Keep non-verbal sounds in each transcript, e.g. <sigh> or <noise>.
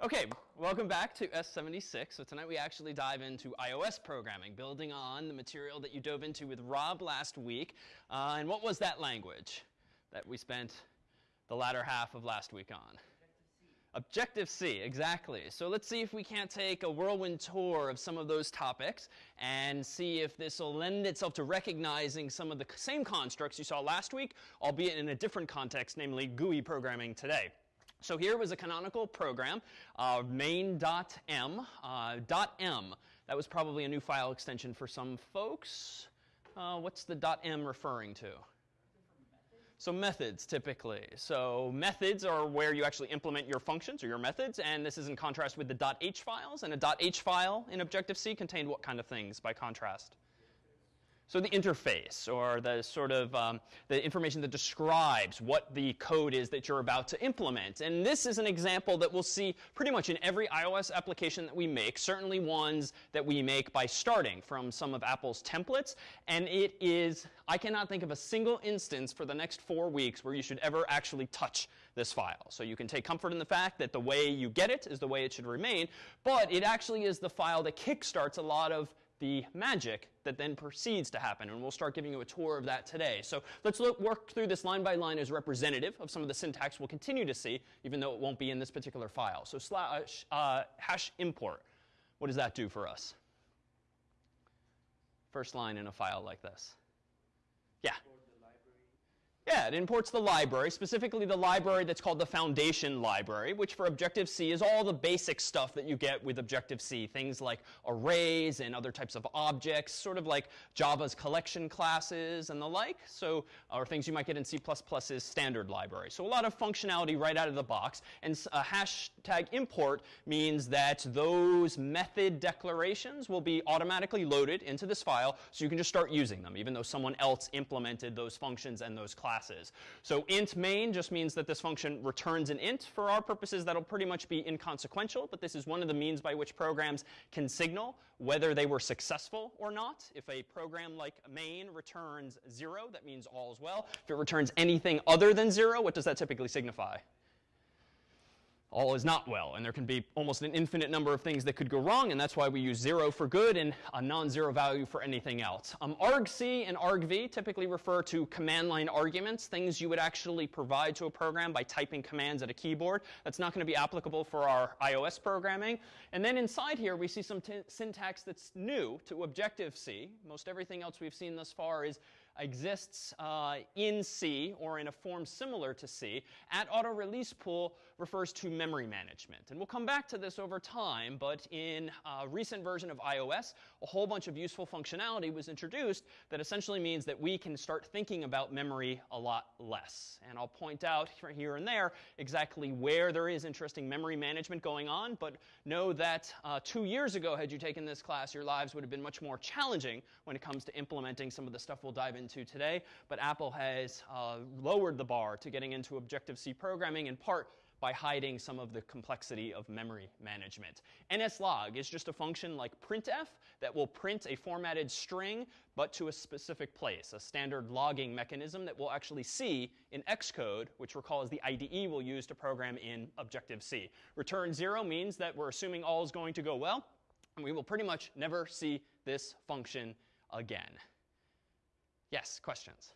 Okay, welcome back to S76. So tonight we actually dive into iOS programming, building on the material that you dove into with Rob last week. Uh, and what was that language that we spent the latter half of last week on? Objective-C, exactly. So let's see if we can't take a whirlwind tour of some of those topics and see if this will lend itself to recognizing some of the same constructs you saw last week, albeit in a different context, namely GUI programming today. So here was a canonical program, uh, main.m. Uh, .m. That was probably a new file extension for some folks. Uh, what's the .m referring to? So methods, typically. So methods are where you actually implement your functions or your methods, and this is in contrast with the .h files. And a .h file in Objective-C contained what kind of things by contrast? So the interface, or the sort of um, the information that describes what the code is that you're about to implement. And this is an example that we'll see pretty much in every iOS application that we make, certainly ones that we make by starting from some of Apple's templates. And it is, I cannot think of a single instance for the next four weeks where you should ever actually touch this file. So you can take comfort in the fact that the way you get it is the way it should remain, but it actually is the file that kickstarts a lot of the magic that then proceeds to happen. And we'll start giving you a tour of that today. So let's look, work through this line by line as representative of some of the syntax we'll continue to see, even though it won't be in this particular file. So slash uh, hash import, what does that do for us? First line in a file like this. Yeah. It imports the library, specifically the library that's called the foundation library, which for Objective-C is all the basic stuff that you get with Objective-C, things like arrays and other types of objects, sort of like Java's collection classes and the like, so, or things you might get in C++'s standard library. So a lot of functionality right out of the box. And a hashtag import means that those method declarations will be automatically loaded into this file, so you can just start using them, even though someone else implemented those functions and those classes classes. So int main just means that this function returns an int. For our purposes, that'll pretty much be inconsequential, but this is one of the means by which programs can signal whether they were successful or not. If a program like main returns 0, that means all is well. If it returns anything other than 0, what does that typically signify? All is not well. And there can be almost an infinite number of things that could go wrong, and that's why we use 0 for good and a non-zero value for anything else. Um, argc and argv typically refer to command line arguments, things you would actually provide to a program by typing commands at a keyboard. That's not going to be applicable for our iOS programming. And then inside here, we see some syntax that's new to Objective-C. Most everything else we've seen thus far is exists uh, in C or in a form similar to C. At auto release pool refers to memory management. And we'll come back to this over time, but in a recent version of iOS, a whole bunch of useful functionality was introduced that essentially means that we can start thinking about memory a lot less. And I'll point out here and there exactly where there is interesting memory management going on, but know that uh, two years ago, had you taken this class, your lives would have been much more challenging when it comes to implementing some of the stuff we'll dive into today, but Apple has uh, lowered the bar to getting into Objective-C programming in part by hiding some of the complexity of memory management. nslog is just a function like printf that will print a formatted string, but to a specific place, a standard logging mechanism that we'll actually see in Xcode, which recall is the IDE we'll use to program in Objective-C. Return 0 means that we're assuming all is going to go well, and we will pretty much never see this function again. Yes, questions?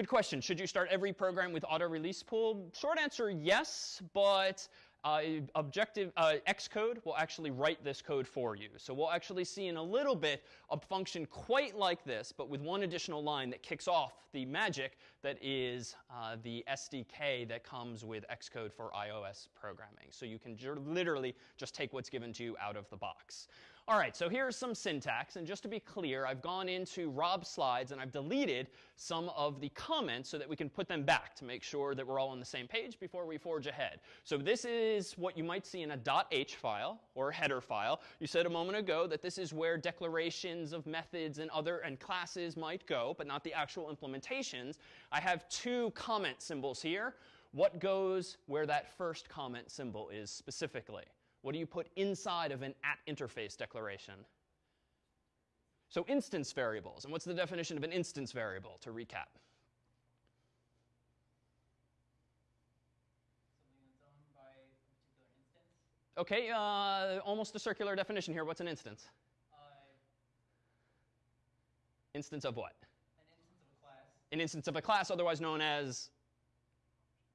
Good question. Should you start every program with auto release pool? Short answer, yes, but uh, objective uh, Xcode will actually write this code for you. So we'll actually see in a little bit a function quite like this, but with one additional line that kicks off the magic that is uh, the SDK that comes with Xcode for iOS programming. So you can literally just take what's given to you out of the box. All right, so here's some syntax. And just to be clear, I've gone into Rob's slides and I've deleted some of the comments so that we can put them back to make sure that we're all on the same page before we forge ahead. So this is what you might see in a .h file or header file. You said a moment ago that this is where declarations of methods and other and classes might go, but not the actual implementations. I have two comment symbols here. What goes where that first comment symbol is specifically? What do you put inside of an at interface declaration? So instance variables. And what's the definition of an instance variable, to recap? Okay, uh, almost a circular definition here. What's an instance? Uh, Instance of what? an instance of a class. An instance of a class, otherwise known as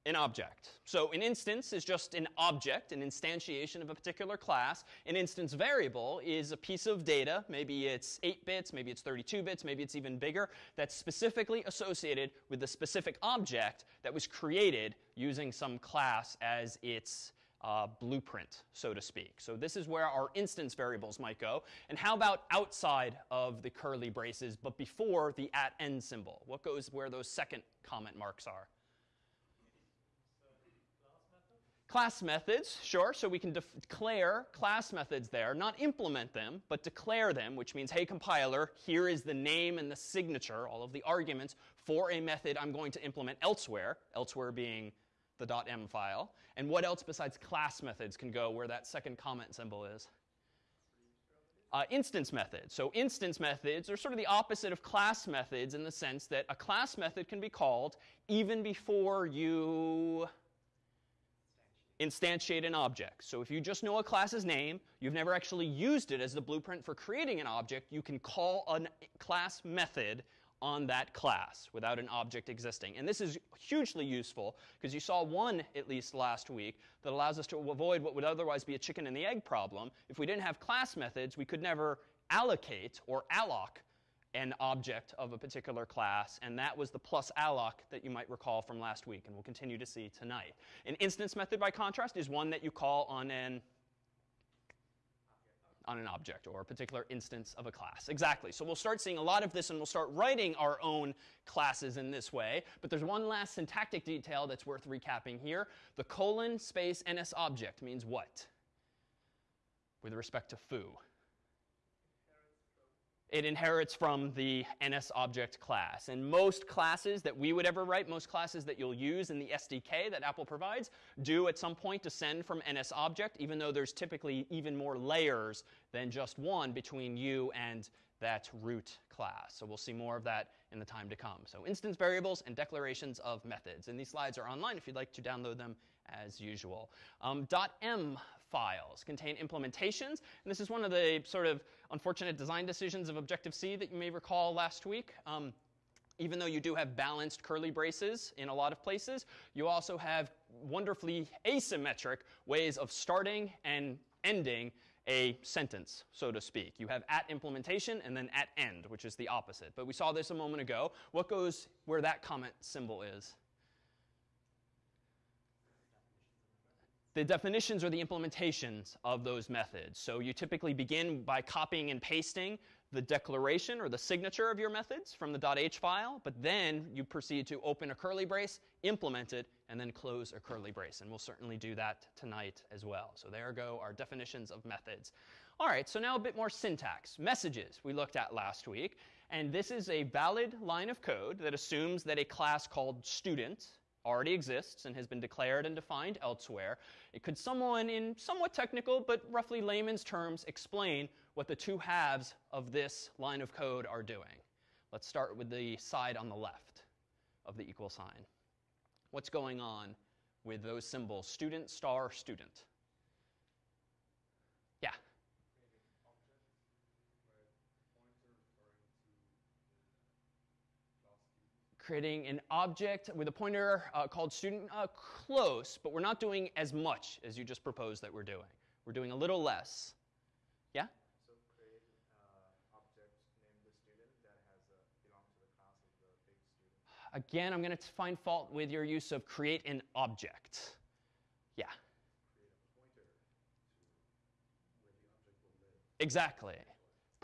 an object. So an instance is just an object, an instantiation of a particular class. An instance variable is a piece of data, maybe it's 8 bits, maybe it's 32 bits, maybe it's even bigger, that's specifically associated with the specific object that was created using some class as its uh, blueprint, so to speak. So this is where our instance variables might go. And how about outside of the curly braces, but before the at end symbol? What goes where those second comment marks are? Class methods, sure. So we can declare class methods there, not implement them, but declare them, which means, hey, compiler, here is the name and the signature, all of the arguments for a method I'm going to implement elsewhere, elsewhere being the .m file. And what else besides class methods can go where that second comment symbol is? Uh, instance methods. So instance methods are sort of the opposite of class methods in the sense that a class method can be called even before you instantiate an object. So if you just know a class's name, you've never actually used it as the blueprint for creating an object, you can call a class method on that class without an object existing. And this is hugely useful because you saw one, at least last week, that allows us to avoid what would otherwise be a chicken and the egg problem. If we didn't have class methods, we could never allocate or alloc an object of a particular class, and that was the plus alloc that you might recall from last week, and we'll continue to see tonight. An instance method, by contrast, is one that you call on an on an object or a particular instance of a class. Exactly. So we'll start seeing a lot of this and we'll start writing our own classes in this way. But there's one last syntactic detail that's worth recapping here. The colon space ns object means what? With respect to foo. It inherits from the NS object class. And most classes that we would ever write, most classes that you'll use in the SDK that Apple provides, do at some point descend from NS object, even though there's typically even more layers than just one between you and that root class. So we'll see more of that in the time to come. So instance variables and declarations of methods. And these slides are online if you'd like to download them as usual. Um, .m files contain implementations, and this is one of the sort of unfortunate design decisions of Objective-C that you may recall last week. Um, even though you do have balanced curly braces in a lot of places, you also have wonderfully asymmetric ways of starting and ending a sentence, so to speak. You have at implementation and then at end, which is the opposite. But we saw this a moment ago. What goes where that comment symbol is? The definitions or the implementations of those methods. So you typically begin by copying and pasting the declaration or the signature of your methods from the .h file, but then you proceed to open a curly brace, implement it, and then close a curly brace. And we'll certainly do that tonight as well. So there go our definitions of methods. All right, so now a bit more syntax. Messages we looked at last week. And this is a valid line of code that assumes that a class called student already exists and has been declared and defined elsewhere. It could someone, in somewhat technical but roughly layman's terms, explain what the two halves of this line of code are doing. Let's start with the side on the left of the equal sign. What's going on with those symbols, student, star, student? Yeah. Creating an object with a pointer uh, called student uh, close, but we're not doing as much as you just proposed that we're doing. We're doing a little less. Yeah? So create uh, object named the student that has a, belong to the class of the big student. Again, I'm going to find fault with your use of create an object. Yeah. Create a pointer to where the object will live. Exactly.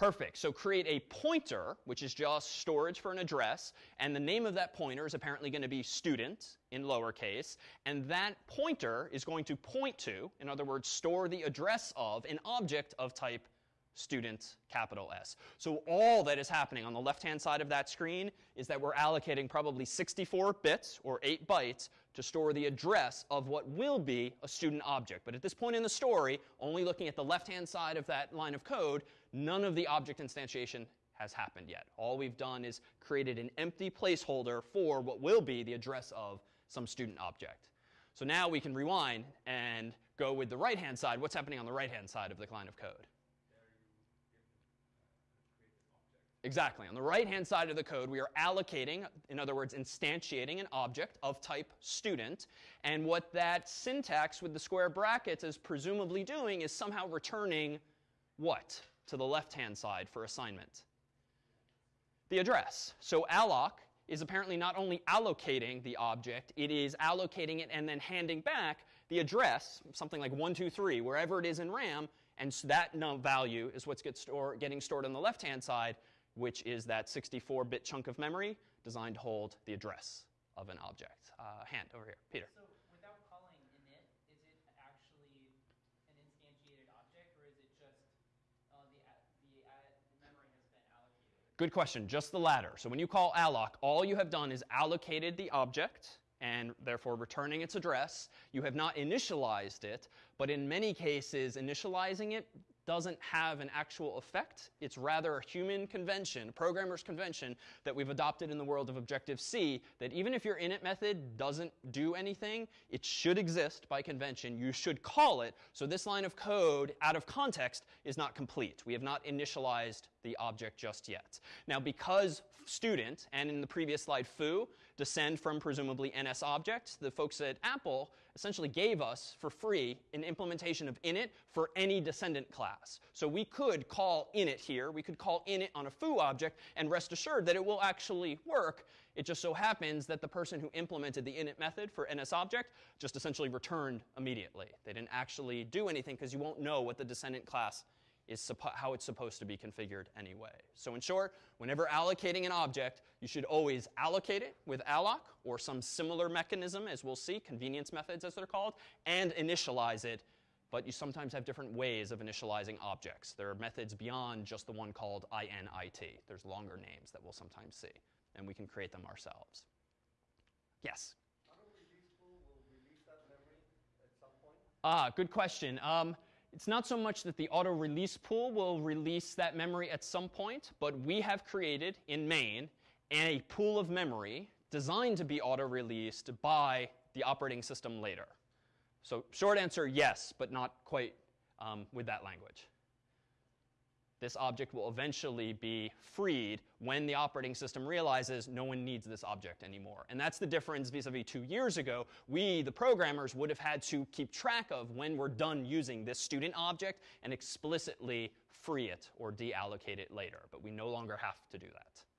Perfect. So create a pointer, which is just storage for an address, and the name of that pointer is apparently going to be student in lowercase, and that pointer is going to point to, in other words, store the address of an object of type student capital S. So all that is happening on the left-hand side of that screen is that we're allocating probably 64 bits or 8 bytes to store the address of what will be a student object. But at this point in the story, only looking at the left-hand side of that line of code, none of the object instantiation has happened yet. All we've done is created an empty placeholder for what will be the address of some student object. So now we can rewind and go with the right-hand side, what's happening on the right-hand side of the line of code? Exactly. On the right-hand side of the code, we are allocating, in other words, instantiating an object of type student. And what that syntax with the square brackets is presumably doing is somehow returning what to the left-hand side for assignment? The address. So alloc is apparently not only allocating the object, it is allocating it and then handing back the address, something like 123, wherever it is in RAM, and so that value is what's get store, getting stored on the left-hand side, which is that 64-bit chunk of memory designed to hold the address of an object. Uh, hand over here, Peter. So without calling init, is it actually an instantiated object, or is it just uh, the, the, uh, the memory has been allocated? Good question. Just the latter. So when you call alloc, all you have done is allocated the object and therefore returning its address. You have not initialized it, but in many cases, initializing it doesn't have an actual effect. It's rather a human convention, a programmer's convention that we've adopted in the world of Objective-C that even if your init method doesn't do anything, it should exist by convention. You should call it. So this line of code out of context is not complete. We have not initialized the object just yet. Now because student and in the previous slide foo descend from presumably NS objects, the folks at Apple essentially gave us for free an implementation of init for any descendant class. So we could call init here, we could call init on a foo object, and rest assured that it will actually work. It just so happens that the person who implemented the init method for NS object just essentially returned immediately. They didn't actually do anything because you won't know what the descendant class is how it's supposed to be configured anyway. So in short, whenever allocating an object, you should always allocate it with alloc or some similar mechanism, as we'll see, convenience methods as they're called, and initialize it. But you sometimes have different ways of initializing objects. There are methods beyond just the one called init. There's longer names that we'll sometimes see, and we can create them ourselves. Yes? Ah, good question. Um, it's not so much that the auto release pool will release that memory at some point, but we have created in main a pool of memory designed to be auto released by the operating system later. So short answer, yes, but not quite um, with that language this object will eventually be freed when the operating system realizes no one needs this object anymore. And that's the difference vis-a-vis two years ago. We, the programmers, would have had to keep track of when we're done using this student object and explicitly free it or deallocate it later. But we no longer have to do that.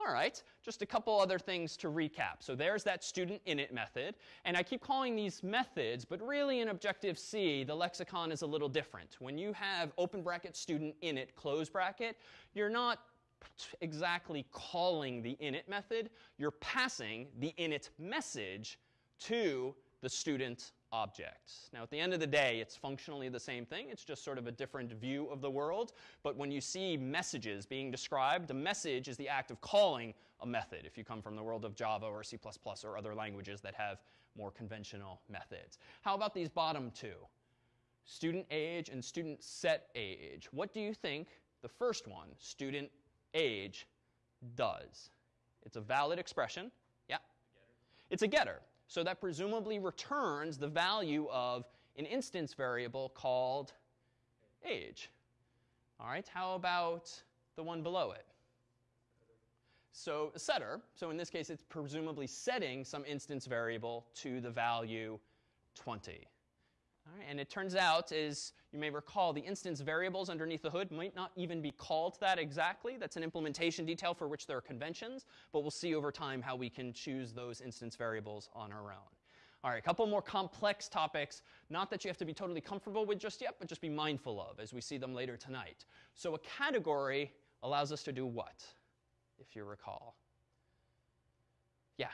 All right, just a couple other things to recap. So there's that student init method. And I keep calling these methods, but really in Objective-C, the lexicon is a little different. When you have open bracket student init close bracket, you're not exactly calling the init method. You're passing the init message to the student object. Now, at the end of the day, it's functionally the same thing. It's just sort of a different view of the world. But when you see messages being described, a message is the act of calling a method if you come from the world of Java or C++ or other languages that have more conventional methods. How about these bottom two? Student age and student set age. What do you think the first one, student age, does? It's a valid expression. Yeah. It's a getter. So that presumably returns the value of an instance variable called age. All right, how about the one below it? So setter, so in this case it's presumably setting some instance variable to the value 20. Right, and it turns out, as you may recall, the instance variables underneath the hood might not even be called that exactly. That's an implementation detail for which there are conventions, but we'll see over time how we can choose those instance variables on our own. All right, a couple more complex topics, not that you have to be totally comfortable with just yet, but just be mindful of as we see them later tonight. So a category allows us to do what, if you recall? Yeah?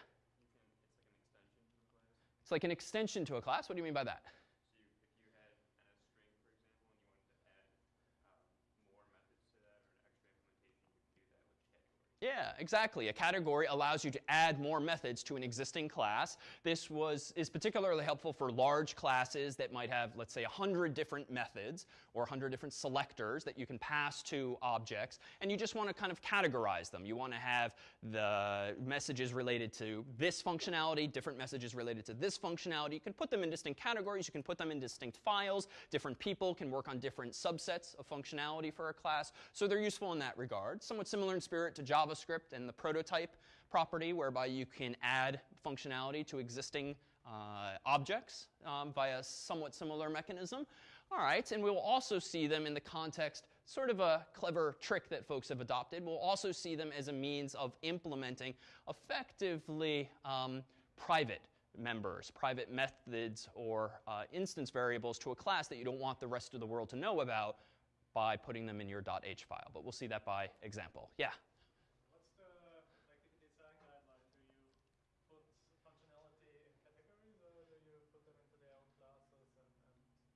It's like an extension to a class. What do you mean by that? Yeah, exactly. A category allows you to add more methods to an existing class. This was, is particularly helpful for large classes that might have, let's say, 100 different methods or 100 different selectors that you can pass to objects, and you just want to kind of categorize them. You want to have the messages related to this functionality, different messages related to this functionality. You can put them in distinct categories. You can put them in distinct files. Different people can work on different subsets of functionality for a class, so they're useful in that regard. Somewhat similar in spirit to Java JavaScript and the prototype property, whereby you can add functionality to existing uh, objects um, via somewhat similar mechanism. All right, and we'll also see them in the context, sort of a clever trick that folks have adopted. We'll also see them as a means of implementing effectively um, private members, private methods, or uh, instance variables to a class that you don't want the rest of the world to know about by putting them in your .h file. But we'll see that by example. Yeah?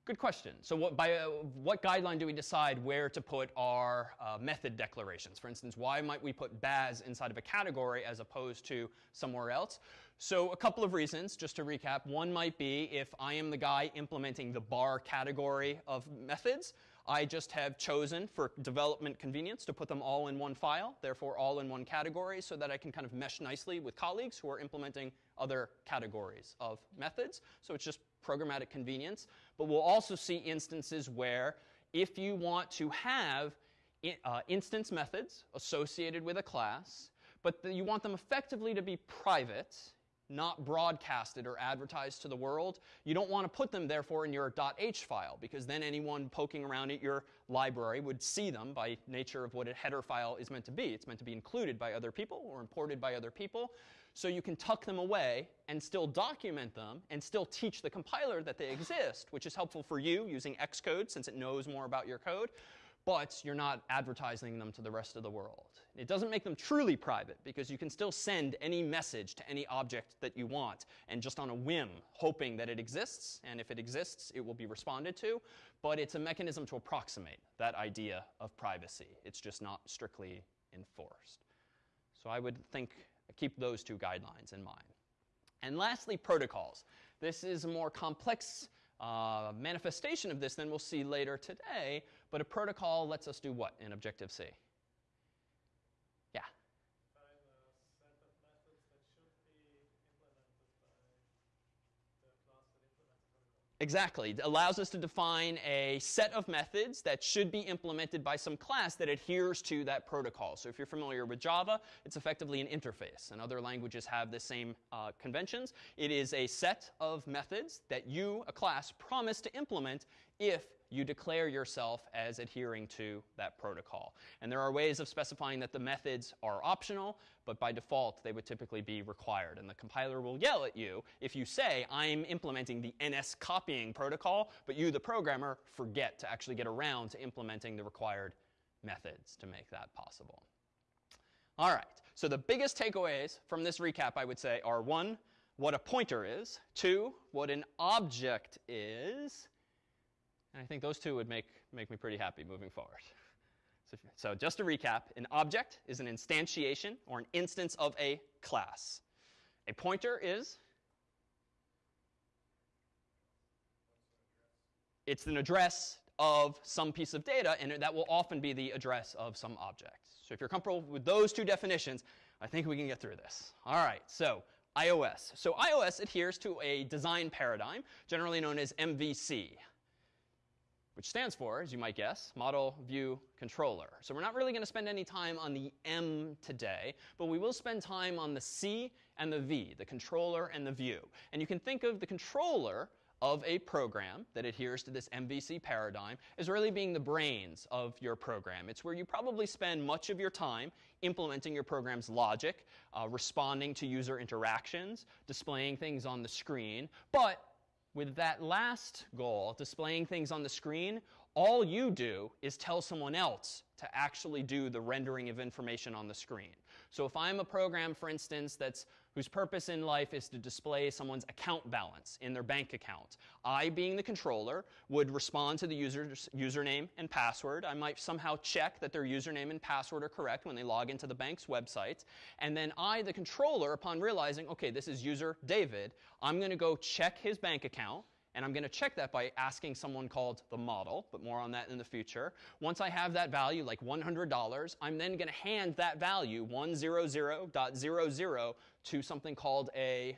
Good question. So what, by uh, what guideline do we decide where to put our uh, method declarations? For instance, why might we put Baz inside of a category as opposed to somewhere else? So a couple of reasons, just to recap. One might be if I am the guy implementing the bar category of methods, I just have chosen for development convenience to put them all in one file, therefore all in one category, so that I can kind of mesh nicely with colleagues who are implementing other categories of methods. So it's just programmatic convenience. But we'll also see instances where if you want to have uh, instance methods associated with a class, but you want them effectively to be private, not broadcasted or advertised to the world, you don't want to put them, therefore, in your .h file, because then anyone poking around at your library would see them by nature of what a header file is meant to be. It's meant to be included by other people or imported by other people. So you can tuck them away and still document them and still teach the compiler that they exist, which is helpful for you using Xcode since it knows more about your code, but you're not advertising them to the rest of the world. It doesn't make them truly private because you can still send any message to any object that you want and just on a whim, hoping that it exists, and if it exists, it will be responded to. But it's a mechanism to approximate that idea of privacy. It's just not strictly enforced. So I would think keep those two guidelines in mind. And lastly, protocols. This is a more complex uh, manifestation of this than we'll see later today, but a protocol lets us do what in Objective-C? Yeah? Exactly. It allows us to define a set of methods that should be implemented by some class that adheres to that protocol. So if you're familiar with Java, it's effectively an interface, and other languages have the same uh, conventions. It is a set of methods that you, a class, promise to implement if you declare yourself as adhering to that protocol. And there are ways of specifying that the methods are optional, but by default, they would typically be required. And the compiler will yell at you if you say, I'm implementing the NS copying protocol, but you, the programmer, forget to actually get around to implementing the required methods to make that possible. All right, so the biggest takeaways from this recap, I would say, are one, what a pointer is, two, what an object is, and I think those two would make, make me pretty happy moving forward. So, so just to recap, an object is an instantiation or an instance of a class. A pointer is it's an address of some piece of data, and that will often be the address of some object. So if you're comfortable with those two definitions, I think we can get through this. All right, so iOS. So iOS adheres to a design paradigm, generally known as MVC which stands for, as you might guess, Model View Controller. So we're not really going to spend any time on the M today, but we will spend time on the C and the V, the controller and the view. And you can think of the controller of a program that adheres to this MVC paradigm as really being the brains of your program. It's where you probably spend much of your time implementing your program's logic, uh, responding to user interactions, displaying things on the screen, but with that last goal, displaying things on the screen, all you do is tell someone else to actually do the rendering of information on the screen. So if I'm a program, for instance, that's whose purpose in life is to display someone's account balance in their bank account. I, being the controller, would respond to the user's username and password. I might somehow check that their username and password are correct when they log into the bank's website. And then I, the controller, upon realizing, okay, this is user David, I'm going to go check his bank account. And I'm going to check that by asking someone called the model, but more on that in the future. Once I have that value, like $100, I'm then going to hand that value, 100.00, to something called a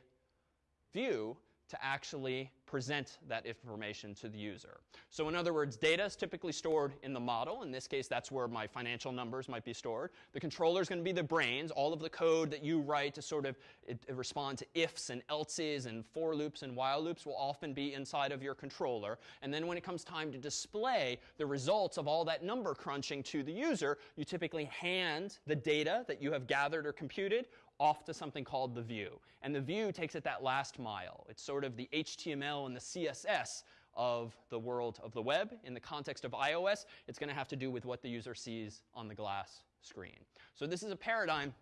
view to actually present that information to the user. So in other words, data is typically stored in the model. In this case, that's where my financial numbers might be stored. The controller is going to be the brains. All of the code that you write to sort of respond to ifs and elses and for loops and while loops will often be inside of your controller. And then when it comes time to display the results of all that number crunching to the user, you typically hand the data that you have gathered or computed off to something called the view. And the view takes it that last mile. It's sort of the HTML and the CSS of the world of the web. In the context of iOS, it's going to have to do with what the user sees on the glass screen. So this is a paradigm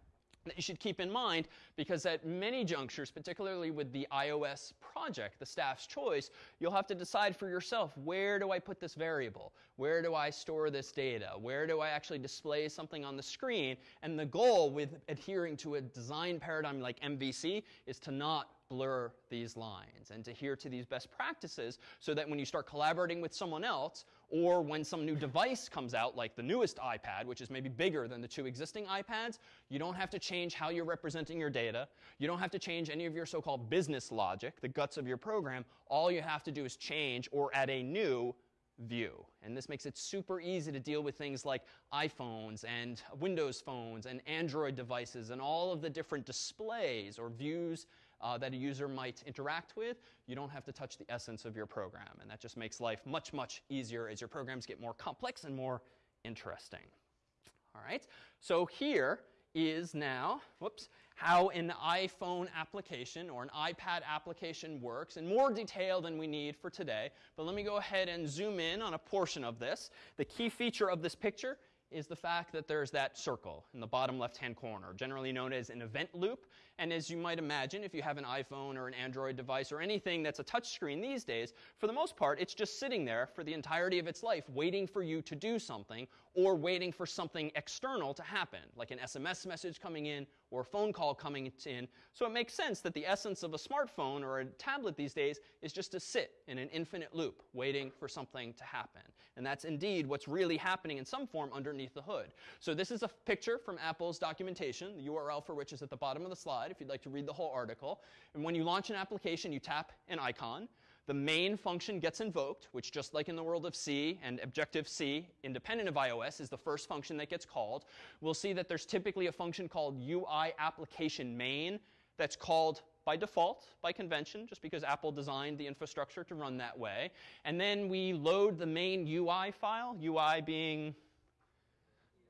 that you should keep in mind because at many junctures, particularly with the iOS project, the staff's choice, you'll have to decide for yourself, where do I put this variable? Where do I store this data? Where do I actually display something on the screen? And the goal with adhering to a design paradigm like MVC is to not blur these lines and to adhere to these best practices so that when you start collaborating with someone else or when some new device comes out like the newest iPad, which is maybe bigger than the two existing iPads, you don't have to change how you're representing your data. You don't have to change any of your so-called business logic, the guts of your program. All you have to do is change or add a new view. And this makes it super easy to deal with things like iPhones and Windows phones and Android devices and all of the different displays or views uh, that a user might interact with, you don't have to touch the essence of your program. And that just makes life much, much easier as your programs get more complex and more interesting. All right, so here is now, whoops, how an iPhone application or an iPad application works in more detail than we need for today. But let me go ahead and zoom in on a portion of this. The key feature of this picture is the fact that there's that circle in the bottom left-hand corner, generally known as an event loop. And as you might imagine, if you have an iPhone or an Android device or anything that's a touchscreen these days, for the most part, it's just sitting there for the entirety of its life, waiting for you to do something or waiting for something external to happen, like an SMS message coming in or a phone call coming in. So it makes sense that the essence of a smartphone or a tablet these days is just to sit in an infinite loop, waiting for something to happen. And that's indeed what's really happening in some form underneath the hood. So this is a picture from Apple's documentation, the URL for which is at the bottom of the slide if you'd like to read the whole article. And when you launch an application, you tap an icon. The main function gets invoked, which just like in the world of C and Objective-C, independent of iOS, is the first function that gets called. We'll see that there's typically a function called UI application main that's called by default, by convention, just because Apple designed the infrastructure to run that way. And then we load the main UI file, UI being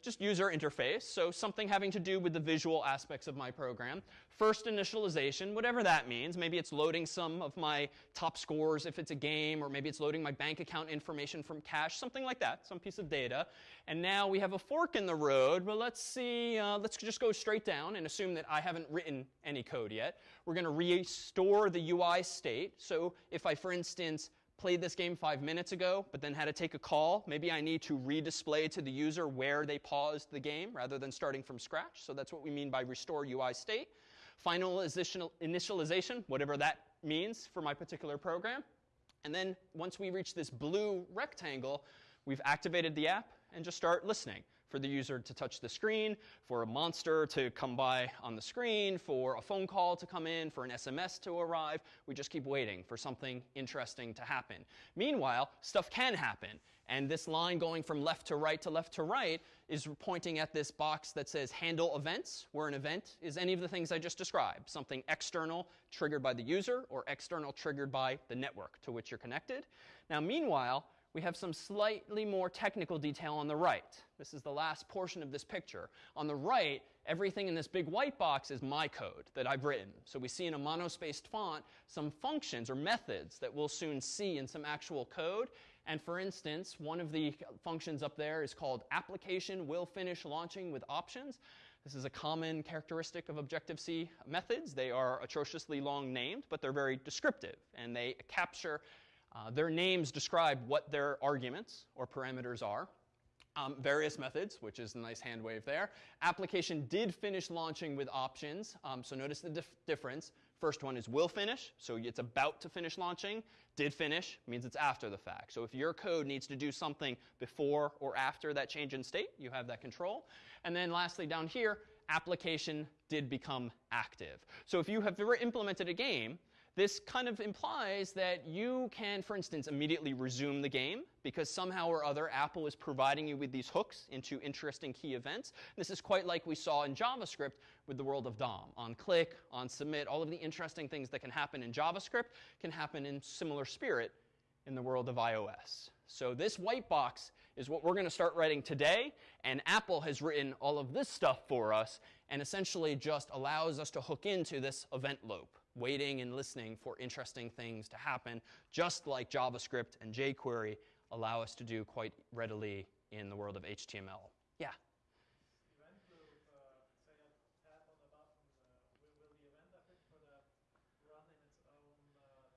just user interface, so something having to do with the visual aspects of my program. First initialization, whatever that means. Maybe it's loading some of my top scores if it's a game, or maybe it's loading my bank account information from cache, something like that, some piece of data. And now we have a fork in the road, but let's see, uh, let's just go straight down and assume that I haven't written any code yet. We're going to restore the UI state. So if I, for instance, played this game five minutes ago, but then had to take a call. Maybe I need to redisplay to the user where they paused the game rather than starting from scratch. So that's what we mean by restore UI state. Finalization, initialization, whatever that means for my particular program. And then once we reach this blue rectangle, we've activated the app and just start listening for the user to touch the screen, for a monster to come by on the screen, for a phone call to come in, for an SMS to arrive. We just keep waiting for something interesting to happen. Meanwhile, stuff can happen. And this line going from left to right to left to right is pointing at this box that says handle events, where an event is any of the things I just described. Something external triggered by the user or external triggered by the network to which you're connected. Now, meanwhile, we have some slightly more technical detail on the right. This is the last portion of this picture. On the right, everything in this big white box is my code that I've written. So we see in a monospaced font some functions or methods that we'll soon see in some actual code. And for instance, one of the functions up there is called application will finish launching with options. This is a common characteristic of Objective-C methods. They are atrociously long named, but they're very descriptive, and they capture uh, their names describe what their arguments or parameters are. Um, various methods, which is a nice hand wave there. Application did finish launching with options, um, so notice the dif difference. First one is will finish, so it's about to finish launching. Did finish means it's after the fact. So if your code needs to do something before or after that change in state, you have that control. And then lastly down here, application did become active. So if you have ever implemented a game, this kind of implies that you can, for instance, immediately resume the game because somehow or other Apple is providing you with these hooks into interesting key events. This is quite like we saw in JavaScript with the world of DOM. On click, on submit, all of the interesting things that can happen in JavaScript can happen in similar spirit in the world of iOS. So this white box is what we're going to start writing today, and Apple has written all of this stuff for us and essentially just allows us to hook into this event loop waiting and listening for interesting things to happen, just like JavaScript and jQuery allow us to do quite readily in the world of HTML. Yeah? event will say a tap on the button, will, will the event affect for the run in its own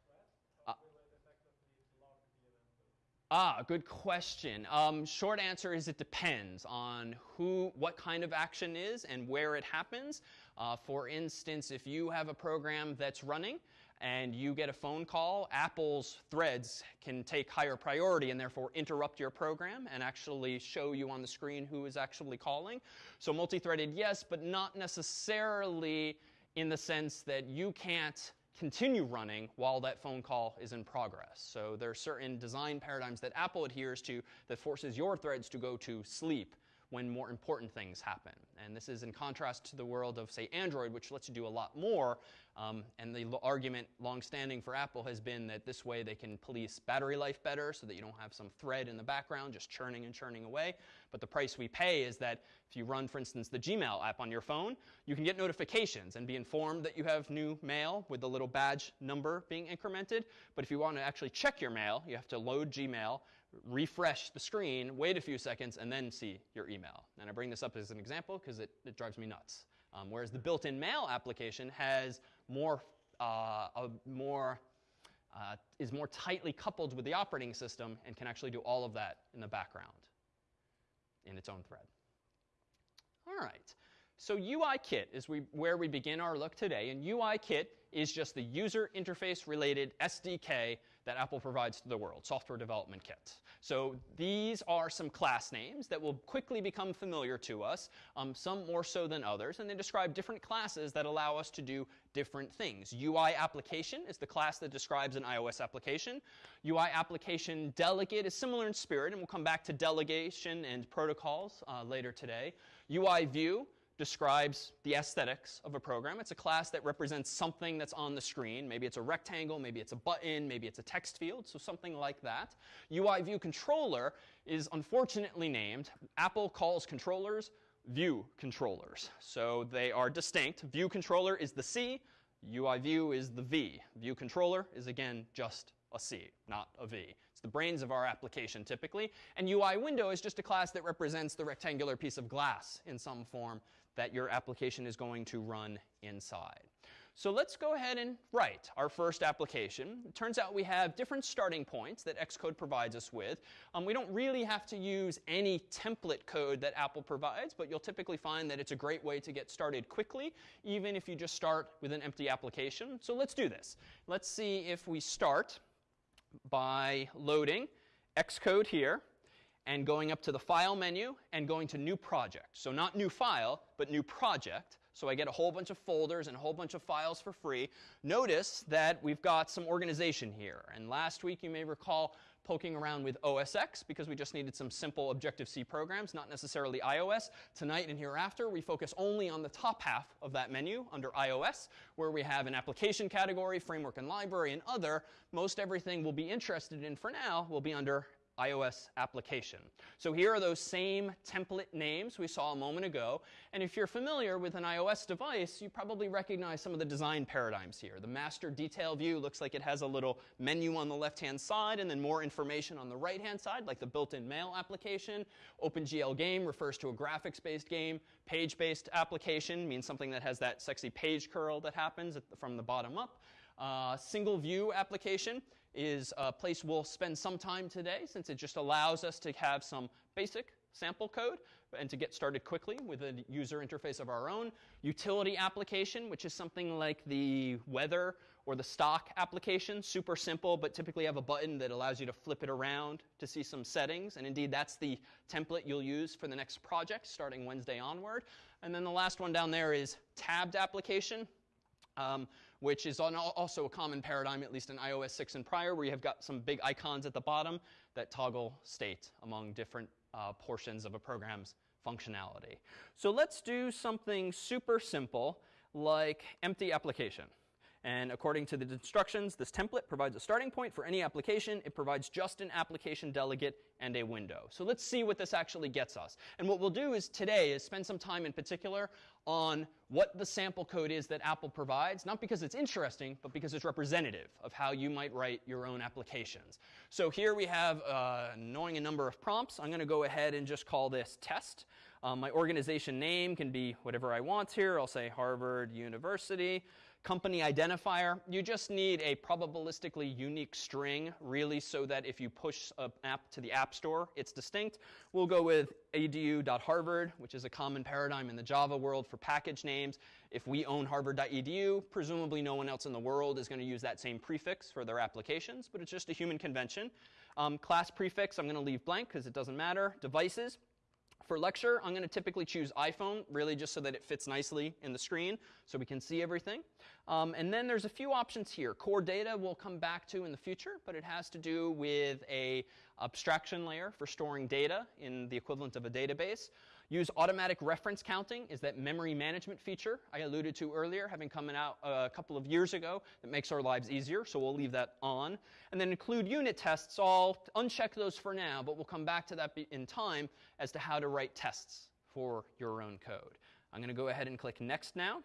thread, or will it effectively log the event loop? Ah, good question. Um, short answer is it depends on who, what kind of action is and where it happens. Uh, for instance, if you have a program that's running and you get a phone call, Apple's threads can take higher priority and therefore interrupt your program and actually show you on the screen who is actually calling. So multi-threaded, yes, but not necessarily in the sense that you can't continue running while that phone call is in progress. So there are certain design paradigms that Apple adheres to that forces your threads to go to sleep when more important things happen. And this is in contrast to the world of, say, Android, which lets you do a lot more. Um, and the argument long-standing for Apple has been that this way they can police battery life better so that you don't have some thread in the background just churning and churning away. But the price we pay is that if you run, for instance, the Gmail app on your phone, you can get notifications and be informed that you have new mail with the little badge number being incremented. But if you want to actually check your mail, you have to load Gmail, refresh the screen, wait a few seconds, and then see your email. And I bring this up as an example because it, it drives me nuts. Um, whereas the built-in mail application has more, uh, a more uh, is more tightly coupled with the operating system and can actually do all of that in the background in its own thread. All right. So UIKit is we, where we begin our look today, and UIKit is just the user interface related SDK that Apple provides to the world, software development kit. So these are some class names that will quickly become familiar to us, um, some more so than others, and they describe different classes that allow us to do different things. UI application is the class that describes an iOS application. UI application delegate is similar in spirit, and we'll come back to delegation and protocols uh, later today. UI view describes the aesthetics of a program. It's a class that represents something that's on the screen. Maybe it's a rectangle, maybe it's a button, maybe it's a text field, so something like that. UI view controller is unfortunately named. Apple calls controllers view controllers. So they are distinct. View controller is the C, UI view is the V. View controller is again just a C, not a V. It's the brains of our application typically. And UI window is just a class that represents the rectangular piece of glass in some form that your application is going to run inside. So let's go ahead and write our first application. It turns out we have different starting points that Xcode provides us with. Um, we don't really have to use any template code that Apple provides, but you'll typically find that it's a great way to get started quickly, even if you just start with an empty application. So let's do this. Let's see if we start by loading Xcode here and going up to the File menu and going to New Project. So not New File, but New Project. So I get a whole bunch of folders and a whole bunch of files for free. Notice that we've got some organization here. And last week, you may recall poking around with OS X because we just needed some simple Objective-C programs, not necessarily iOS. Tonight and hereafter, we focus only on the top half of that menu under iOS, where we have an application category, framework and library, and other. Most everything we'll be interested in for now will be under iOS application. So here are those same template names we saw a moment ago. And if you're familiar with an iOS device, you probably recognize some of the design paradigms here. The master detail view looks like it has a little menu on the left-hand side and then more information on the right-hand side, like the built-in mail application. OpenGL game refers to a graphics-based game. Page-based application means something that has that sexy page curl that happens from the bottom up. Uh, single view application is a place we'll spend some time today since it just allows us to have some basic sample code and to get started quickly with a user interface of our own. Utility application, which is something like the weather or the stock application, super simple, but typically have a button that allows you to flip it around to see some settings. And indeed, that's the template you'll use for the next project starting Wednesday onward. And then the last one down there is tabbed application. Um, which is also a common paradigm, at least in iOS 6 and prior, where you have got some big icons at the bottom that toggle state among different uh, portions of a program's functionality. So let's do something super simple like empty application. And according to the instructions, this template provides a starting point for any application. It provides just an application delegate and a window. So let's see what this actually gets us. And what we'll do is today is spend some time in particular on what the sample code is that Apple provides, not because it's interesting, but because it's representative of how you might write your own applications. So here we have uh, knowing a number of prompts. I'm going to go ahead and just call this test. Um, my organization name can be whatever I want here. I'll say Harvard University company identifier, you just need a probabilistically unique string, really, so that if you push an app to the App Store, it's distinct. We'll go with edu.harvard, which is a common paradigm in the Java world for package names. If we own harvard.edu, presumably no one else in the world is going to use that same prefix for their applications, but it's just a human convention. Um, class prefix, I'm going to leave blank because it doesn't matter. Devices, for lecture, I'm going to typically choose iPhone, really just so that it fits nicely in the screen so we can see everything. Um, and then there's a few options here. Core data we'll come back to in the future, but it has to do with a abstraction layer for storing data in the equivalent of a database. Use automatic reference counting is that memory management feature I alluded to earlier, having come out a couple of years ago that makes our lives easier, so we'll leave that on. And then include unit tests. I'll uncheck those for now, but we'll come back to that in time as to how to write tests for your own code. I'm going to go ahead and click Next now.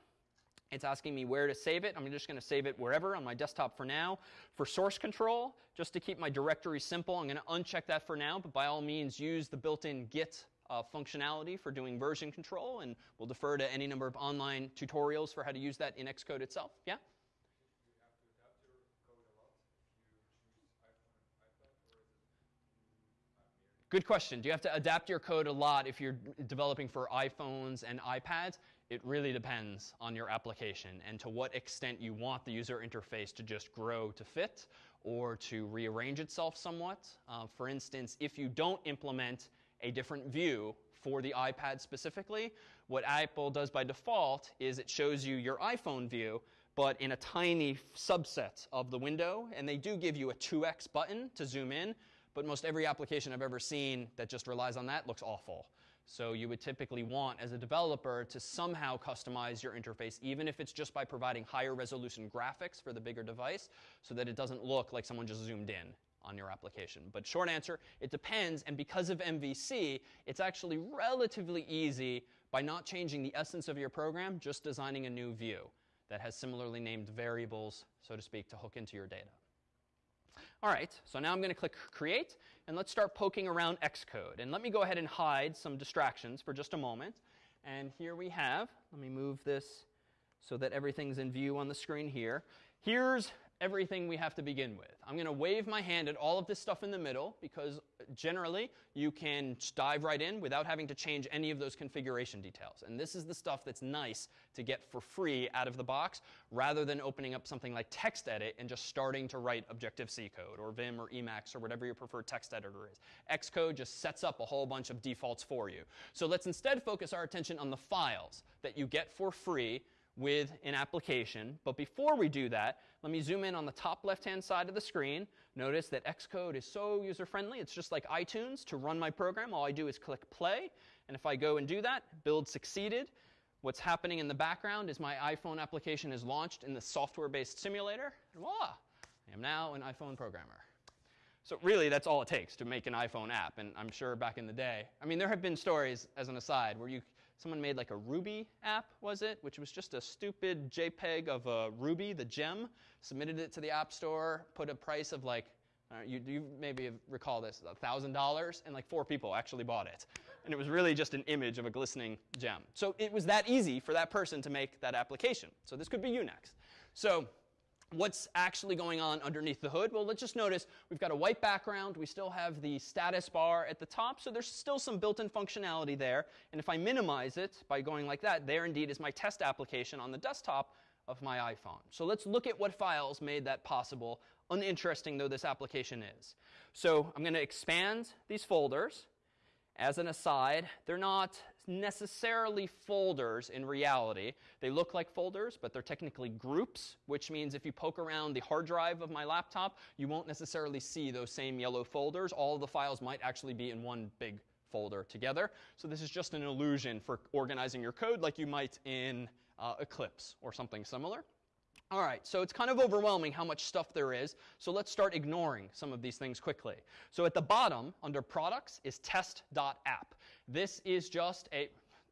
It's asking me where to save it. I'm just going to save it wherever on my desktop for now. For source control, just to keep my directory simple, I'm going to uncheck that for now, but by all means use the built-in Git uh, functionality for doing version control, and we'll defer to any number of online tutorials for how to use that in Xcode itself. Yeah? Good question. Do you have to adapt your code a lot if you're developing for iPhones and iPads? It really depends on your application and to what extent you want the user interface to just grow to fit or to rearrange itself somewhat. Uh, for instance, if you don't implement a different view for the iPad specifically. What Apple does by default is it shows you your iPhone view, but in a tiny subset of the window. And they do give you a 2x button to zoom in, but most every application I've ever seen that just relies on that looks awful. So you would typically want, as a developer, to somehow customize your interface, even if it's just by providing higher resolution graphics for the bigger device, so that it doesn't look like someone just zoomed in on your application. But short answer, it depends. And because of MVC, it's actually relatively easy by not changing the essence of your program, just designing a new view that has similarly named variables, so to speak, to hook into your data. All right, so now I'm going to click Create, and let's start poking around Xcode. And let me go ahead and hide some distractions for just a moment. And here we have, let me move this so that everything's in view on the screen here. Here's everything we have to begin with. I'm going to wave my hand at all of this stuff in the middle because generally you can dive right in without having to change any of those configuration details. And this is the stuff that's nice to get for free out of the box rather than opening up something like TextEdit and just starting to write Objective-C code or Vim or Emacs or whatever your preferred text editor is. Xcode just sets up a whole bunch of defaults for you. So let's instead focus our attention on the files that you get for free with an application. But before we do that, let me zoom in on the top left-hand side of the screen. Notice that Xcode is so user-friendly. It's just like iTunes. To run my program, all I do is click play. And if I go and do that, build succeeded. What's happening in the background is my iPhone application is launched in the software-based simulator. And voila, I am now an iPhone programmer. So really, that's all it takes to make an iPhone app. And I'm sure back in the day, I mean, there have been stories, as an aside, where you someone made like a Ruby app, was it, which was just a stupid JPEG of a Ruby, the gem, submitted it to the App Store, put a price of like, uh, you, you maybe recall this, $1,000, and like four people actually bought it. And it was really just an image of a glistening gem. So it was that easy for that person to make that application. So this could be you next. So what's actually going on underneath the hood? Well, let's just notice we've got a white background. We still have the status bar at the top, so there's still some built-in functionality there. And if I minimize it by going like that, there indeed is my test application on the desktop of my iPhone. So let's look at what files made that possible, uninteresting though this application is. So I'm going to expand these folders. As an aside, they're not necessarily folders in reality. They look like folders, but they're technically groups, which means if you poke around the hard drive of my laptop, you won't necessarily see those same yellow folders. All of the files might actually be in one big folder together. So this is just an illusion for organizing your code like you might in uh, Eclipse or something similar. All right, so it's kind of overwhelming how much stuff there is. So let's start ignoring some of these things quickly. So at the bottom, under products, is test.app. This is just a,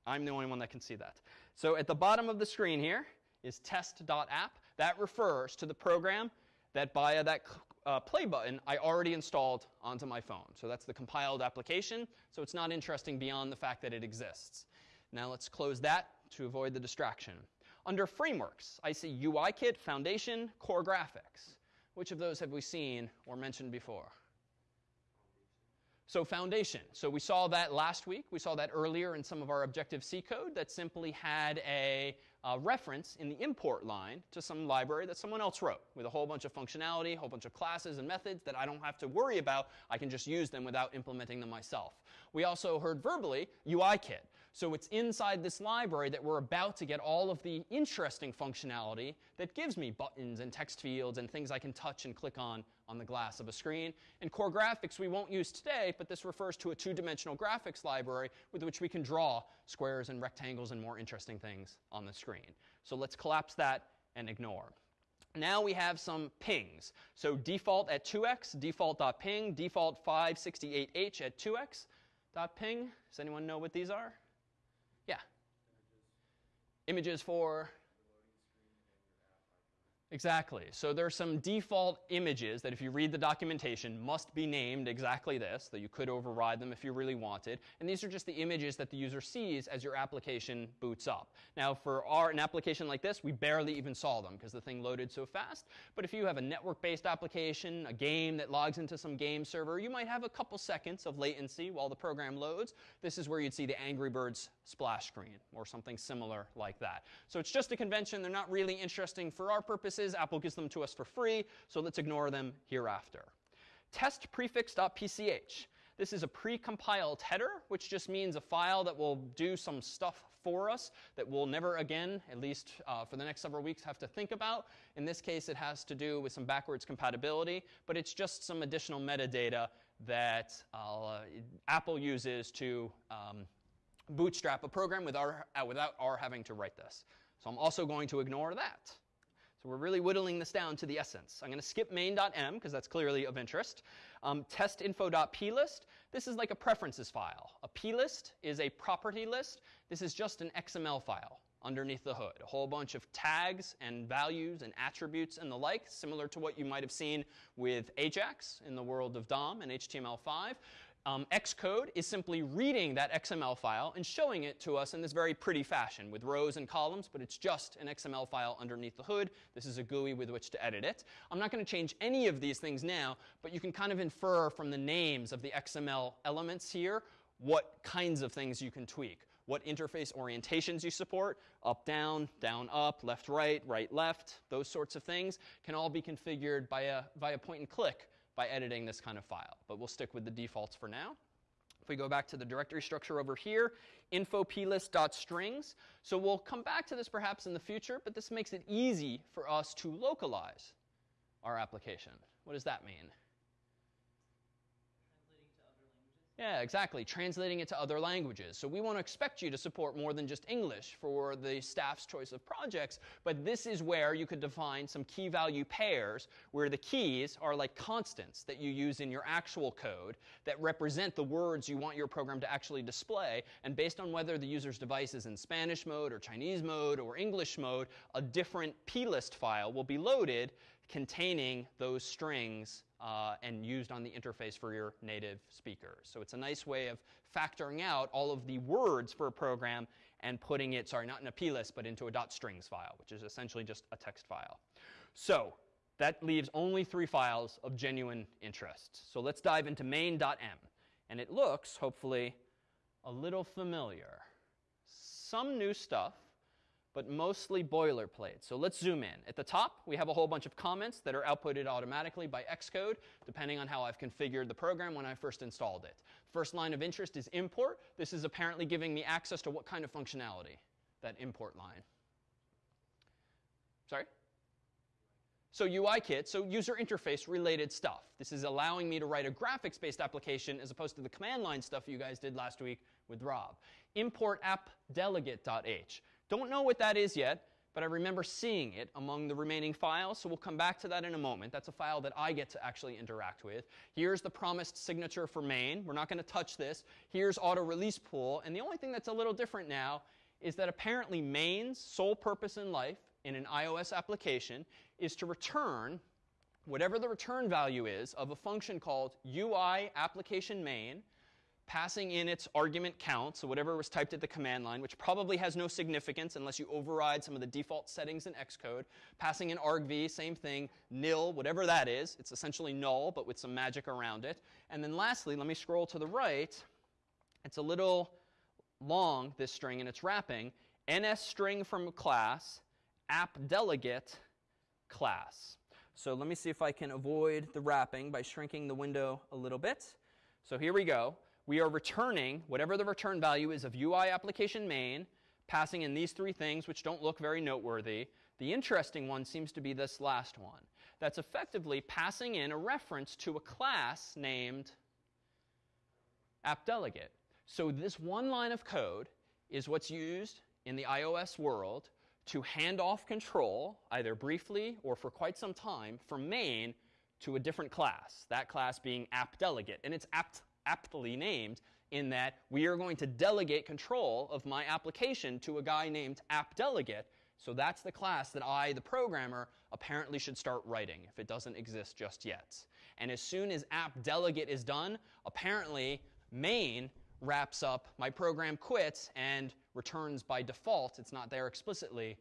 I'm the only one that can see that. So at the bottom of the screen here is test.app. That refers to the program that via that uh, play button I already installed onto my phone. So that's the compiled application. So it's not interesting beyond the fact that it exists. Now let's close that to avoid the distraction. Under frameworks, I see UIKit, Foundation, Core Graphics. Which of those have we seen or mentioned before? So foundation. So we saw that last week. We saw that earlier in some of our Objective-C code that simply had a uh, reference in the import line to some library that someone else wrote with a whole bunch of functionality, a whole bunch of classes and methods that I don't have to worry about. I can just use them without implementing them myself. We also heard verbally UIKit. So it's inside this library that we're about to get all of the interesting functionality that gives me buttons and text fields and things I can touch and click on on the glass of a screen. And core graphics we won't use today, but this refers to a two-dimensional graphics library with which we can draw squares and rectangles and more interesting things on the screen. So let's collapse that and ignore. Now we have some pings. So default at 2x, default.ping, default 568h at 2x. .ping. Does anyone know what these are? Yeah. Images for Exactly. So there are some default images that if you read the documentation must be named exactly this, that you could override them if you really wanted. And these are just the images that the user sees as your application boots up. Now for our, an application like this, we barely even saw them because the thing loaded so fast. But if you have a network-based application, a game that logs into some game server, you might have a couple seconds of latency while the program loads. This is where you'd see the Angry Birds splash screen or something similar like that. So it's just a convention. They're not really interesting for our purposes Apple gives them to us for free, so let's ignore them hereafter. Test prefix.pch. This is a pre-compiled header, which just means a file that will do some stuff for us that we'll never again, at least uh, for the next several weeks, have to think about. In this case, it has to do with some backwards compatibility, but it's just some additional metadata that uh, Apple uses to um, bootstrap a program without our, uh, without our having to write this. So I'm also going to ignore that. So we're really whittling this down to the essence. I'm going to skip main.m because that's clearly of interest. Um, testinfo.plist, this is like a preferences file. A plist is a property list. This is just an XML file underneath the hood. A whole bunch of tags and values and attributes and the like, similar to what you might have seen with Ajax in the world of DOM and HTML5 um, Xcode is simply reading that XML file and showing it to us in this very pretty fashion with rows and columns, but it's just an XML file underneath the hood. This is a GUI with which to edit it. I'm not going to change any of these things now, but you can kind of infer from the names of the XML elements here what kinds of things you can tweak, what interface orientations you support, up, down, down, up, left, right, right, left, those sorts of things can all be configured by a, via point and click by editing this kind of file. But we'll stick with the defaults for now. If we go back to the directory structure over here, info plist.strings. So we'll come back to this perhaps in the future, but this makes it easy for us to localize our application. What does that mean? Yeah, exactly. Translating it to other languages. So we want to expect you to support more than just English for the staff's choice of projects, but this is where you could define some key value pairs where the keys are like constants that you use in your actual code that represent the words you want your program to actually display. And based on whether the user's device is in Spanish mode or Chinese mode or English mode, a different plist file will be loaded containing those strings uh, and used on the interface for your native speakers. So it's a nice way of factoring out all of the words for a program and putting it, sorry, not in a plist, but into a .strings file, which is essentially just a text file. So that leaves only three files of genuine interest. So let's dive into main.m. And it looks, hopefully, a little familiar. Some new stuff, but mostly boilerplate. So let's zoom in. At the top, we have a whole bunch of comments that are outputted automatically by Xcode, depending on how I've configured the program when I first installed it. First line of interest is import. This is apparently giving me access to what kind of functionality? That import line. Sorry? So UIKit, so user interface related stuff. This is allowing me to write a graphics-based application as opposed to the command line stuff you guys did last week with Rob. Import appdelegate.h. Don't know what that is yet, but I remember seeing it among the remaining files, so we'll come back to that in a moment. That's a file that I get to actually interact with. Here's the promised signature for main. We're not going to touch this. Here's auto release pool, and the only thing that's a little different now is that apparently main's sole purpose in life in an iOS application is to return whatever the return value is of a function called UI application main passing in its argument count, so whatever was typed at the command line, which probably has no significance unless you override some of the default settings in Xcode, passing in argv, same thing, nil, whatever that is. It's essentially null, but with some magic around it. And then lastly, let me scroll to the right. It's a little long, this string, and it's wrapping. ns string from class, app delegate class. So let me see if I can avoid the wrapping by shrinking the window a little bit. So here we go we are returning whatever the return value is of UI application main, passing in these three things, which don't look very noteworthy. The interesting one seems to be this last one. That's effectively passing in a reference to a class named appdelegate. So this one line of code is what's used in the iOS world to hand off control, either briefly or for quite some time, from main to a different class, that class being appdelegate. And it's apt aptly named in that we are going to delegate control of my application to a guy named appdelegate. So that's the class that I, the programmer, apparently should start writing if it doesn't exist just yet. And as soon as appdelegate is done, apparently main wraps up, my program quits and returns by default, it's not there explicitly,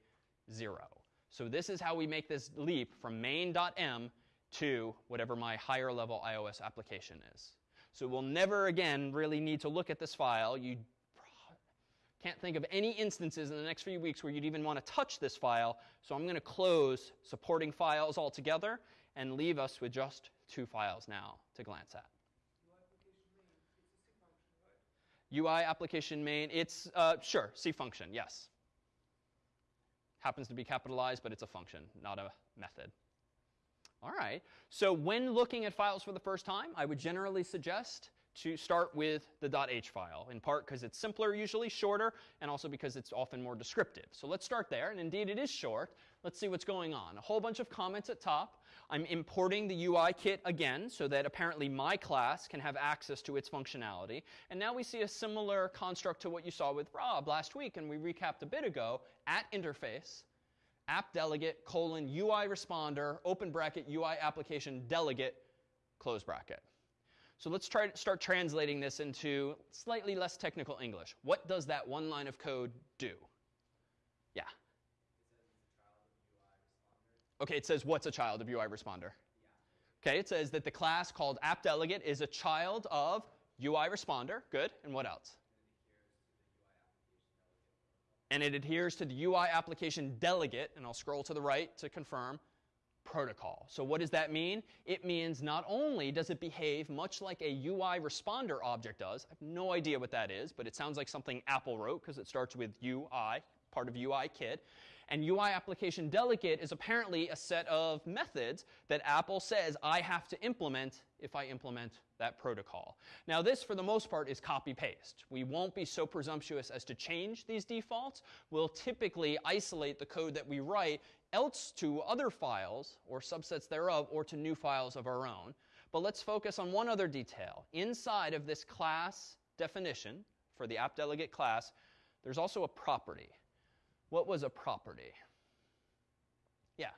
zero. So this is how we make this leap from main.m to whatever my higher level iOS application is. So we'll never again really need to look at this file. You can't think of any instances in the next few weeks where you'd even want to touch this file. So I'm going to close supporting files altogether and leave us with just two files now to glance at. UI application main, it's, uh, sure, C function, yes. Happens to be capitalized, but it's a function, not a method. All right. So when looking at files for the first time, I would generally suggest to start with the .h file, in part because it's simpler, usually shorter, and also because it's often more descriptive. So let's start there, and indeed it is short. Let's see what's going on. A whole bunch of comments at top. I'm importing the UI kit again so that apparently my class can have access to its functionality. And now we see a similar construct to what you saw with Rob last week, and we recapped a bit ago at interface app delegate colon UI responder open bracket UI application delegate close bracket. So let's try to start translating this into slightly less technical English. What does that one line of code do? Yeah. Okay, it says what's a child of UI responder? Okay, it says that the class called appdelegate is a child of UI responder. Good. And what else? And it adheres to the UI application delegate, and I'll scroll to the right to confirm, protocol. So what does that mean? It means not only does it behave much like a UI responder object does, I have no idea what that is, but it sounds like something Apple wrote because it starts with UI, part of UI kit. And UI application delegate is apparently a set of methods that Apple says I have to implement if I implement that protocol. Now, this, for the most part, is copy paste. We won't be so presumptuous as to change these defaults. We'll typically isolate the code that we write else to other files or subsets thereof or to new files of our own. But let's focus on one other detail. Inside of this class definition for the app delegate class, there's also a property. What was a property? Yeah.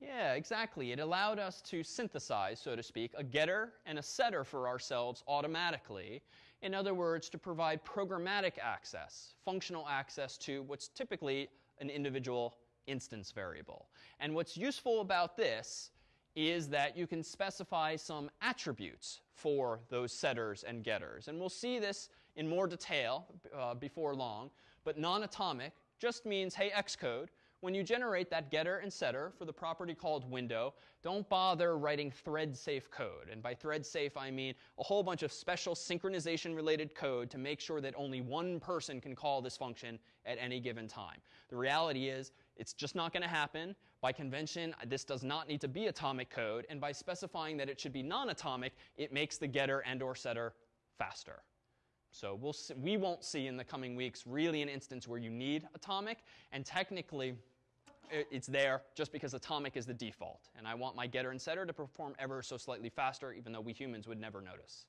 Yeah, exactly. It allowed us to synthesize, so to speak, a getter and a setter for ourselves automatically. In other words, to provide programmatic access, functional access to what's typically an individual instance variable. And what's useful about this is that you can specify some attributes for those setters and getters. And we'll see this in more detail uh, before long. But non atomic just means, hey, Xcode, when you generate that getter and setter for the property called window, don't bother writing thread safe code. And by thread safe, I mean a whole bunch of special synchronization related code to make sure that only one person can call this function at any given time. The reality is, it's just not going to happen. By convention, this does not need to be atomic code. And by specifying that it should be non atomic, it makes the getter and or setter faster. So we'll see, we won't see in the coming weeks really an instance where you need atomic, and technically it's there just because atomic is the default. And I want my getter and setter to perform ever so slightly faster, even though we humans would never notice.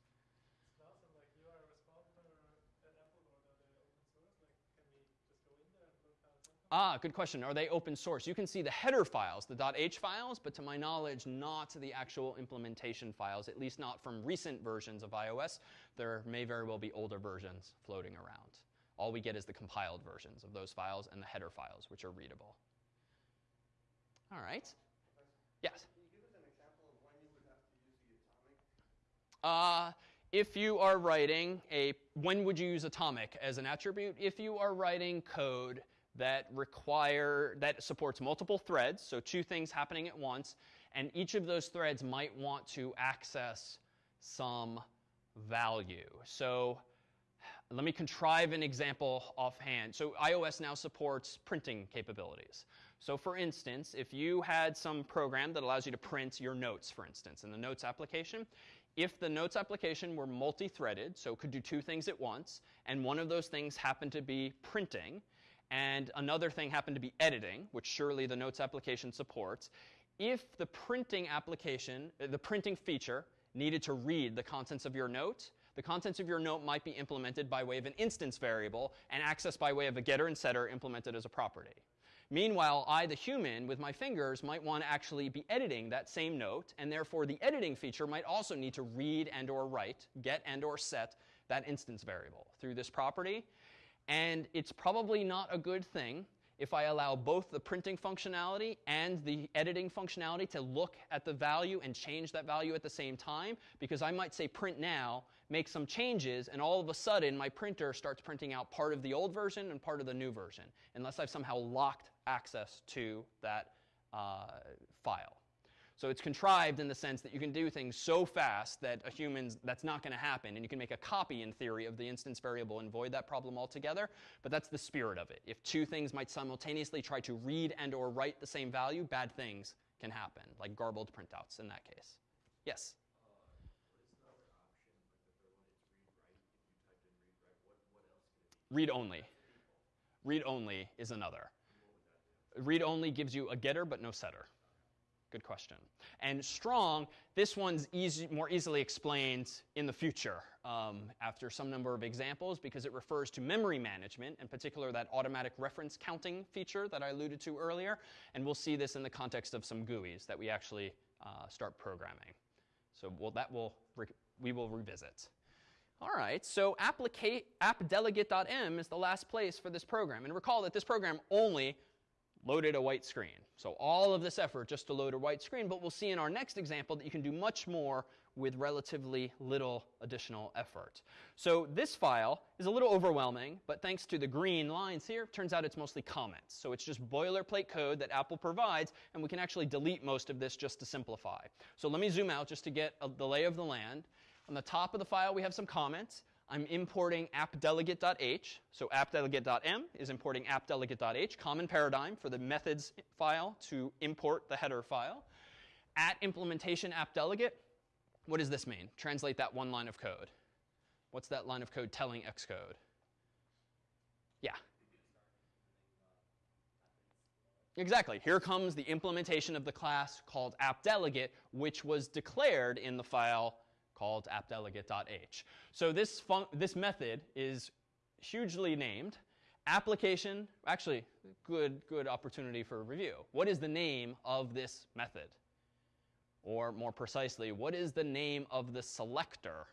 Ah, good question. Are they open source? You can see the header files, the .h files, but to my knowledge, not the actual implementation files, at least not from recent versions of iOS. There may very well be older versions floating around. All we get is the compiled versions of those files and the header files, which are readable. All right. Yes? Uh, if you are writing a, when would you use atomic as an attribute? If you are writing code that require, that supports multiple threads, so two things happening at once, and each of those threads might want to access some value. So let me contrive an example offhand. So iOS now supports printing capabilities. So for instance, if you had some program that allows you to print your notes, for instance, in the Notes application, if the Notes application were multi-threaded, so it could do two things at once, and one of those things happened to be printing, and another thing happened to be editing, which surely the Notes application supports, if the printing application, uh, the printing feature, needed to read the contents of your note, the contents of your note might be implemented by way of an instance variable and accessed by way of a getter and setter implemented as a property. Meanwhile, I, the human, with my fingers, might want to actually be editing that same note, and therefore the editing feature might also need to read and or write, get and or set that instance variable through this property. And it's probably not a good thing if I allow both the printing functionality and the editing functionality to look at the value and change that value at the same time, because I might say print now, make some changes, and all of a sudden my printer starts printing out part of the old version and part of the new version, unless I've somehow locked access to that uh, file. So it's contrived in the sense that you can do things so fast that a human's that's not going to happen, and you can make a copy in theory of the instance variable and void that problem altogether. But that's the spirit of it. If two things might simultaneously try to read and or write the same value, bad things can happen, like garbled printouts in that case. Yes. Read only. Read only is another. Read only gives you a getter but no setter. Good question. And strong, this one's easy, more easily explained in the future um, after some number of examples because it refers to memory management, in particular that automatic reference counting feature that I alluded to earlier. And we'll see this in the context of some GUIs that we actually uh, start programming. So we'll, that will we will revisit. All right, so appdelegate.m is the last place for this program. And recall that this program only loaded a white screen. So all of this effort just to load a white screen, but we'll see in our next example that you can do much more with relatively little additional effort. So this file is a little overwhelming, but thanks to the green lines here, turns out it's mostly comments. So it's just boilerplate code that Apple provides, and we can actually delete most of this just to simplify. So let me zoom out just to get the lay of the land. On the top of the file, we have some comments. I'm importing appdelegate.h. So appdelegate.m is importing appdelegate.h, common paradigm for the methods file to import the header file. At implementation appdelegate, what does this mean? Translate that one line of code. What's that line of code telling Xcode? Yeah. Exactly. Here comes the implementation of the class called appdelegate, which was declared in the file called appdelegate.h. So this, this method is hugely named. Application, actually, good, good opportunity for review. What is the name of this method? Or more precisely, what is the name of the selector?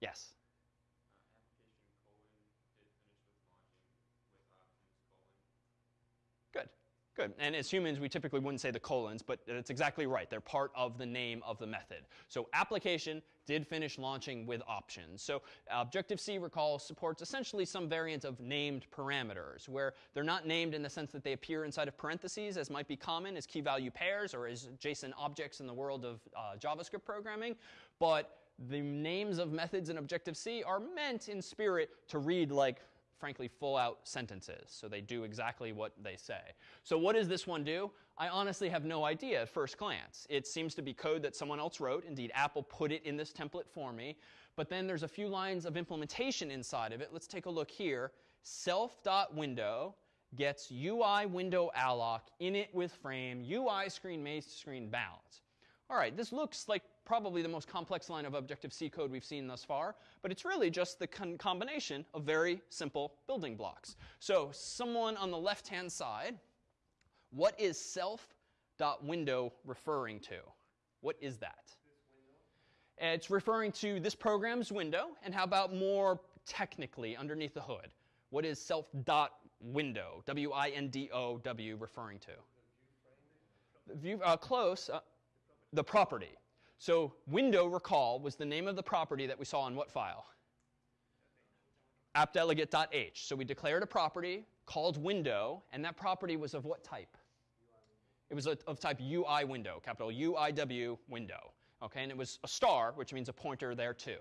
Yes? Good. And as humans, we typically wouldn't say the colons, but it's exactly right. They're part of the name of the method. So application did finish launching with options. So Objective-C, recall, supports essentially some variant of named parameters, where they're not named in the sense that they appear inside of parentheses, as might be common as key value pairs or as JSON objects in the world of uh, JavaScript programming, but the names of methods in Objective-C are meant in spirit to read like frankly, full out sentences. So they do exactly what they say. So what does this one do? I honestly have no idea at first glance. It seems to be code that someone else wrote. Indeed, Apple put it in this template for me. But then there's a few lines of implementation inside of it. Let's take a look here. Self.window gets UI window alloc, init with frame, UI screen main screen bounds. All right, this looks like probably the most complex line of Objective-C code we've seen thus far, but it's really just the con combination of very simple building blocks. So someone on the left-hand side, what is self.window referring to? What is that? It's referring to this program's window, and how about more technically underneath the hood? What is self.window, W-I-N-D-O-W, referring to? The view, uh, close, uh, the property. So window, recall, was the name of the property that we saw in what file? appdelegate.h. So we declared a property called window, and that property was of what type? It was of type UI window, capital UIW window. Okay, and it was a star, which means a pointer there too.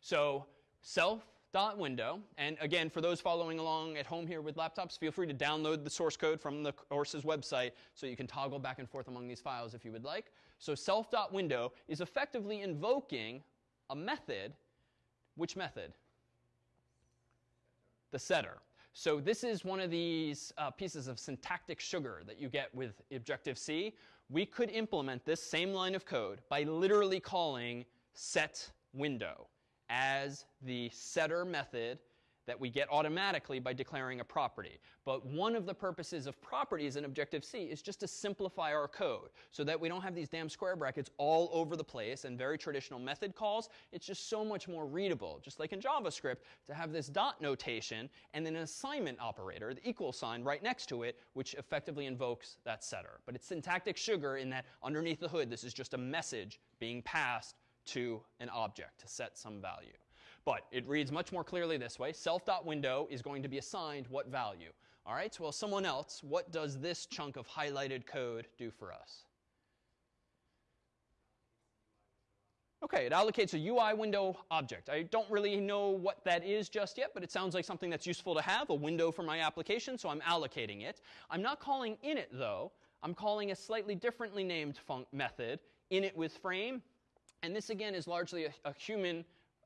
So self dot window. And again, for those following along at home here with laptops, feel free to download the source code from the course's website so you can toggle back and forth among these files if you would like. So self.window is effectively invoking a method. Which method? The setter. So this is one of these uh, pieces of syntactic sugar that you get with Objective-C. We could implement this same line of code by literally calling set window as the setter method that we get automatically by declaring a property. But one of the purposes of properties in Objective-C is just to simplify our code so that we don't have these damn square brackets all over the place and very traditional method calls. It's just so much more readable, just like in JavaScript, to have this dot notation and then an assignment operator, the equal sign, right next to it, which effectively invokes that setter. But it's syntactic sugar in that underneath the hood, this is just a message being passed to an object to set some value. But it reads much more clearly this way. Self.window is going to be assigned what value? All right, so well, someone else, what does this chunk of highlighted code do for us? Okay, it allocates a UI window object. I don't really know what that is just yet, but it sounds like something that's useful to have, a window for my application, so I'm allocating it. I'm not calling init, though. I'm calling a slightly differently named method, init with frame. And this, again, is largely a, a human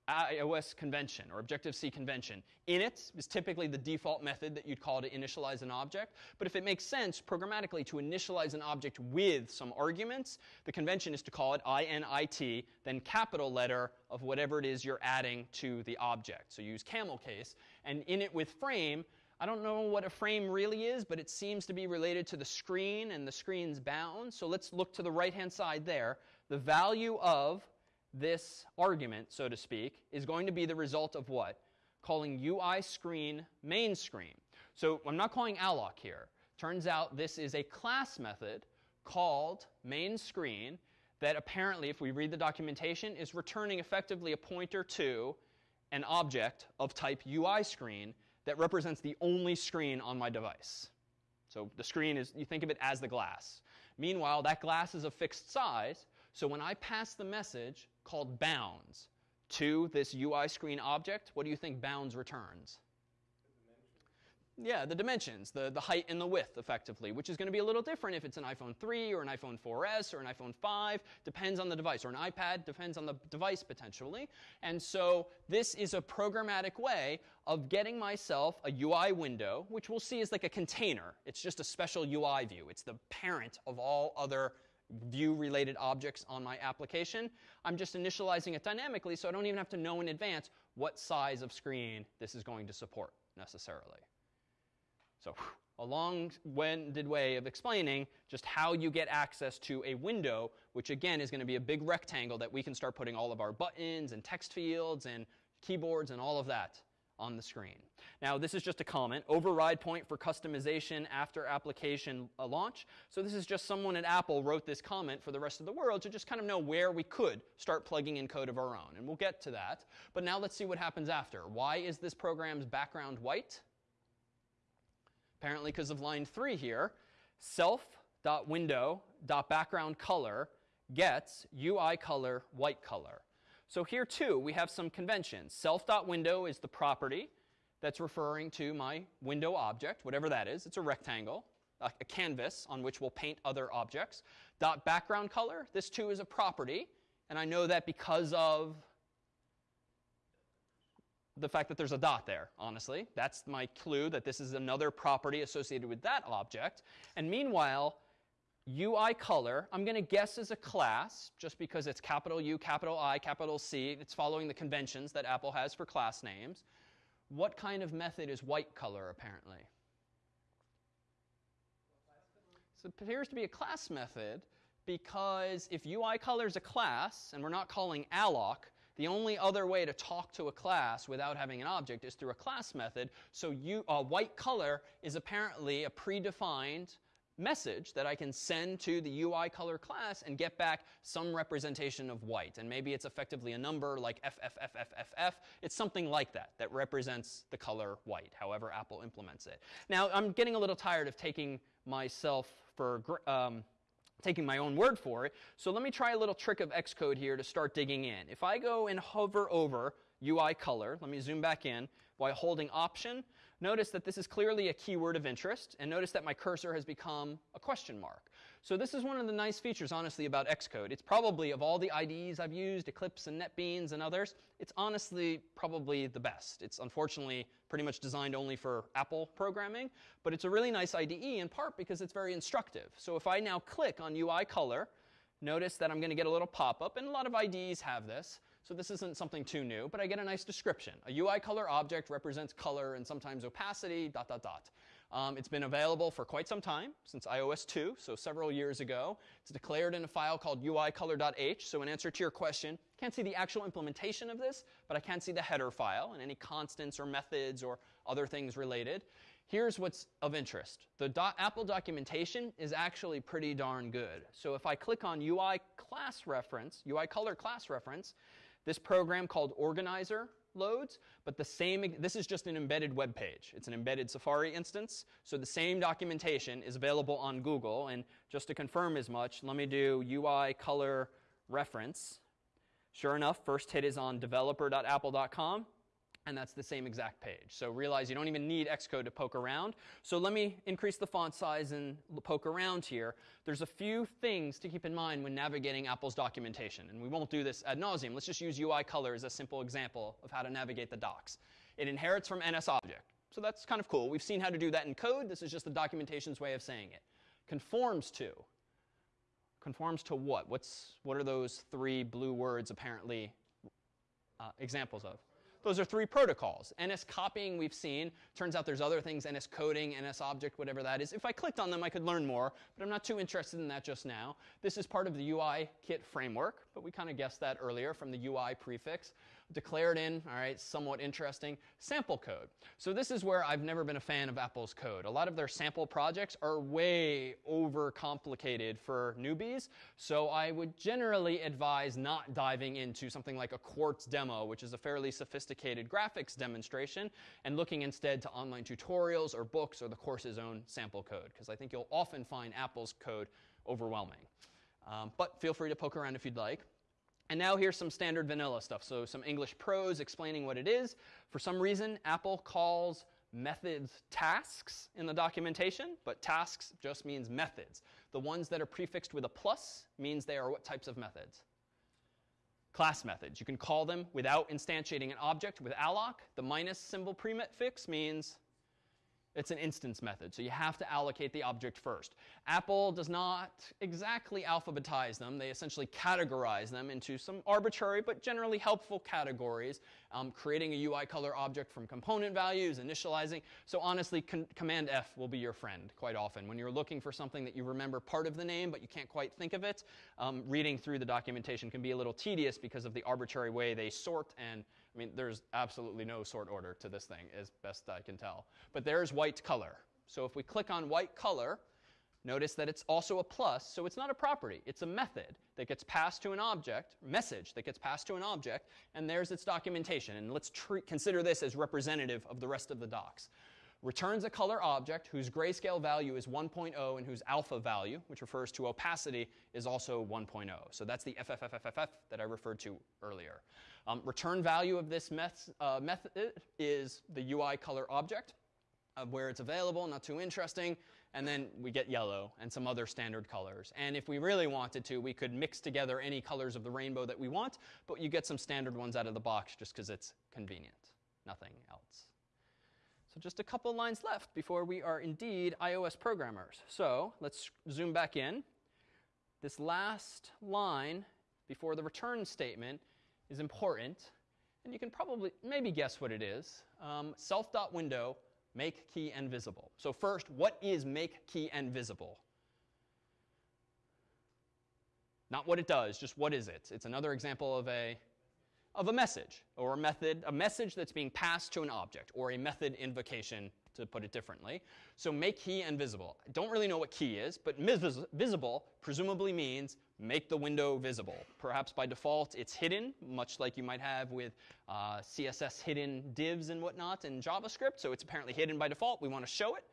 iOS convention or Objective-C convention. Init is typically the default method that you'd call to initialize an object. But if it makes sense programmatically to initialize an object with some arguments, the convention is to call it init, then capital letter of whatever it is you're adding to the object. So use camel case. And init with frame, I don't know what a frame really is, but it seems to be related to the screen and the screen's bounds. So let's look to the right-hand side there. The value of this argument, so to speak, is going to be the result of what? Calling UI screen main screen. So I'm not calling alloc here. Turns out this is a class method called main screen that apparently, if we read the documentation, is returning effectively a pointer to an object of type UI screen that represents the only screen on my device. So the screen is, you think of it as the glass. Meanwhile, that glass is a fixed size, so when I pass the message called bounds to this UI screen object, what do you think bounds returns? Yeah, the dimensions, the, the height and the width, effectively, which is going to be a little different if it's an iPhone 3 or an iPhone 4S or an iPhone 5, depends on the device, or an iPad, depends on the device potentially. And so this is a programmatic way of getting myself a UI window, which we'll see is like a container. It's just a special UI view. It's the parent of all other view related objects on my application. I'm just initializing it dynamically, so I don't even have to know in advance what size of screen this is going to support necessarily. So, a long-winded way of explaining just how you get access to a window, which again is going to be a big rectangle that we can start putting all of our buttons and text fields and keyboards and all of that on the screen. Now, this is just a comment. Override point for customization after application uh, launch. So this is just someone at Apple wrote this comment for the rest of the world to just kind of know where we could start plugging in code of our own. And we'll get to that. But now let's see what happens after. Why is this program's background white? Apparently because of line 3 here. Self.window.background color gets UI color white color. So here too, we have some conventions. Self.window is the property that's referring to my window object, whatever that is. It's a rectangle, a, a canvas on which we'll paint other objects. Dot background color, this too is a property. And I know that because of the fact that there's a dot there, honestly. That's my clue that this is another property associated with that object. And meanwhile, UI color, I'm going to guess is a class, just because it's capital U, capital I, capital C. It's following the conventions that Apple has for class names. What kind of method is white color, apparently? So it appears to be a class method because if UI color is a class, and we're not calling alloc, the only other way to talk to a class without having an object is through a class method. So you, uh, white color is apparently a predefined message that I can send to the UI color class and get back some representation of white. And maybe it's effectively a number like FFFFFF. It's something like that that represents the color white, however Apple implements it. Now, I'm getting a little tired of taking myself for um, taking my own word for it. So let me try a little trick of Xcode here to start digging in. If I go and hover over UI color, let me zoom back in, while holding Option, notice that this is clearly a keyword of interest, and notice that my cursor has become a question mark. So this is one of the nice features, honestly, about Xcode. It's probably, of all the IDEs I've used, Eclipse and NetBeans and others, it's honestly probably the best. It's unfortunately pretty much designed only for Apple programming, but it's a really nice IDE in part because it's very instructive. So if I now click on UI color, notice that I'm going to get a little pop-up, and a lot of IDEs have this. So this isn't something too new, but I get a nice description. A UI color object represents color and sometimes opacity, dot, dot, dot. Um, it's been available for quite some time, since iOS 2, so several years ago. It's declared in a file called uicolor.h. So in answer to your question, can't see the actual implementation of this, but I can see the header file and any constants or methods or other things related. Here's what's of interest. The Apple documentation is actually pretty darn good. So if I click on UI class reference, UI color class reference, this program called Organizer loads, but the same, this is just an embedded web page. It's an embedded Safari instance, so the same documentation is available on Google. And just to confirm as much, let me do UI color reference. Sure enough, first hit is on developer.apple.com and that's the same exact page. So realize you don't even need Xcode to poke around. So let me increase the font size and poke around here. There's a few things to keep in mind when navigating Apple's documentation, and we won't do this ad nauseum. Let's just use UI color as a simple example of how to navigate the docs. It inherits from NSObject. So that's kind of cool. We've seen how to do that in code. This is just the documentation's way of saying it. Conforms to. Conforms to what? What's, what are those three blue words apparently uh, examples of? Those are three protocols. NS copying we've seen. Turns out there's other things, NS coding, NS object, whatever that is. If I clicked on them, I could learn more, but I'm not too interested in that just now. This is part of the UI kit framework, but we kind of guessed that earlier from the UI prefix declared in, all right, somewhat interesting, sample code. So this is where I've never been a fan of Apple's code. A lot of their sample projects are way overcomplicated for newbies, so I would generally advise not diving into something like a Quartz demo, which is a fairly sophisticated graphics demonstration, and looking instead to online tutorials or books or the course's own sample code, because I think you'll often find Apple's code overwhelming. Um, but feel free to poke around if you'd like. And now here's some standard vanilla stuff. So some English prose explaining what it is. For some reason, Apple calls methods tasks in the documentation, but tasks just means methods. The ones that are prefixed with a plus means they are what types of methods? Class methods. You can call them without instantiating an object with alloc. The minus symbol prefix means it's an instance method, so you have to allocate the object first. Apple does not exactly alphabetize them. They essentially categorize them into some arbitrary but generally helpful categories, um, creating a UI color object from component values, initializing. So honestly, Command F will be your friend quite often. When you're looking for something that you remember part of the name but you can't quite think of it, um, reading through the documentation can be a little tedious because of the arbitrary way they sort and I mean, there's absolutely no sort order to this thing, as best I can tell. But there's white color. So if we click on white color, notice that it's also a plus, so it's not a property. It's a method that gets passed to an object, message that gets passed to an object, and there's its documentation. And let's treat, consider this as representative of the rest of the docs returns a color object whose grayscale value is 1.0 and whose alpha value, which refers to opacity, is also 1.0. So that's the FFFFF that I referred to earlier. Um, return value of this meth uh, method is the UI color object of where it's available, not too interesting. And then we get yellow and some other standard colors. And if we really wanted to, we could mix together any colors of the rainbow that we want, but you get some standard ones out of the box just because it's convenient. Nothing else. Just a couple lines left before we are indeed iOS programmers. So let's zoom back in. This last line before the return statement is important. And you can probably maybe guess what it is. Um, self.window, make key and visible. So first, what is make key and visible? Not what it does, just what is it? It's another example of a of a message or a method, a message that's being passed to an object or a method invocation to put it differently. So make key invisible. I don't really know what key is, but visible presumably means make the window visible. Perhaps by default it's hidden, much like you might have with uh, CSS hidden divs and whatnot in JavaScript. So it's apparently hidden by default. We want to show it.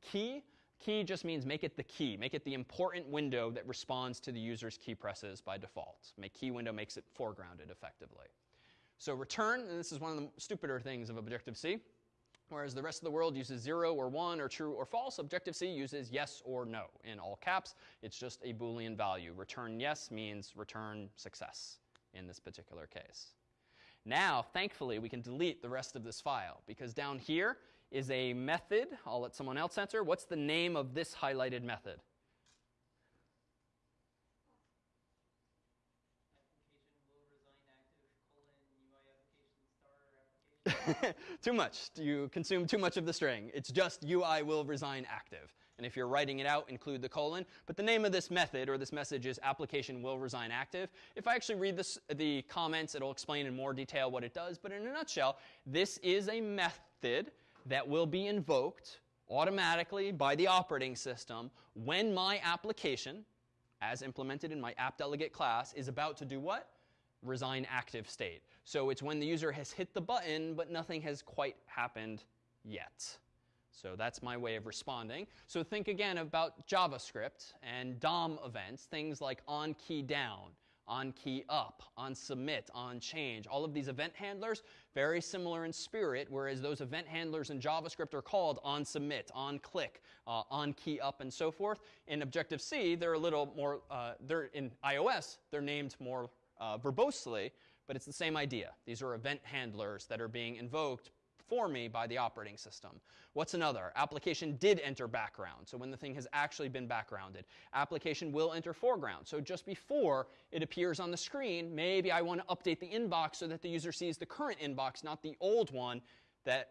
Key Key just means make it the key, make it the important window that responds to the user's key presses by default. Make key window makes it foregrounded effectively. So return, and this is one of the stupider things of Objective-C, whereas the rest of the world uses 0 or 1 or true or false, Objective-C uses yes or no in all caps. It's just a Boolean value. Return yes means return success in this particular case. Now, thankfully, we can delete the rest of this file because down here is a method. I'll let someone else answer. What's the name of this highlighted method? <laughs> too much. You consume too much of the string. It's just UI will resign active. And if you're writing it out, include the colon. But the name of this method or this message is application will resign active. If I actually read this, the comments, it'll explain in more detail what it does. But in a nutshell, this is a method that will be invoked automatically by the operating system when my application, as implemented in my app delegate class, is about to do what? Resign active state. So it's when the user has hit the button, but nothing has quite happened yet. So that's my way of responding. So think again about JavaScript and DOM events, things like on key down, on key up, on submit, on change. All of these event handlers, very similar in spirit, whereas those event handlers in JavaScript are called on submit, on click, uh, on key up, and so forth. In Objective-C, they're a little more, uh, they're in iOS, they're named more uh, verbosely, but it's the same idea. These are event handlers that are being invoked for me by the operating system. What's another? Application did enter background. So when the thing has actually been backgrounded. Application will enter foreground. So just before it appears on the screen, maybe I want to update the inbox so that the user sees the current inbox, not the old one, that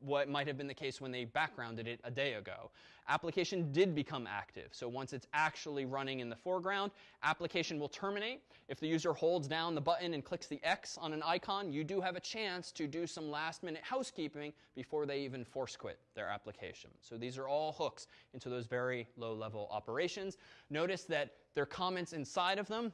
what might have been the case when they backgrounded it a day ago. Application did become active. So once it's actually running in the foreground, application will terminate. If the user holds down the button and clicks the X on an icon, you do have a chance to do some last minute housekeeping before they even force quit their application. So these are all hooks into those very low level operations. Notice that there are comments inside of them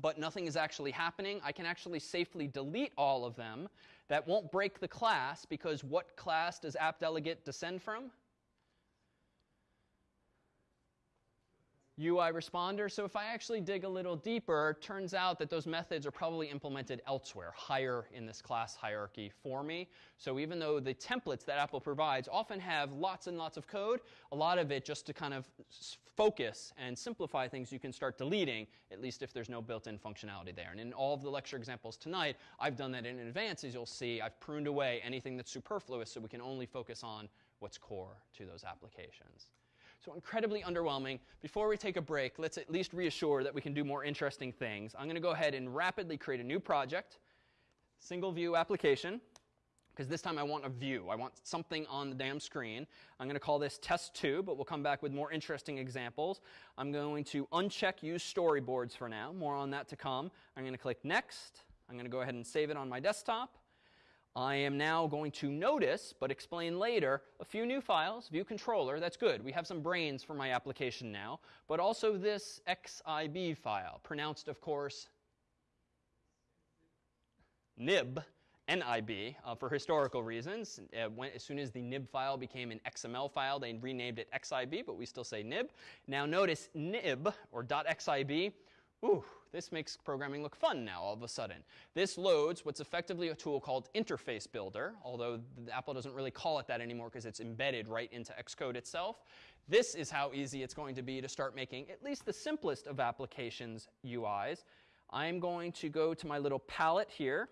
but nothing is actually happening. I can actually safely delete all of them that won't break the class because what class does app delegate descend from? UI responder. So if I actually dig a little deeper, turns out that those methods are probably implemented elsewhere, higher in this class hierarchy for me. So even though the templates that Apple provides often have lots and lots of code, a lot of it just to kind of focus and simplify things you can start deleting, at least if there's no built-in functionality there. And in all of the lecture examples tonight, I've done that in advance, as you'll see. I've pruned away anything that's superfluous so we can only focus on what's core to those applications. So incredibly underwhelming. Before we take a break, let's at least reassure that we can do more interesting things. I'm going to go ahead and rapidly create a new project, single view application, because this time I want a view. I want something on the damn screen. I'm going to call this test 2, but we'll come back with more interesting examples. I'm going to uncheck use storyboards for now. More on that to come. I'm going to click next. I'm going to go ahead and save it on my desktop. I am now going to notice, but explain later, a few new files, view controller, that's good. We have some brains for my application now, but also this XIB file, pronounced, of course, nib, NIB, uh, for historical reasons. Uh, when, as soon as the nib file became an XML file, they renamed it XIB, but we still say nib. Now notice nib, or .xib, ooh, this makes programming look fun now all of a sudden. This loads what's effectively a tool called Interface Builder, although Apple doesn't really call it that anymore because it's embedded right into Xcode itself. This is how easy it's going to be to start making at least the simplest of applications UIs. I'm going to go to my little palette here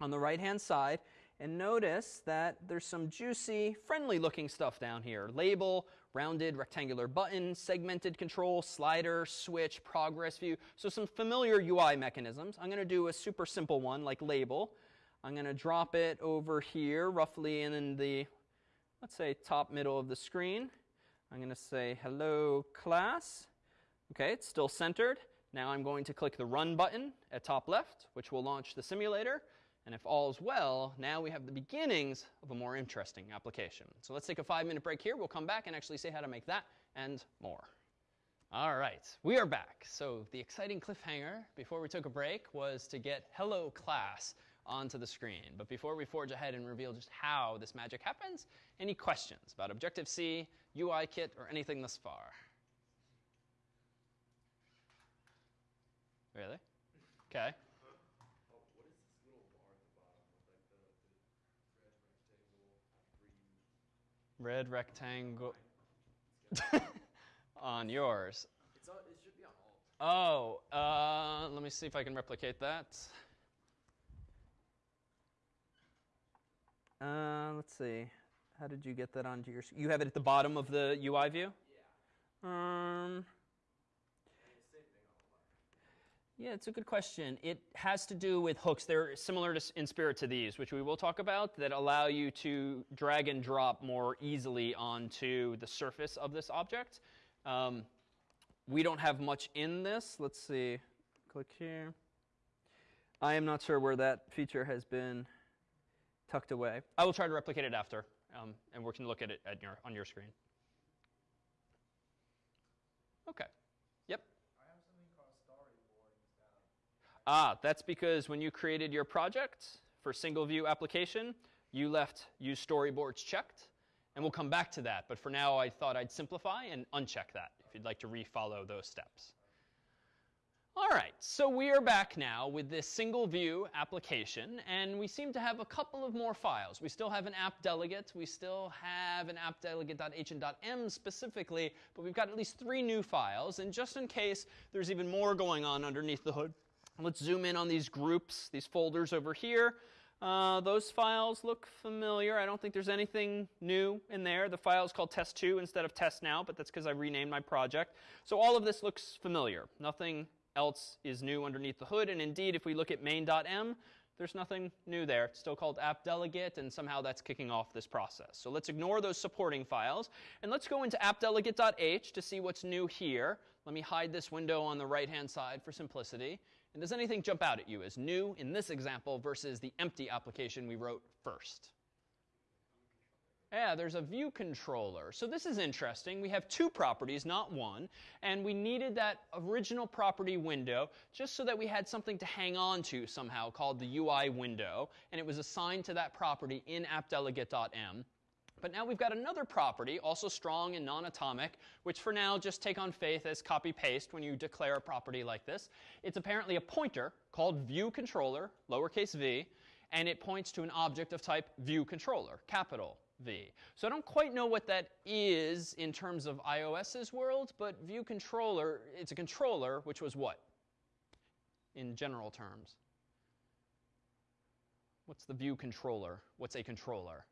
on the right-hand side and notice that there's some juicy, friendly looking stuff down here. Label, rounded rectangular button, segmented control, slider, switch, progress view. So some familiar UI mechanisms. I'm going to do a super simple one like label. I'm going to drop it over here roughly in the, let's say, top middle of the screen. I'm going to say hello class. Okay, it's still centered. Now I'm going to click the run button at top left, which will launch the simulator. And if all is well, now we have the beginnings of a more interesting application. So let's take a five minute break here. We'll come back and actually say how to make that and more. All right, we are back. So the exciting cliffhanger before we took a break was to get hello class onto the screen. But before we forge ahead and reveal just how this magic happens, any questions about Objective-C, UIKit, or anything thus far? Really? Okay. Red rectangle <laughs> on yours. It should be on alt. Oh, uh, let me see if I can replicate that. Uh, let's see. How did you get that onto your? You have it at the bottom of the UI view. Yeah. Um. Same thing on the left. Yeah, it's a good question. It has to do with hooks. They're similar to, in spirit to these, which we will talk about, that allow you to drag and drop more easily onto the surface of this object. Um, we don't have much in this. Let's see. Click here. I am not sure where that feature has been tucked away. I will try to replicate it after, um, and we can look at it at your, on your screen. Okay. Yep. I have something called storyboard instead of. Ah, that's because when you created your project for single view application, you left use storyboards checked. And we'll come back to that. But for now, I thought I'd simplify and uncheck that if you'd like to refollow those steps. All right, so we are back now with this single view application, and we seem to have a couple of more files. We still have an app delegate, we still have an app delegate.h and .m specifically, but we've got at least three new files, and just in case there's even more going on underneath the hood, let's zoom in on these groups, these folders over here. Uh, those files look familiar. I don't think there's anything new in there. The file is called test2 instead of test now, but that's because I renamed my project. So all of this looks familiar. Nothing else is new underneath the hood. And indeed, if we look at main.m, there's nothing new there. It's still called app delegate, and somehow that's kicking off this process. So let's ignore those supporting files, and let's go into appdelegate.h to see what's new here. Let me hide this window on the right-hand side for simplicity. And does anything jump out at you as new in this example versus the empty application we wrote first? Yeah, there's a view controller. So this is interesting. We have two properties, not one, and we needed that original property window just so that we had something to hang on to somehow called the UI window, and it was assigned to that property in appdelegate.m. But now we've got another property, also strong and non-atomic, which for now just take on faith as copy-paste when you declare a property like this. It's apparently a pointer called view controller, lowercase v, and it points to an object of type view controller, capital V. So I don't quite know what that is in terms of iOS's world, but view controller, it's a controller, which was what? In general terms. What's the view controller? What's a controller?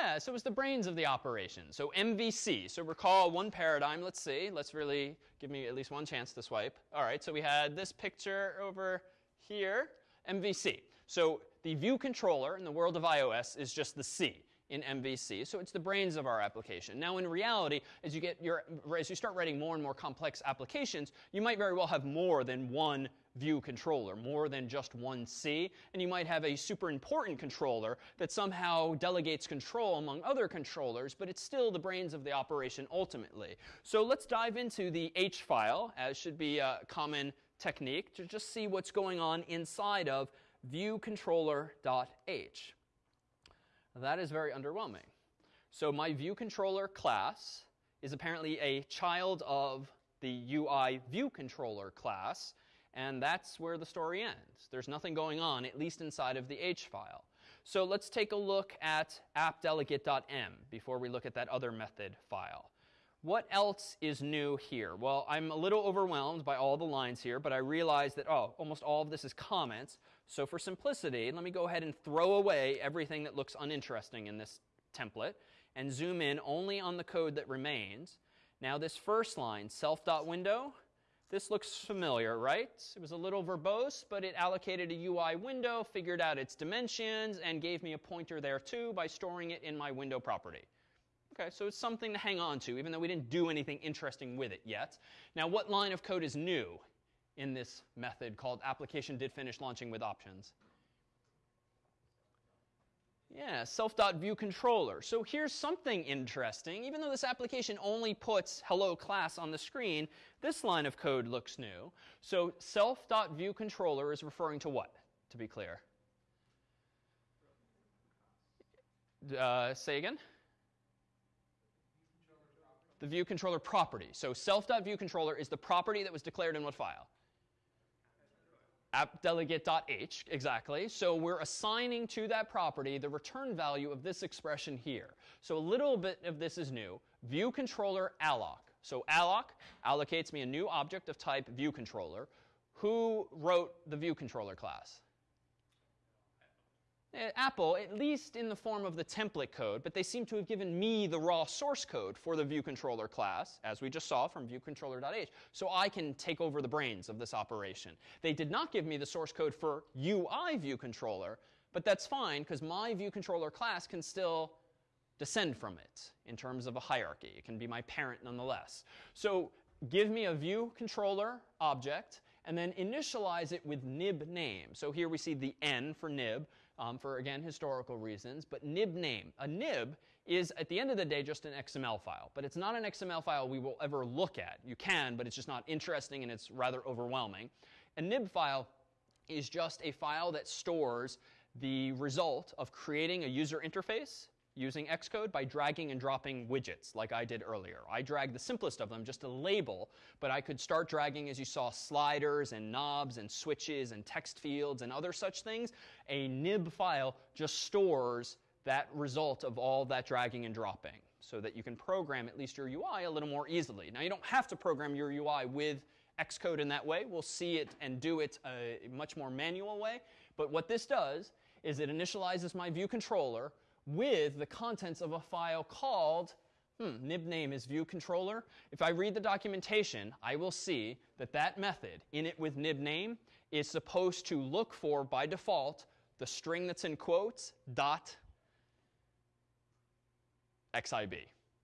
Yeah, so it was the brains of the operation. So MVC. So recall one paradigm. Let's see. Let's really give me at least one chance to swipe. All right, so we had this picture over here, MVC. So the view controller in the world of iOS is just the C in MVC. So it's the brains of our application. Now, in reality, as you get your, as you start writing more and more complex applications, you might very well have more than one view controller, more than just one C. And you might have a super important controller that somehow delegates control among other controllers, but it's still the brains of the operation ultimately. So let's dive into the H file, as should be a common technique, to just see what's going on inside of viewcontroller.h. That is very underwhelming. So my viewController class is apparently a child of the UI viewController class, and that's where the story ends. There's nothing going on, at least inside of the H file. So let's take a look at appdelegate.m before we look at that other method file. What else is new here? Well, I'm a little overwhelmed by all the lines here, but I realize that, oh, almost all of this is comments. So for simplicity, let me go ahead and throw away everything that looks uninteresting in this template and zoom in only on the code that remains. Now this first line, self.window, this looks familiar, right? It was a little verbose, but it allocated a UI window, figured out its dimensions, and gave me a pointer there too by storing it in my window property. Okay, so it's something to hang on to, even though we didn't do anything interesting with it yet. Now, what line of code is new in this method called application did finish launching with options? Yeah, self.viewController. So here's something interesting. Even though this application only puts hello class on the screen, this line of code looks new. So self.viewController is referring to what, to be clear? Uh, say again? the view controller property. So self.viewController is the property that was declared in what file? appdelegate.h, exactly. So we're assigning to that property the return value of this expression here. So a little bit of this is new. View controller alloc. So alloc allocates me a new object of type view controller. Who wrote the view controller class? Uh, Apple, at least in the form of the template code, but they seem to have given me the raw source code for the viewController class, as we just saw from viewcontroller.h, so I can take over the brains of this operation. They did not give me the source code for UI viewController, but that's fine because my viewController class can still descend from it in terms of a hierarchy. It can be my parent nonetheless. So give me a view controller object and then initialize it with nib name. So here we see the n for nib um, for, again, historical reasons. But nib name. A nib is, at the end of the day, just an XML file. But it's not an XML file we will ever look at. You can, but it's just not interesting and it's rather overwhelming. A nib file is just a file that stores the result of creating a user interface using Xcode by dragging and dropping widgets like I did earlier. I dragged the simplest of them, just a label, but I could start dragging, as you saw, sliders and knobs and switches and text fields and other such things. A nib file just stores that result of all that dragging and dropping so that you can program at least your UI a little more easily. Now, you don't have to program your UI with Xcode in that way. We'll see it and do it a much more manual way. But what this does is it initializes my view controller with the contents of a file called, hmm, nib name is view controller. If I read the documentation, I will see that that method, init with nib name, is supposed to look for, by default, the string that's in quotes, dot xib.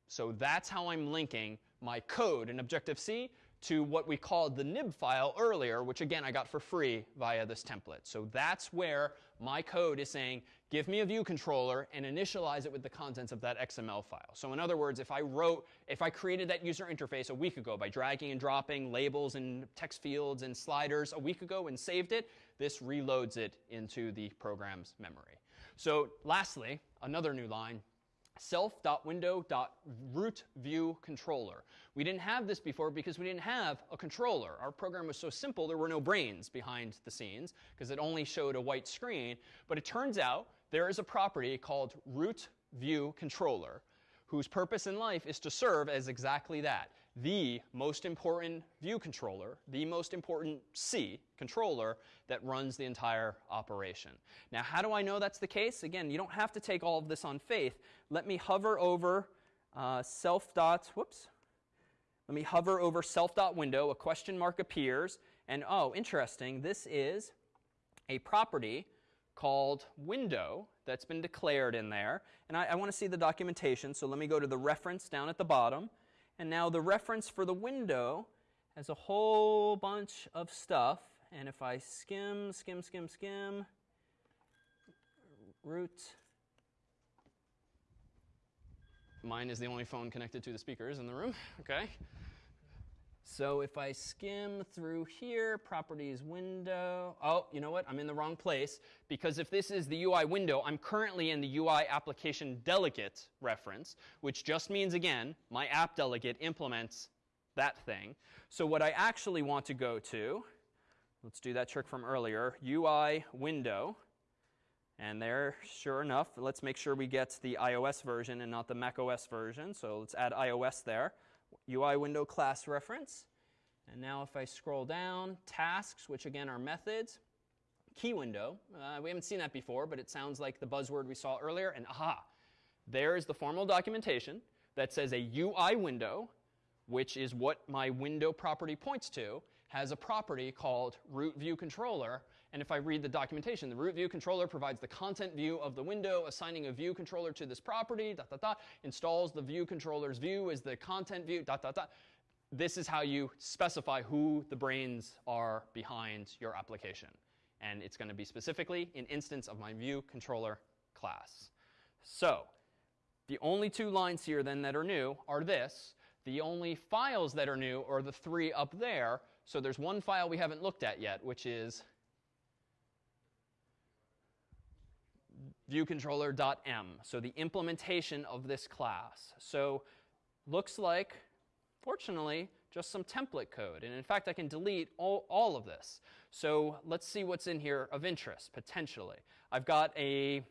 So that's how I'm linking my code in Objective-C to what we called the nib file earlier, which again I got for free via this template. So that's where my code is saying, give me a view controller and initialize it with the contents of that XML file. So in other words, if I wrote, if I created that user interface a week ago by dragging and dropping labels and text fields and sliders a week ago and saved it, this reloads it into the program's memory. So lastly, another new line, self.window.rootViewController. We didn't have this before because we didn't have a controller. Our program was so simple, there were no brains behind the scenes because it only showed a white screen. But it turns out there is a property called rootViewController whose purpose in life is to serve as exactly that the most important view controller, the most important C controller that runs the entire operation. Now, how do I know that's the case? Again, you don't have to take all of this on faith. Let me hover over uh, self dot, whoops. Let me hover over self dot window. A question mark appears. And oh, interesting, this is a property called window that's been declared in there. And I, I want to see the documentation, so let me go to the reference down at the bottom. And now the reference for the window has a whole bunch of stuff. And if I skim, skim, skim, skim, root, mine is the only phone connected to the speakers in the room, <laughs> okay? So if I skim through here, properties window, oh, you know what? I'm in the wrong place because if this is the UI window, I'm currently in the UI application delegate reference, which just means, again, my app delegate implements that thing. So what I actually want to go to, let's do that trick from earlier, UI window. And there, sure enough, let's make sure we get the iOS version and not the macOS version. So let's add iOS there. UI window class reference. And now if I scroll down, tasks, which again are methods, key window. Uh, we haven't seen that before, but it sounds like the buzzword we saw earlier. And aha, there is the formal documentation that says a UI window, which is what my window property points to, has a property called root view controller. And if I read the documentation, the root view controller provides the content view of the window, assigning a view controller to this property, dot, dot, dot, installs the view controller's view as the content view, dot, dot, dot. This is how you specify who the brains are behind your application. And it's going to be specifically an instance of my view controller class. So the only two lines here then that are new are this. The only files that are new are the three up there. So there's one file we haven't looked at yet, which is viewcontroller.m. So the implementation of this class. So looks like, fortunately, just some template code. And in fact, I can delete all, all of this. So let's see what's in here of interest, potentially. I've got a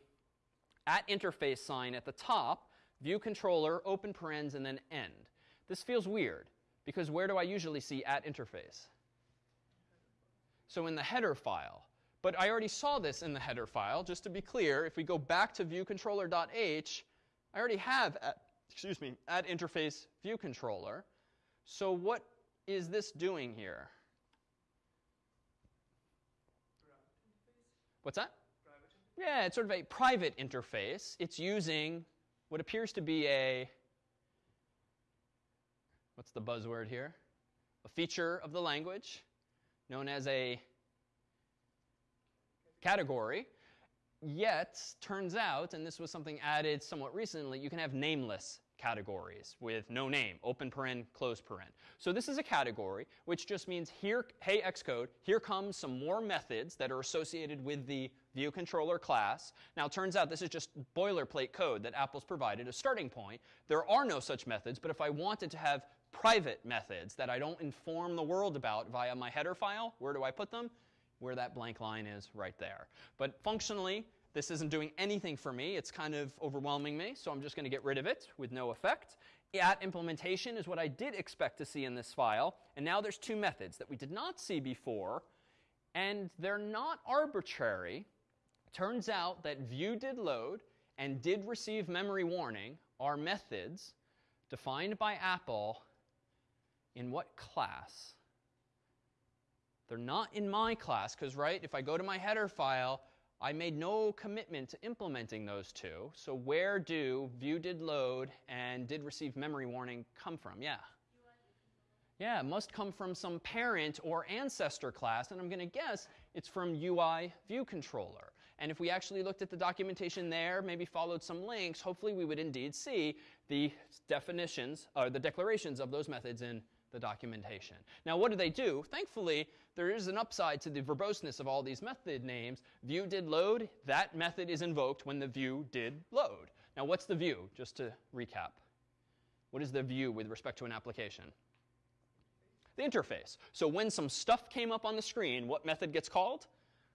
at interface sign at the top, view controller, open parens, and then end. This feels weird, because where do I usually see at interface? So in the header file. But I already saw this in the header file. Just to be clear, if we go back to viewcontroller.h, I already have, at, excuse me, at interface viewController. So what is this doing here? What's that? Yeah, it's sort of a private interface. It's using what appears to be a, what's the buzzword here? A feature of the language known as a category. Yet, turns out, and this was something added somewhat recently, you can have nameless categories with no name, open paren, close paren. So this is a category, which just means here, hey Xcode, here comes some more methods that are associated with the view controller class. Now turns out this is just boilerplate code that Apple's provided a starting point. There are no such methods, but if I wanted to have private methods that I don't inform the world about via my header file, where do I put them? Where that blank line is right there. But functionally, this isn't doing anything for me. It's kind of overwhelming me, so I'm just going to get rid of it with no effect. At implementation is what I did expect to see in this file. And now there's two methods that we did not see before, and they're not arbitrary. Turns out that view did load and did receive memory warning are methods defined by Apple in what class? They're not in my class because, right, if I go to my header file, I made no commitment to implementing those two. So where do view did load and did receive memory warning come from? Yeah. Yeah, must come from some parent or ancestor class, and I'm going to guess it's from UI view controller. And if we actually looked at the documentation there, maybe followed some links, hopefully we would indeed see the definitions or the declarations of those methods in the documentation. Now, what do they do? Thankfully, there is an upside to the verboseness of all these method names. View did load, that method is invoked when the view did load. Now, what's the view? Just to recap. What is the view with respect to an application? The interface. So when some stuff came up on the screen, what method gets called?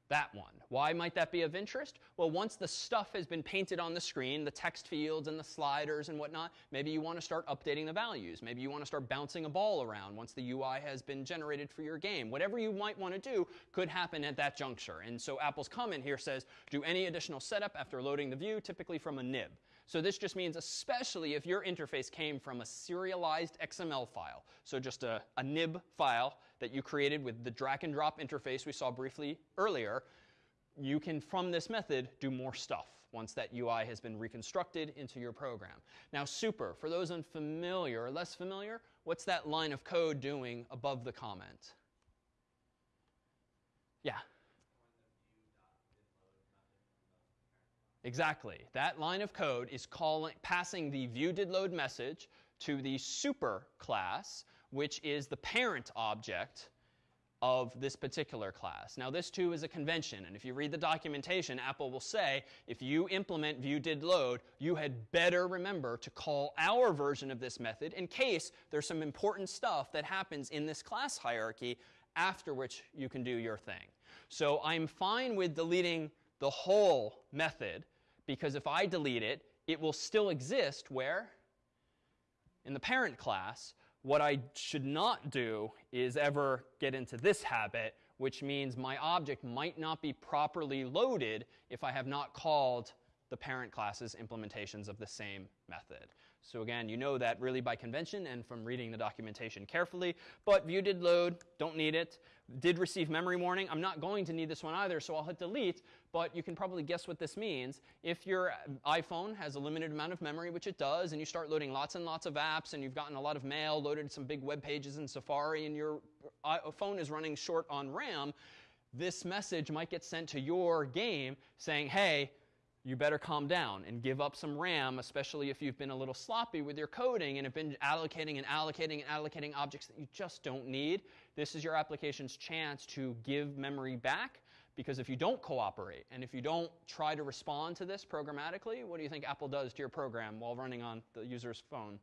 That one. Why might that be of interest? Well, once the stuff has been painted on the screen, the text fields and the sliders and whatnot, maybe you want to start updating the values. Maybe you want to start bouncing a ball around once the UI has been generated for your game. Whatever you might want to do could happen at that juncture. And so Apple's comment here says, do any additional setup after loading the view, typically from a nib. So this just means especially if your interface came from a serialized XML file, so just a, a nib file that you created with the drag and drop interface we saw briefly earlier, you can, from this method, do more stuff once that UI has been reconstructed into your program. Now, super, for those unfamiliar or less familiar, what's that line of code doing above the comment? Yeah. Exactly. That line of code is calling, passing the view did load message to the super class, which is the parent object of this particular class. Now, this too is a convention, and if you read the documentation, Apple will say if you implement view did load, you had better remember to call our version of this method in case there's some important stuff that happens in this class hierarchy after which you can do your thing. So I'm fine with deleting the whole method because if I delete it, it will still exist where? In the parent class. What I should not do is ever get into this habit, which means my object might not be properly loaded if I have not called the parent class's implementations of the same method. So again, you know that really by convention and from reading the documentation carefully. But view did load, don't need it. Did receive memory warning. I'm not going to need this one either, so I'll hit delete. But you can probably guess what this means. If your iPhone has a limited amount of memory, which it does, and you start loading lots and lots of apps, and you've gotten a lot of mail, loaded some big web pages in Safari, and your phone is running short on RAM, this message might get sent to your game saying, hey, you better calm down and give up some RAM, especially if you've been a little sloppy with your coding and have been allocating and allocating and allocating objects that you just don't need. This is your application's chance to give memory back because if you don't cooperate and if you don't try to respond to this programmatically, what do you think Apple does to your program while running on the user's phone?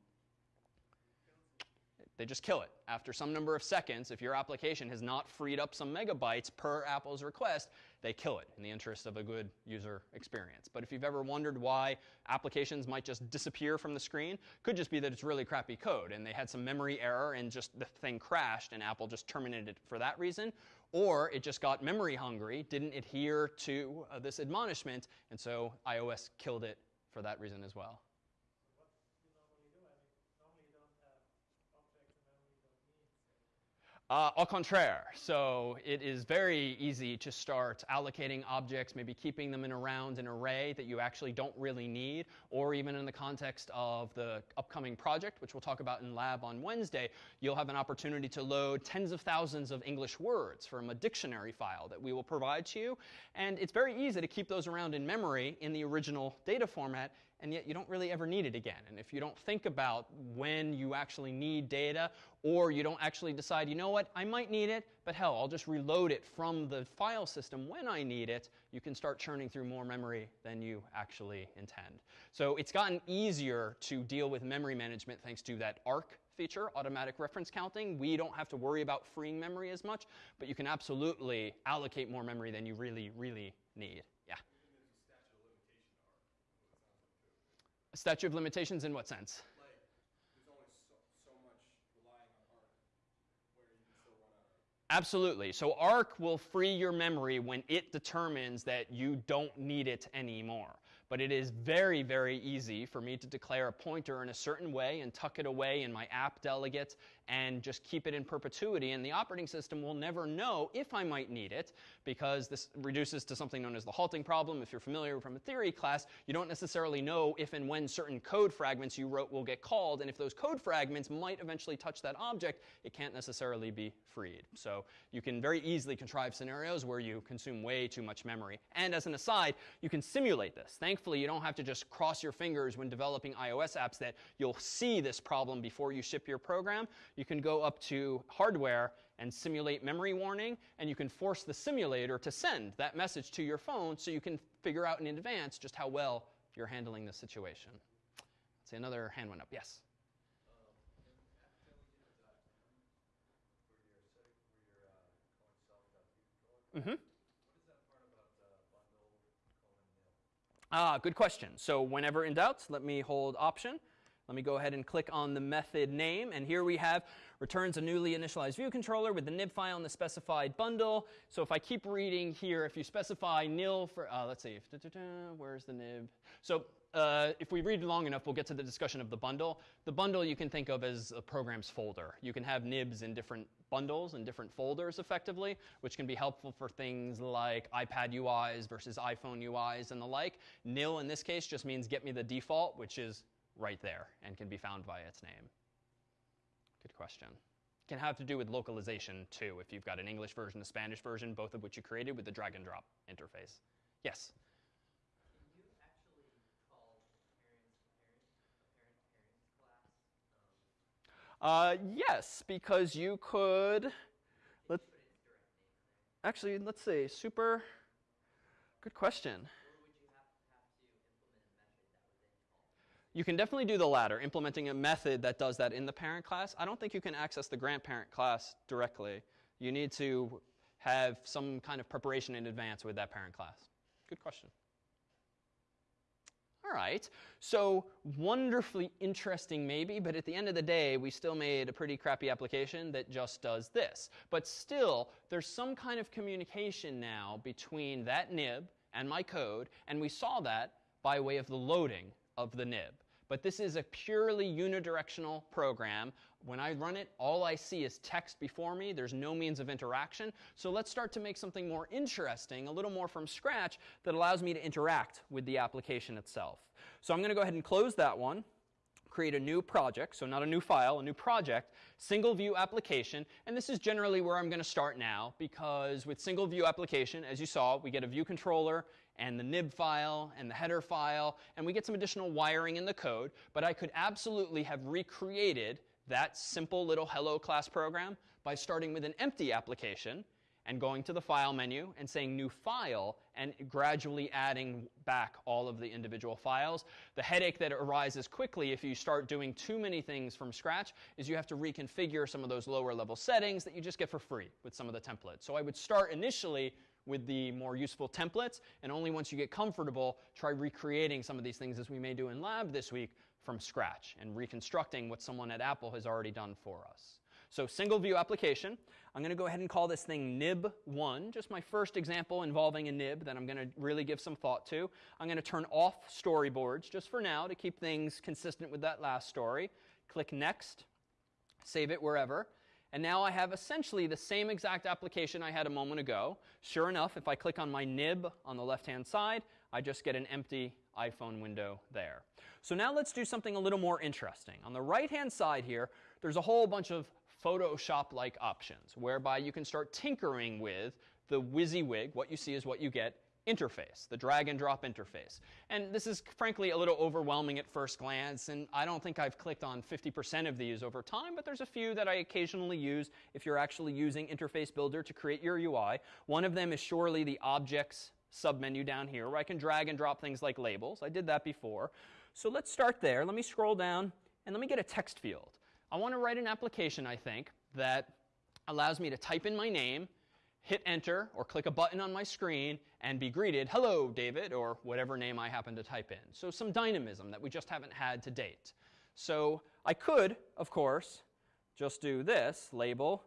They just kill it. After some number of seconds, if your application has not freed up some megabytes per Apple's request, they kill it in the interest of a good user experience. But if you've ever wondered why applications might just disappear from the screen, could just be that it's really crappy code and they had some memory error and just the thing crashed and Apple just terminated it for that reason. Or it just got memory hungry, didn't adhere to uh, this admonishment, and so iOS killed it for that reason as well. Uh, au contraire, so it is very easy to start allocating objects, maybe keeping them in around an array that you actually don't really need, or even in the context of the upcoming project, which we'll talk about in lab on Wednesday, you'll have an opportunity to load tens of thousands of English words from a dictionary file that we will provide to you. And it's very easy to keep those around in memory in the original data format and yet you don't really ever need it again. And if you don't think about when you actually need data, or you don't actually decide, you know what, I might need it, but hell, I'll just reload it from the file system when I need it, you can start churning through more memory than you actually intend. So it's gotten easier to deal with memory management thanks to that ARC feature, automatic reference counting. We don't have to worry about freeing memory as much, but you can absolutely allocate more memory than you really, really need. A statute of limitations in what sense? Like, there's only so, so much relying on ARC where you can still run out of Absolutely. So ARC will free your memory when it determines that you don't need it anymore. But it is very, very easy for me to declare a pointer in a certain way and tuck it away in my app delegate and just keep it in perpetuity. And the operating system will never know if I might need it because this reduces to something known as the halting problem. If you're familiar from a theory class, you don't necessarily know if and when certain code fragments you wrote will get called. And if those code fragments might eventually touch that object, it can't necessarily be freed. So you can very easily contrive scenarios where you consume way too much memory. And as an aside, you can simulate this. Thankfully, you don't have to just cross your fingers when developing iOS apps that you'll see this problem before you ship your program. You can go up to hardware and simulate memory warning, and you can force the simulator to send that message to your phone so you can figure out in advance just how well you're handling the situation. Let's See, another hand went up. Yes? Mm-hmm. Ah, good question. So whenever in doubt, let me hold option. Let me go ahead and click on the method name, and here we have returns a newly initialized view controller with the nib file in the specified bundle. So if I keep reading here, if you specify nil for, uh, let's see, where's the nib? So uh, if we read long enough, we'll get to the discussion of the bundle. The bundle you can think of as a program's folder. You can have nibs in different bundles and different folders effectively, which can be helpful for things like iPad UIs versus iPhone UIs and the like. Nil in this case just means get me the default, which is right there and can be found by its name. Good question. Can have to do with localization too, if you've got an English version, a Spanish version, both of which you created with the drag and drop interface. Yes? Can you actually call parents, parent, parents class? Um, Uh, yes, because you could. Let, put its direct name in there. actually, let's see. Super. Good question. Or would you have, have to implement a method that would then call? You can definitely do the latter, implementing a method that does that in the parent class. I don't think you can access the grandparent class directly. You need to have some kind of preparation in advance with that parent class. Good question. All right, so wonderfully interesting, maybe, but at the end of the day, we still made a pretty crappy application that just does this. But still, there's some kind of communication now between that nib and my code, and we saw that by way of the loading of the nib. But this is a purely unidirectional program. When I run it, all I see is text before me. There's no means of interaction. So let's start to make something more interesting, a little more from scratch, that allows me to interact with the application itself. So I'm going to go ahead and close that one create a new project, so not a new file, a new project, single view application, and this is generally where I'm going to start now because with single view application, as you saw, we get a view controller and the nib file and the header file, and we get some additional wiring in the code, but I could absolutely have recreated that simple little hello class program by starting with an empty application and going to the file menu and saying new file and gradually adding back all of the individual files. The headache that arises quickly if you start doing too many things from scratch is you have to reconfigure some of those lower level settings that you just get for free with some of the templates. So I would start initially with the more useful templates and only once you get comfortable try recreating some of these things as we may do in lab this week from scratch and reconstructing what someone at Apple has already done for us. So single view application. I'm going to go ahead and call this thing nib1, just my first example involving a nib that I'm going to really give some thought to. I'm going to turn off storyboards just for now to keep things consistent with that last story. Click next, save it wherever. And now I have essentially the same exact application I had a moment ago. Sure enough, if I click on my nib on the left-hand side, I just get an empty iPhone window there. So now let's do something a little more interesting. On the right-hand side here, there's a whole bunch of Photoshop-like options whereby you can start tinkering with the WYSIWYG, what you see is what you get, interface, the drag and drop interface. And this is frankly a little overwhelming at first glance, and I don't think I've clicked on 50% of these over time, but there's a few that I occasionally use if you're actually using Interface Builder to create your UI. One of them is surely the Objects submenu down here, where I can drag and drop things like labels. I did that before. So let's start there. Let me scroll down, and let me get a text field. I want to write an application, I think, that allows me to type in my name, hit enter, or click a button on my screen, and be greeted, hello, David, or whatever name I happen to type in. So some dynamism that we just haven't had to date. So I could, of course, just do this, label,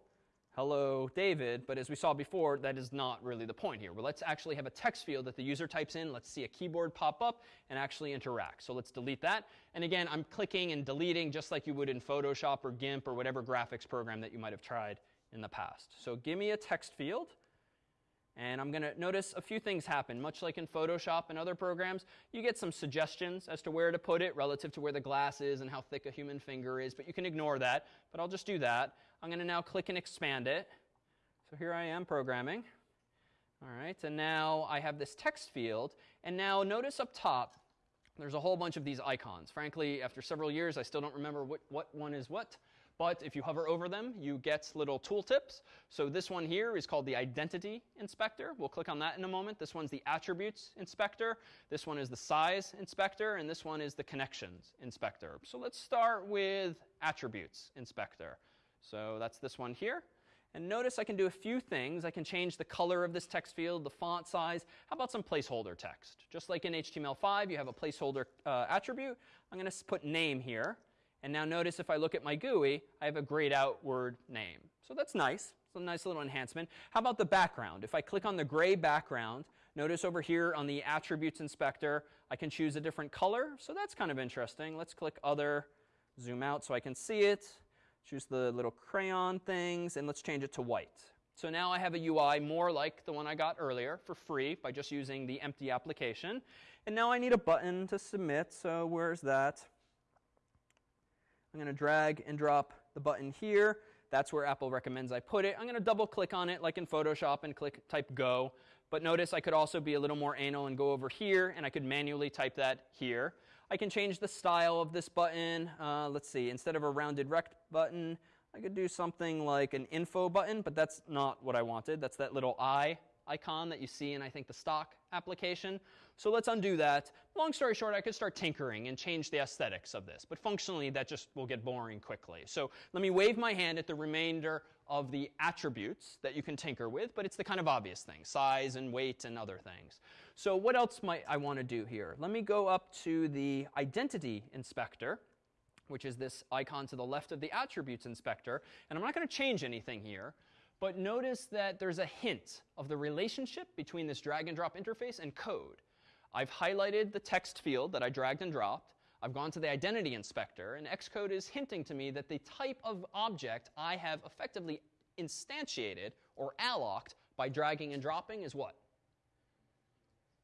hello, David, but as we saw before, that is not really the point here. Well, let's actually have a text field that the user types in. Let's see a keyboard pop up and actually interact. So let's delete that. And again, I'm clicking and deleting just like you would in Photoshop or GIMP or whatever graphics program that you might have tried in the past. So give me a text field. And I'm going to notice a few things happen. Much like in Photoshop and other programs, you get some suggestions as to where to put it relative to where the glass is and how thick a human finger is, but you can ignore that. But I'll just do that. I'm going to now click and expand it. So here I am programming. All right, and now I have this text field. And now notice up top, there's a whole bunch of these icons. Frankly, after several years, I still don't remember what, what one is what. But if you hover over them, you get little tooltips. So this one here is called the Identity Inspector. We'll click on that in a moment. This one's the Attributes Inspector. This one is the Size Inspector, and this one is the Connections Inspector. So let's start with Attributes Inspector. So that's this one here. And notice I can do a few things. I can change the color of this text field, the font size. How about some placeholder text? Just like in HTML5, you have a placeholder uh, attribute. I'm going to put name here. And now notice if I look at my GUI, I have a grayed out word name. So that's nice. It's a nice little enhancement. How about the background? If I click on the gray background, notice over here on the attributes inspector, I can choose a different color. So that's kind of interesting. Let's click other, zoom out so I can see it. Choose the little crayon things, and let's change it to white. So now I have a UI more like the one I got earlier for free by just using the empty application. And now I need a button to submit, so where's that? I'm going to drag and drop the button here. That's where Apple recommends I put it. I'm going to double click on it like in Photoshop and click type go. But notice I could also be a little more anal and go over here, and I could manually type that here. I can change the style of this button. Uh, let's see, instead of a rounded rect button, I could do something like an info button, but that's not what I wanted. That's that little eye icon that you see in, I think, the stock application. So let's undo that. Long story short, I could start tinkering and change the aesthetics of this, but functionally that just will get boring quickly. So let me wave my hand at the remainder of the attributes that you can tinker with, but it's the kind of obvious things, size and weight and other things. So what else might I want to do here? Let me go up to the identity inspector, which is this icon to the left of the attributes inspector, and I'm not going to change anything here. But notice that there's a hint of the relationship between this drag and drop interface and code. I've highlighted the text field that I dragged and dropped. I've gone to the identity inspector, and Xcode is hinting to me that the type of object I have effectively instantiated or allocked by dragging and dropping is what?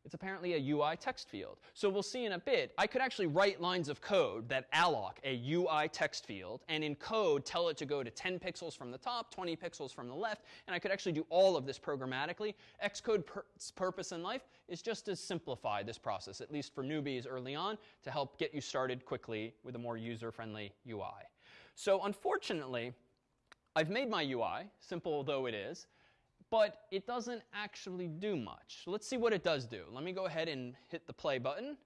It's apparently a UI text field. So we'll see in a bit, I could actually write lines of code that alloc a UI text field, and in code tell it to go to 10 pixels from the top, 20 pixels from the left, and I could actually do all of this programmatically. Xcode's pur purpose in life is just to simplify this process, at least for newbies early on, to help get you started quickly with a more user-friendly UI. So unfortunately, I've made my UI, simple though it is, but it doesn't actually do much. Let's see what it does do. Let me go ahead and hit the play button.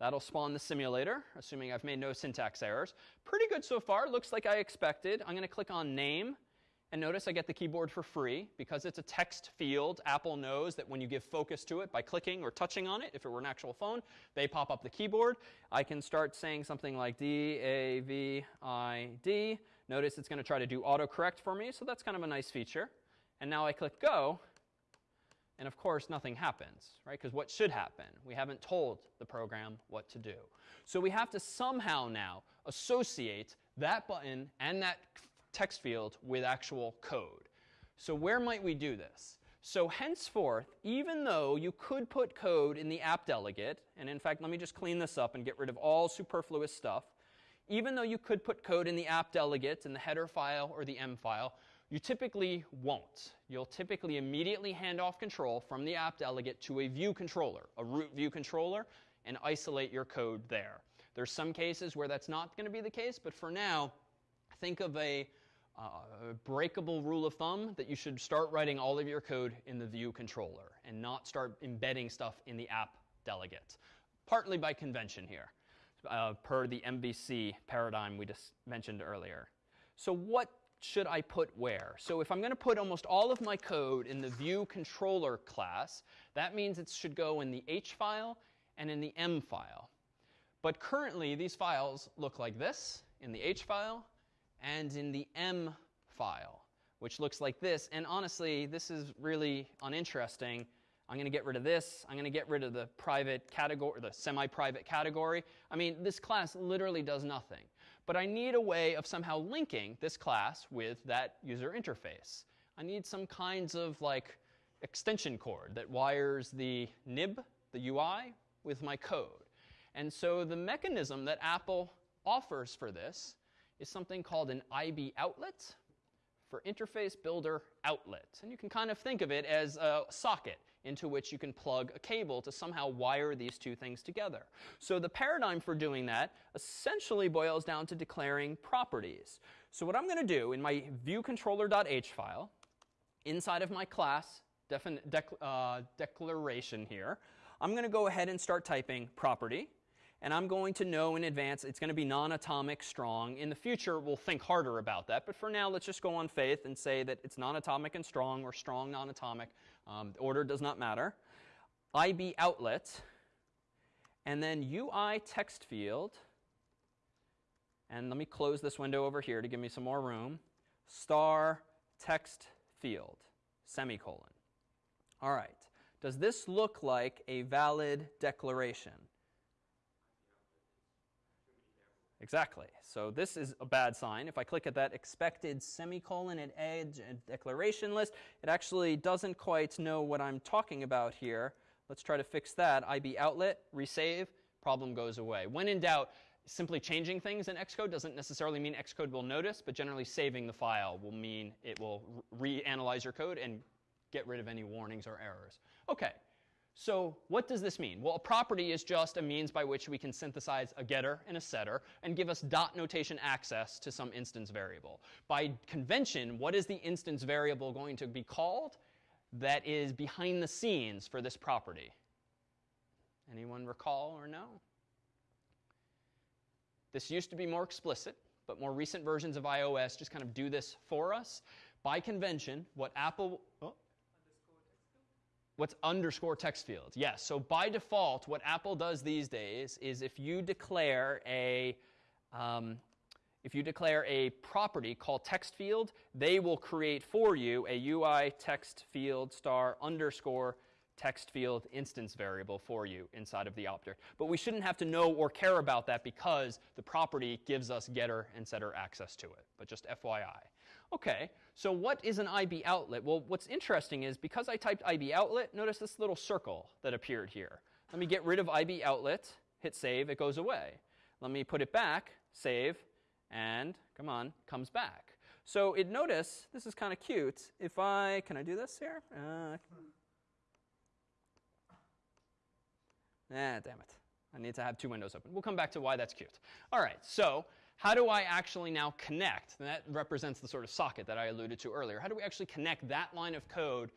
That'll spawn the simulator, assuming I've made no syntax errors. Pretty good so far. Looks like I expected. I'm going to click on name. And notice I get the keyboard for free. Because it's a text field, Apple knows that when you give focus to it by clicking or touching on it, if it were an actual phone, they pop up the keyboard. I can start saying something like D, A, V, I, D. Notice it's going to try to do autocorrect for me, so that's kind of a nice feature. And now I click go, and of course nothing happens, right? Because what should happen? We haven't told the program what to do. So we have to somehow now associate that button and that text field with actual code. So where might we do this? So henceforth, even though you could put code in the app delegate, and in fact, let me just clean this up and get rid of all superfluous stuff. Even though you could put code in the app delegate, in the header file or the M file, you typically won't. You'll typically immediately hand off control from the app delegate to a view controller, a root view controller, and isolate your code there. There's some cases where that's not going to be the case, but for now, think of a, uh, breakable rule of thumb that you should start writing all of your code in the view controller and not start embedding stuff in the app delegate, partly by convention here, uh, per the MVC paradigm we just mentioned earlier. So what should I put where? So if I'm going to put almost all of my code in the view controller class, that means it should go in the H file and in the M file. But currently, these files look like this in the H file and in the M file, which looks like this. And honestly, this is really uninteresting. I'm going to get rid of this. I'm going to get rid of the private category, the semi-private category. I mean, this class literally does nothing but I need a way of somehow linking this class with that user interface. I need some kinds of like extension cord that wires the nib, the UI, with my code. And so the mechanism that Apple offers for this is something called an IB outlet for Interface Builder Outlet. And you can kind of think of it as a socket into which you can plug a cable to somehow wire these two things together. So the paradigm for doing that essentially boils down to declaring properties. So what I'm going to do in my viewcontroller.h file, inside of my class dec- uh, declaration here, I'm going to go ahead and start typing property. And I'm going to know in advance it's going to be non atomic strong. In the future, we'll think harder about that. But for now, let's just go on faith and say that it's non atomic and strong or strong non atomic. Um, the order does not matter. IB outlet. And then UI text field. And let me close this window over here to give me some more room. Star text field, semicolon. All right. Does this look like a valid declaration? Exactly. So this is a bad sign. If I click at that expected semicolon at edge and declaration list, it actually doesn't quite know what I'm talking about here. Let's try to fix that. IB outlet, resave, problem goes away. When in doubt, simply changing things in Xcode doesn't necessarily mean Xcode will notice, but generally saving the file will mean it will reanalyze your code and get rid of any warnings or errors. Okay, so what does this mean? Well, a property is just a means by which we can synthesize a getter and a setter and give us dot notation access to some instance variable. By convention, what is the instance variable going to be called that is behind the scenes for this property? Anyone recall or know? This used to be more explicit, but more recent versions of iOS just kind of do this for us. By convention, what Apple. Oh, What's underscore text fields? Yes. So by default, what Apple does these days is if you declare a um, if you declare a property called text field, they will create for you a UI text field star underscore text field instance variable for you inside of the object. But we shouldn't have to know or care about that because the property gives us getter and setter access to it. But just FYI. Okay, so what is an IB outlet? Well, what's interesting is because I typed IB outlet, notice this little circle that appeared here. Let me get rid of IB outlet, hit save, it goes away. Let me put it back, save, and come on, comes back. So it notice, this is kind of cute. If I, can I do this here? Uh, ah, damn it. I need to have two windows open. We'll come back to why that's cute. All right, so how do I actually now connect? And that represents the sort of socket that I alluded to earlier. How do we actually connect that line of code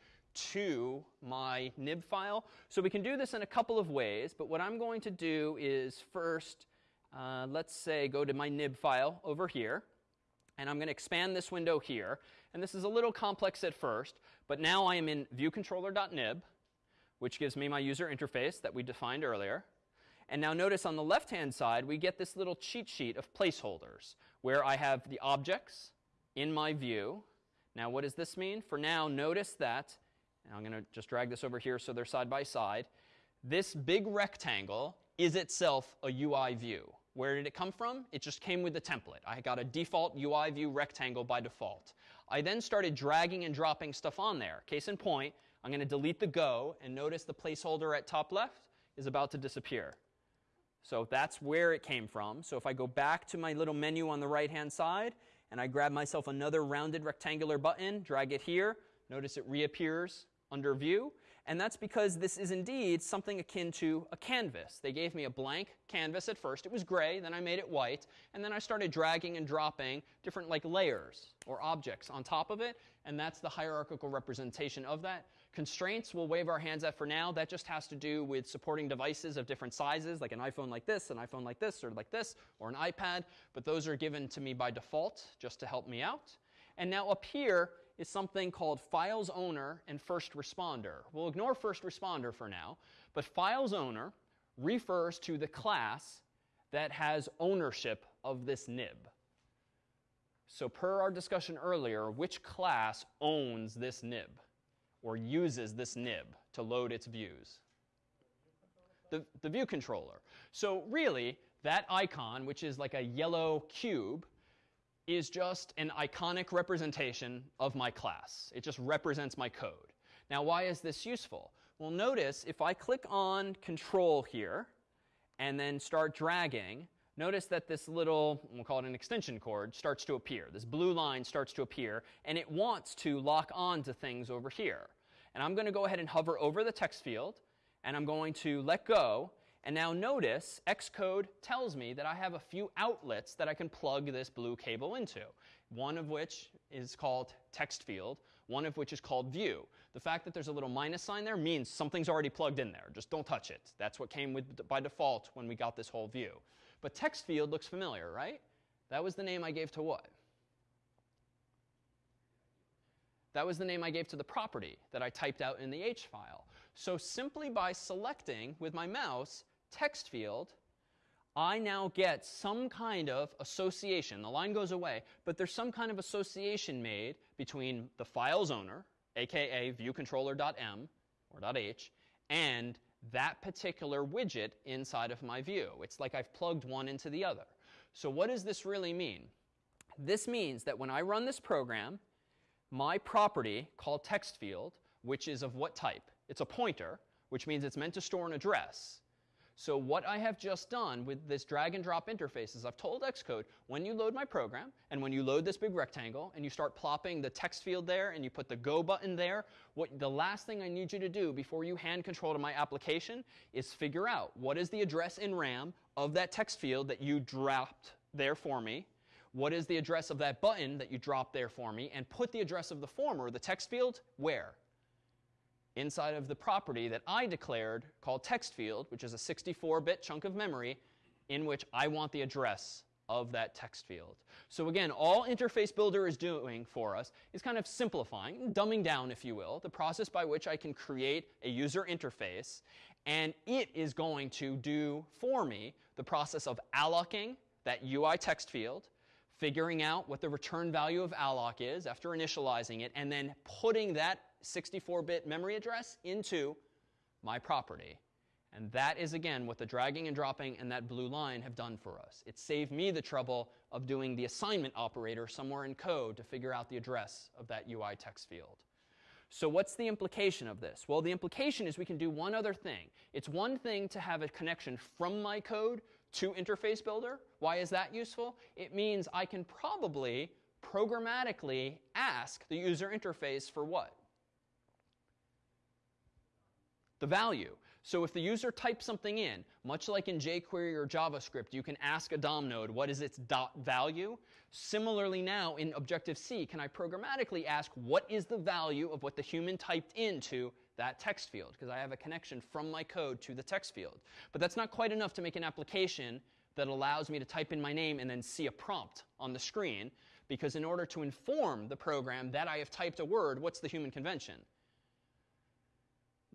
to my nib file? So we can do this in a couple of ways, but what I'm going to do is first, uh, let's say, go to my nib file over here, and I'm going to expand this window here. And this is a little complex at first, but now I am in viewcontroller.nib, which gives me my user interface that we defined earlier. And now notice on the left-hand side, we get this little cheat sheet of placeholders where I have the objects in my view. Now, what does this mean? For now, notice that, I'm going to just drag this over here so they're side by side. This big rectangle is itself a UI view. Where did it come from? It just came with the template. I got a default UI view rectangle by default. I then started dragging and dropping stuff on there. Case in point, I'm going to delete the go, and notice the placeholder at top left is about to disappear. So that's where it came from. So if I go back to my little menu on the right hand side and I grab myself another rounded rectangular button, drag it here, notice it reappears under view. And that's because this is indeed something akin to a canvas. They gave me a blank canvas at first. It was gray, then I made it white, and then I started dragging and dropping different like layers or objects on top of it, and that's the hierarchical representation of that. Constraints we'll wave our hands at for now. That just has to do with supporting devices of different sizes, like an iPhone like this, an iPhone like this, or like this, or an iPad, but those are given to me by default just to help me out. And now up here, is something called files owner and first responder. We'll ignore first responder for now, but files owner refers to the class that has ownership of this nib. So, per our discussion earlier, which class owns this nib or uses this nib to load its views? The, the view controller. So, really, that icon, which is like a yellow cube, is just an iconic representation of my class. It just represents my code. Now, why is this useful? Well, notice if I click on Control here and then start dragging, notice that this little, we'll call it an extension cord, starts to appear. This blue line starts to appear, and it wants to lock on to things over here. And I'm going to go ahead and hover over the text field, and I'm going to let go. And now notice Xcode tells me that I have a few outlets that I can plug this blue cable into, one of which is called text field, one of which is called view. The fact that there's a little minus sign there means something's already plugged in there. Just don't touch it. That's what came with by default when we got this whole view. But text field looks familiar, right? That was the name I gave to what? That was the name I gave to the property that I typed out in the H file. So simply by selecting with my mouse text field, I now get some kind of association. The line goes away, but there's some kind of association made between the file's owner, aka viewcontroller.m or .h, and that particular widget inside of my view. It's like I've plugged one into the other. So what does this really mean? This means that when I run this program, my property called text field, which is of what type? It's a pointer, which means it's meant to store an address. So what I have just done with this drag and drop interface is I've told Xcode, when you load my program, and when you load this big rectangle, and you start plopping the text field there, and you put the go button there, what the last thing I need you to do before you hand control to my application is figure out what is the address in RAM of that text field that you dropped there for me, what is the address of that button that you dropped there for me, and put the address of the former, the text field, where? Inside of the property that I declared called text field, which is a 64-bit chunk of memory in which I want the address of that text field. So again, all Interface Builder is doing for us is kind of simplifying, dumbing down, if you will, the process by which I can create a user interface, and it is going to do for me the process of allocing that UI text field, figuring out what the return value of alloc is after initializing it, and then putting that 64-bit memory address into my property. And that is, again, what the dragging and dropping and that blue line have done for us. It saved me the trouble of doing the assignment operator somewhere in code to figure out the address of that UI text field. So what's the implication of this? Well, the implication is we can do one other thing. It's one thing to have a connection from my code to Interface Builder. Why is that useful? It means I can probably programmatically ask the user interface for what? The value. So if the user types something in, much like in jQuery or JavaScript, you can ask a DOM node, what is its dot value? Similarly now in Objective-C, can I programmatically ask what is the value of what the human typed into that text field? Because I have a connection from my code to the text field. But that's not quite enough to make an application that allows me to type in my name and then see a prompt on the screen. Because in order to inform the program that I have typed a word, what's the human convention?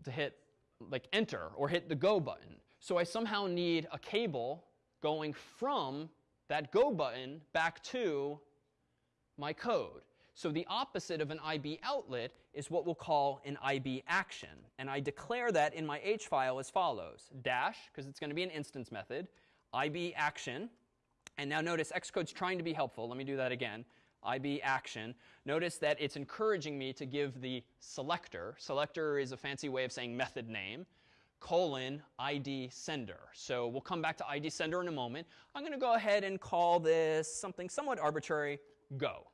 To hit like enter or hit the go button. So I somehow need a cable going from that go button back to my code. So the opposite of an IB outlet is what we'll call an IB action. And I declare that in my H file as follows. Dash, because it's going to be an instance method, IB action. And now notice Xcode's trying to be helpful. Let me do that again. IB action, notice that it's encouraging me to give the selector, selector is a fancy way of saying method name, colon ID sender. So we'll come back to ID sender in a moment. I'm going to go ahead and call this something somewhat arbitrary, go.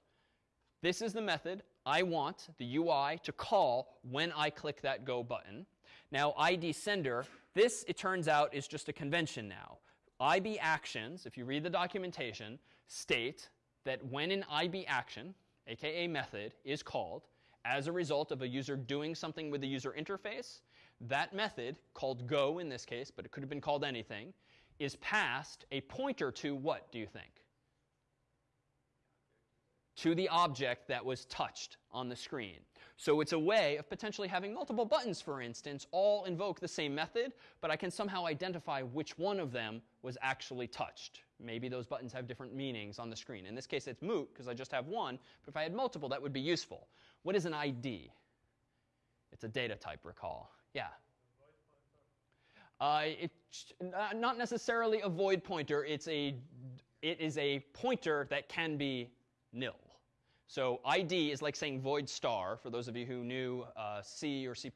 This is the method I want the UI to call when I click that go button. Now ID sender, this it turns out is just a convention now. IB actions, if you read the documentation, state that when an IB action, aka method, is called as a result of a user doing something with the user interface, that method, called go in this case, but it could have been called anything, is passed a pointer to what, do you think? To the object that was touched on the screen. So it's a way of potentially having multiple buttons, for instance, all invoke the same method, but I can somehow identify which one of them was actually touched. Maybe those buttons have different meanings on the screen. In this case, it's moot because I just have one, but if I had multiple, that would be useful. What is an ID? It's a data type, recall. Yeah? Uh, it's not necessarily a void pointer. It's a, it is a pointer that can be nil. So ID is like saying void star, for those of you who knew uh, C or C++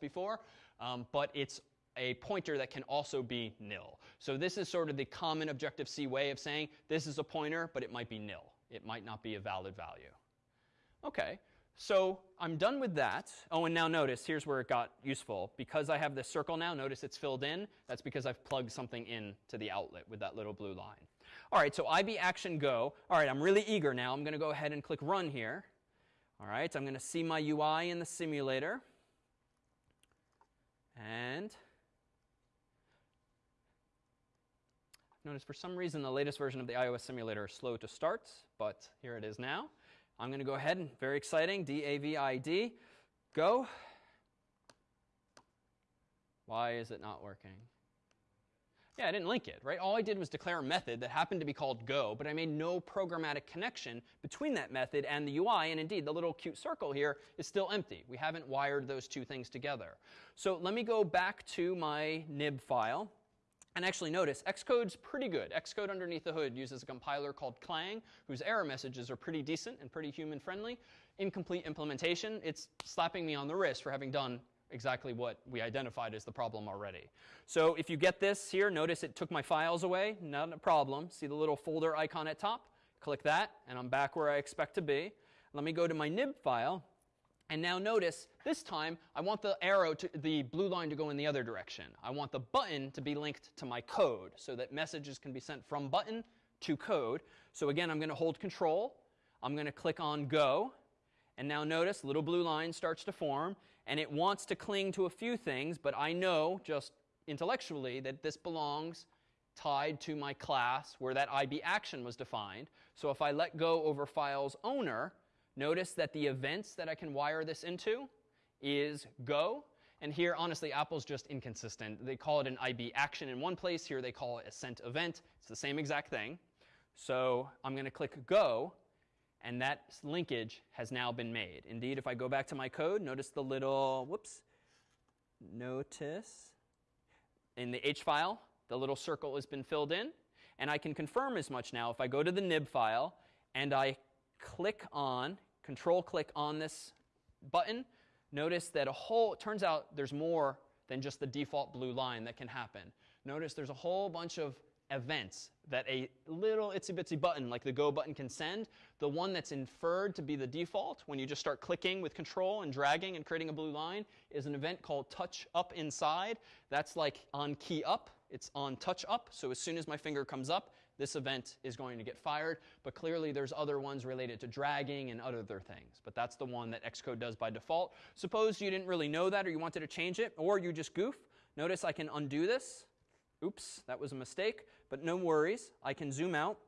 before, um, but it's a pointer that can also be nil. So this is sort of the common Objective-C way of saying this is a pointer, but it might be nil. It might not be a valid value. Okay, So I'm done with that. Oh, and now notice, here's where it got useful. Because I have this circle now, notice it's filled in. That's because I've plugged something in to the outlet with that little blue line. All right, so IB action go. All right, I'm really eager now. I'm going to go ahead and click run here. All right, I'm going to see my UI in the simulator. And notice for some reason the latest version of the iOS simulator is slow to start, but here it is now. I'm going to go ahead and, very exciting, D-A-V-I-D, go. Why is it not working? Yeah, I didn't link it, right? All I did was declare a method that happened to be called go, but I made no programmatic connection between that method and the UI, and indeed, the little cute circle here is still empty. We haven't wired those two things together. So let me go back to my nib file, and actually notice, Xcode's pretty good. Xcode underneath the hood uses a compiler called Clang, whose error messages are pretty decent and pretty human friendly. Incomplete implementation, it's slapping me on the wrist for having done exactly what we identified as the problem already. So if you get this here, notice it took my files away, not a problem. See the little folder icon at top? Click that, and I'm back where I expect to be. Let me go to my nib file, and now notice, this time, I want the arrow, to, the blue line to go in the other direction. I want the button to be linked to my code so that messages can be sent from button to code. So again, I'm going to hold control. I'm going to click on go. And now notice, little blue line starts to form. And it wants to cling to a few things, but I know just intellectually that this belongs tied to my class where that IB action was defined. So if I let go over files owner, Notice that the events that I can wire this into is go. And here, honestly, Apple's just inconsistent. They call it an IB action in one place. Here they call it a sent event. It's the same exact thing. So I'm going to click go, and that linkage has now been made. Indeed, if I go back to my code, notice the little, whoops, notice in the H file, the little circle has been filled in. And I can confirm as much now if I go to the nib file and I click on control click on this button, notice that a whole, it turns out there's more than just the default blue line that can happen. Notice there's a whole bunch of events that a little itsy bitsy button like the go button can send. The one that's inferred to be the default when you just start clicking with control and dragging and creating a blue line is an event called touch up inside. That's like on key up. It's on touch up. So as soon as my finger comes up, this event is going to get fired. But clearly, there's other ones related to dragging and other things. But that's the one that Xcode does by default. Suppose you didn't really know that or you wanted to change it, or you just goof. Notice I can undo this. Oops, that was a mistake. But no worries. I can zoom out.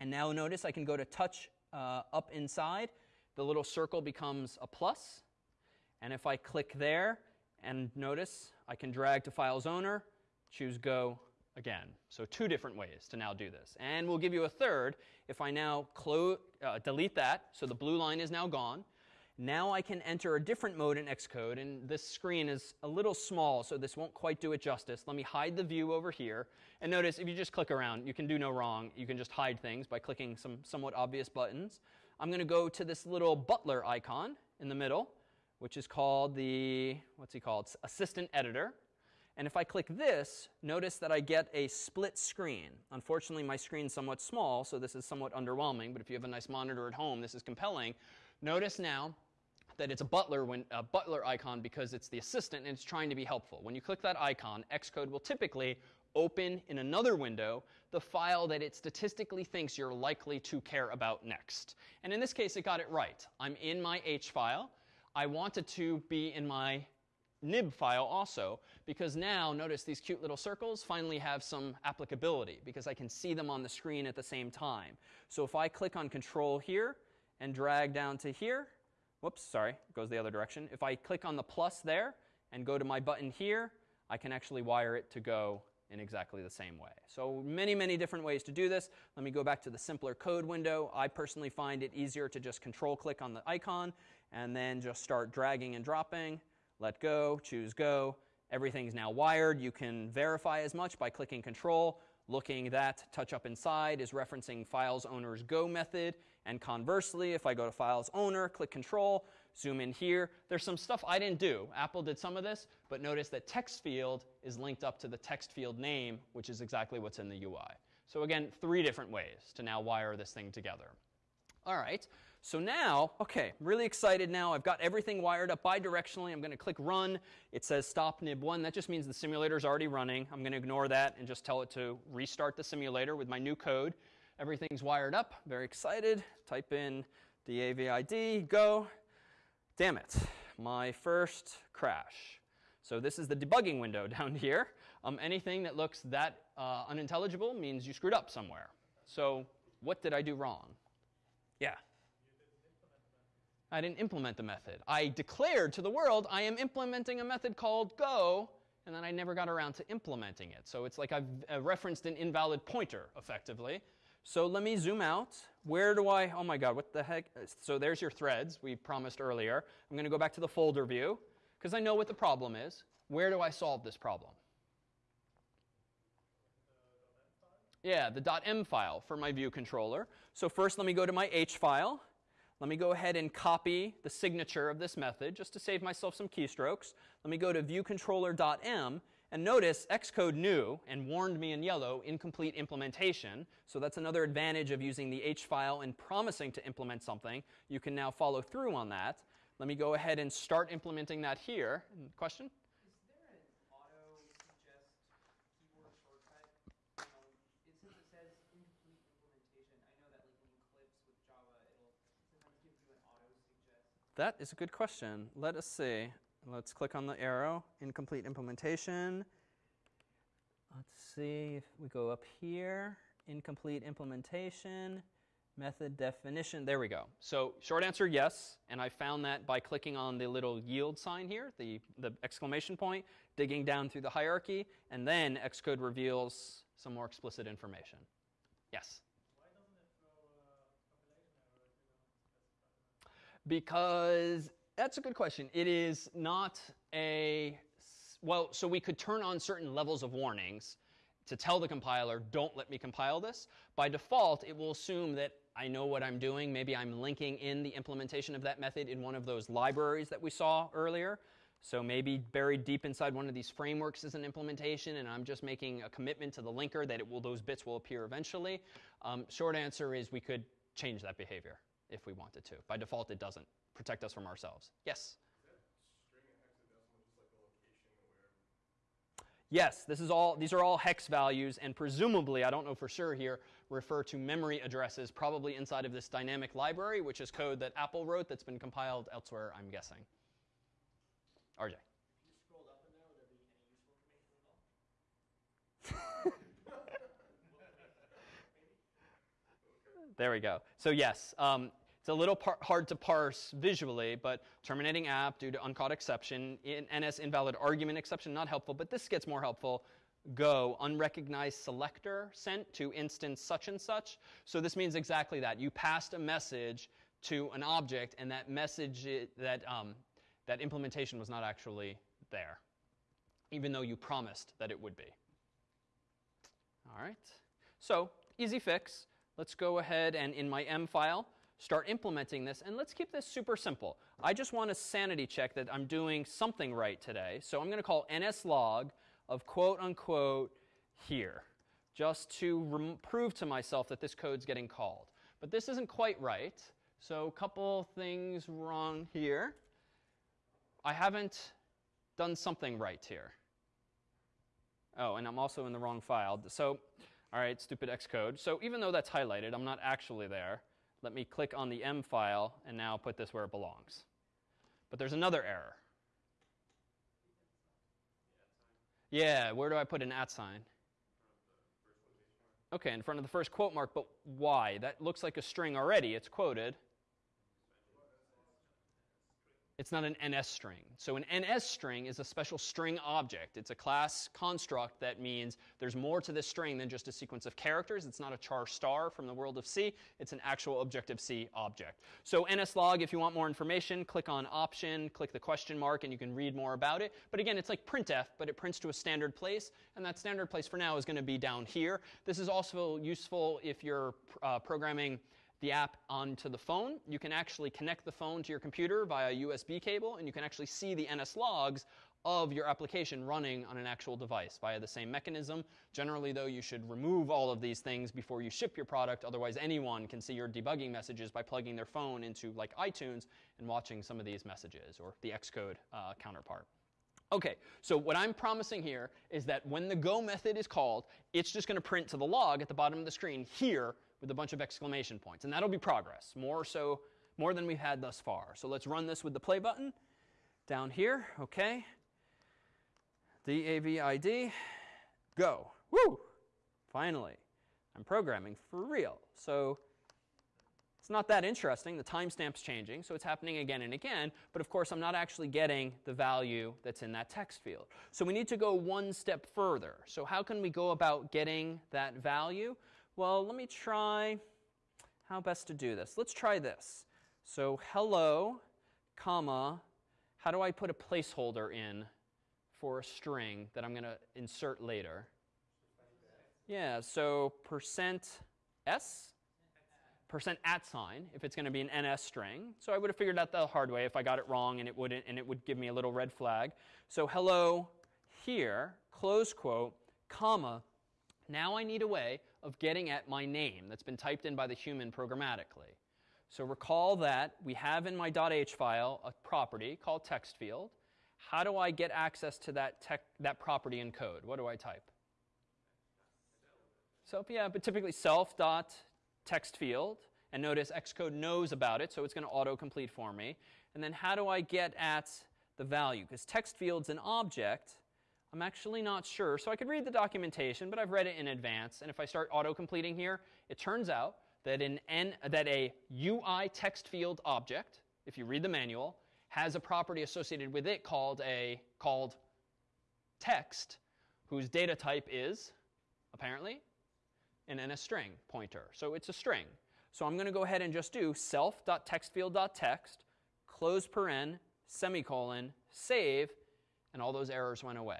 And now notice I can go to touch uh, up inside. The little circle becomes a plus. And if I click there, and notice I can drag to Files Owner, choose Go, again. So two different ways to now do this. And we'll give you a third if I now uh, delete that, so the blue line is now gone. Now I can enter a different mode in Xcode, and this screen is a little small, so this won't quite do it justice. Let me hide the view over here. And notice, if you just click around, you can do no wrong. You can just hide things by clicking some somewhat obvious buttons. I'm going to go to this little butler icon in the middle, which is called the, what's he called? Assistant Editor. And if I click this, notice that I get a split screen. Unfortunately, my screen's somewhat small, so this is somewhat underwhelming. But if you have a nice monitor at home, this is compelling. Notice now that it's a butler, when, a butler icon because it's the assistant and it's trying to be helpful. When you click that icon, Xcode will typically open in another window the file that it statistically thinks you're likely to care about next. And in this case, it got it right. I'm in my H file. I wanted to be in my nib file also, because now, notice these cute little circles finally have some applicability, because I can see them on the screen at the same time. So if I click on Control here and drag down to here, whoops, sorry, goes the other direction. If I click on the plus there and go to my button here, I can actually wire it to go in exactly the same way. So many, many different ways to do this. Let me go back to the simpler code window. I personally find it easier to just control click on the icon and then just start dragging and dropping let go, choose go. Everything's now wired. You can verify as much by clicking control, looking that touch up inside is referencing files owner's go method. And conversely, if I go to files owner, click control, zoom in here, there's some stuff I didn't do. Apple did some of this, but notice that text field is linked up to the text field name, which is exactly what's in the UI. So again, three different ways to now wire this thing together. All right, So now, okay, I'm really excited now. I've got everything wired up bidirectionally. I'm going to click run. It says stop nib1. That just means the simulator is already running. I'm going to ignore that and just tell it to restart the simulator with my new code. Everything's wired up. Very excited. Type in DAVID, go. Damn it, my first crash. So this is the debugging window <laughs> down here. Um, anything that looks that uh, unintelligible means you screwed up somewhere. So what did I do wrong? Yeah. I didn't implement the method. I declared to the world I am implementing a method called go, and then I never got around to implementing it. So it's like I've uh, referenced an invalid pointer, effectively. So let me zoom out. Where do I, oh my God, what the heck? So there's your threads we promised earlier. I'm going to go back to the folder view because I know what the problem is. Where do I solve this problem? Yeah, the .m file for my view controller. So first let me go to my h file. Let me go ahead and copy the signature of this method just to save myself some keystrokes. Let me go to viewcontroller.m and notice Xcode knew and warned me in yellow incomplete implementation. So that's another advantage of using the H file and promising to implement something. You can now follow through on that. Let me go ahead and start implementing that here. Question? Is there an auto suggest keyboard shortcut? Um, it, since it says incomplete implementation, I know that like in Eclipse with Java, it'll sometimes give you an auto suggest. That is a good question. Let us see. Let's click on the arrow, incomplete implementation. Let's see if we go up here, incomplete implementation, method definition. There we go. So short answer, yes. And I found that by clicking on the little yield sign here, the, the exclamation point, digging down through the hierarchy, and then Xcode reveals some more explicit information. Yes? Why doesn't it throw a compilation error if you don't specify the method? Because that's a good question. It is not a, well, so we could turn on certain levels of warnings to tell the compiler, don't let me compile this. By default, it will assume that I know what I'm doing. Maybe I'm linking in the implementation of that method in one of those libraries that we saw earlier. So maybe buried deep inside one of these frameworks is an implementation, and I'm just making a commitment to the linker that it will, those bits will appear eventually. Um, short answer is we could change that behavior if we wanted to. By default, it doesn't protect us from ourselves. Yes? Yes, this is all, these are all hex values, and presumably, I don't know for sure here, refer to memory addresses probably inside of this dynamic library, which is code that Apple wrote that's been compiled elsewhere, I'm guessing. RJ. If you scrolled up in there, there be any useful information at all? <laughs> There we go. So yes, um, a little hard to parse visually, but terminating app due to uncaught exception, in NS invalid argument exception, not helpful, but this gets more helpful. Go, unrecognized selector sent to instance such and such. So this means exactly that. You passed a message to an object, and that message, that, um, that implementation was not actually there, even though you promised that it would be. All right. So easy fix. Let's go ahead and in my M file, start implementing this. And let's keep this super simple. I just want to sanity check that I'm doing something right today. So I'm going to call nslog of quote unquote here, just to prove to myself that this code's getting called. But this isn't quite right. So a couple things wrong here. I haven't done something right here. Oh, and I'm also in the wrong file. So, all right, stupid Xcode. So even though that's highlighted, I'm not actually there. Let me click on the M file and now put this where it belongs. But there's another error. Yeah, where do I put an at sign? Okay, in front of the first quote mark, but why? That looks like a string already. It's quoted. It's not an NS string. So an NS string is a special string object. It's a class construct that means there's more to this string than just a sequence of characters. It's not a char star from the world of C. It's an actual Objective-C object. So nslog, if you want more information, click on option, click the question mark, and you can read more about it. But again, it's like printf, but it prints to a standard place, and that standard place for now is going to be down here. This is also useful if you're uh, programming the app onto the phone. You can actually connect the phone to your computer via a USB cable, and you can actually see the NS logs of your application running on an actual device via the same mechanism. Generally, though, you should remove all of these things before you ship your product. Otherwise, anyone can see your debugging messages by plugging their phone into like iTunes and watching some of these messages or the Xcode uh, counterpart. Okay, so what I'm promising here is that when the go method is called, it's just going to print to the log at the bottom of the screen here with a bunch of exclamation points. And that'll be progress, more so, more than we've had thus far. So let's run this with the play button down here. Okay. D-A-V-I-D, go. Woo! Finally, I'm programming for real. So it's not that interesting. The timestamp's changing, so it's happening again and again. But of course, I'm not actually getting the value that's in that text field. So we need to go one step further. So how can we go about getting that value? Well, let me try how best to do this. Let's try this. So hello, comma, how do I put a placeholder in for a string that I'm going to insert later? Yeah, so percent %s, percent at sign, if it's going to be an NS string. So I would have figured out the hard way if I got it wrong and it wouldn't, and it would give me a little red flag. So hello here, close quote, comma. Now I need a way of getting at my name that's been typed in by the human programmatically. So recall that we have in my .h file a property called text field. How do I get access to that, that property in code? What do I type? So yeah, but typically self dot text field. And notice Xcode knows about it, so it's going to autocomplete for me. And then how do I get at the value? Because text field's an object. I'm actually not sure. So I could read the documentation, but I've read it in advance. And if I start auto-completing here, it turns out that, an N, that a UI text field object, if you read the manual, has a property associated with it called a called text, whose data type is apparently an NS string pointer. So it's a string. So I'm going to go ahead and just do self.textfield.text, close paren, semicolon, save, and all those errors went away.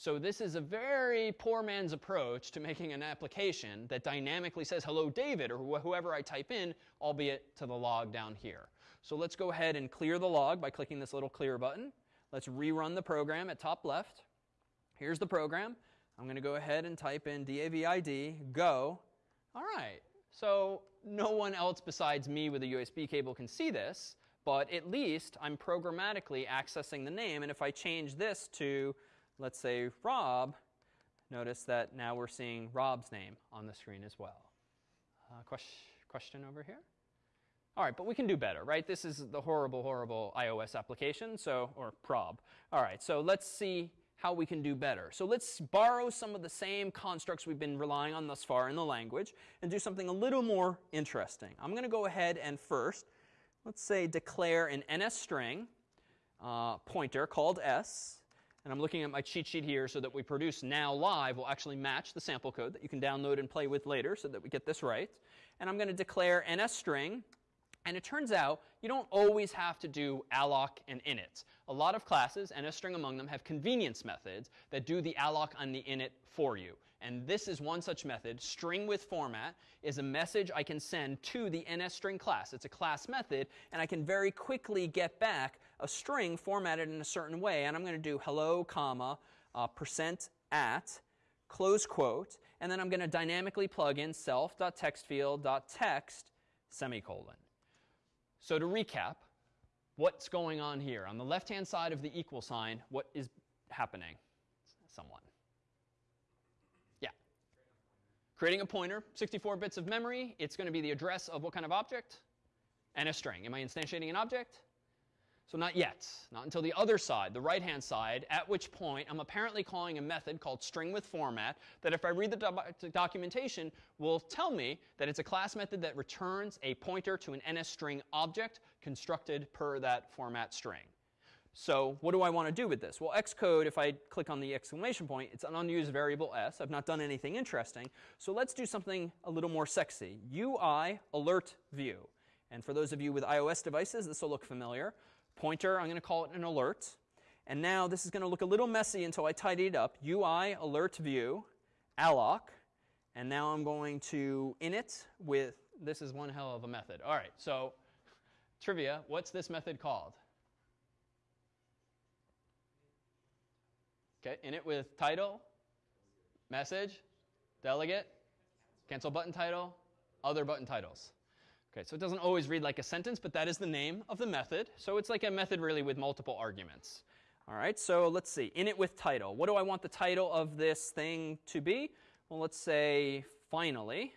So this is a very poor man's approach to making an application that dynamically says, hello, David, or wh whoever I type in, albeit to the log down here. So let's go ahead and clear the log by clicking this little clear button. Let's rerun the program at top left. Here's the program. I'm going to go ahead and type in DAVID, go. All right, so no one else besides me with a USB cable can see this, but at least I'm programmatically accessing the name. And if I change this to, let's say, Rob, notice that now we're seeing Rob's name on the screen as well. Uh, question, question over here? All right, but we can do better, right? This is the horrible, horrible iOS application, so, or prob. All right, so let's see how we can do better. So let's borrow some of the same constructs we've been relying on thus far in the language and do something a little more interesting. I'm going to go ahead and first, let's say, declare an NS string uh, pointer called s. And I'm looking at my cheat sheet here so that we produce now live will actually match the sample code that you can download and play with later so that we get this right. And I'm going to declare NS string and it turns out you don't always have to do alloc and init. A lot of classes, NSString among them, have convenience methods that do the alloc and the init for you. And this is one such method. String with format is a message I can send to the NSString class. It's a class method, and I can very quickly get back a string formatted in a certain way. And I'm going to do hello, comma, uh, percent at, close quote, and then I'm going to dynamically plug in self.textfield.text semicolon. So to recap, what's going on here? On the left-hand side of the equal sign, what is happening? Someone. Yeah. Creating a pointer, 64 bits of memory. It's going to be the address of what kind of object? And a string. Am I instantiating an object? So not yet, not until the other side, the right-hand side, at which point I'm apparently calling a method called string with format that if I read the do documentation will tell me that it's a class method that returns a pointer to an NSString object constructed per that format string. So what do I want to do with this? Well, Xcode, if I click on the exclamation point, it's an unused variable s. I've not done anything interesting. So let's do something a little more sexy. UI alert view. And for those of you with iOS devices, this will look familiar pointer, I'm going to call it an alert. And now this is going to look a little messy until I tidy it up. UI alert view, alloc. And now I'm going to init with, this is one hell of a method. All right, so trivia, what's this method called? Okay, init with title, message, delegate, cancel button title, other button titles. Okay, so it doesn't always read like a sentence, but that is the name of the method. So it's like a method really with multiple arguments. All right, so let's see. Init with title. What do I want the title of this thing to be? Well, let's say finally,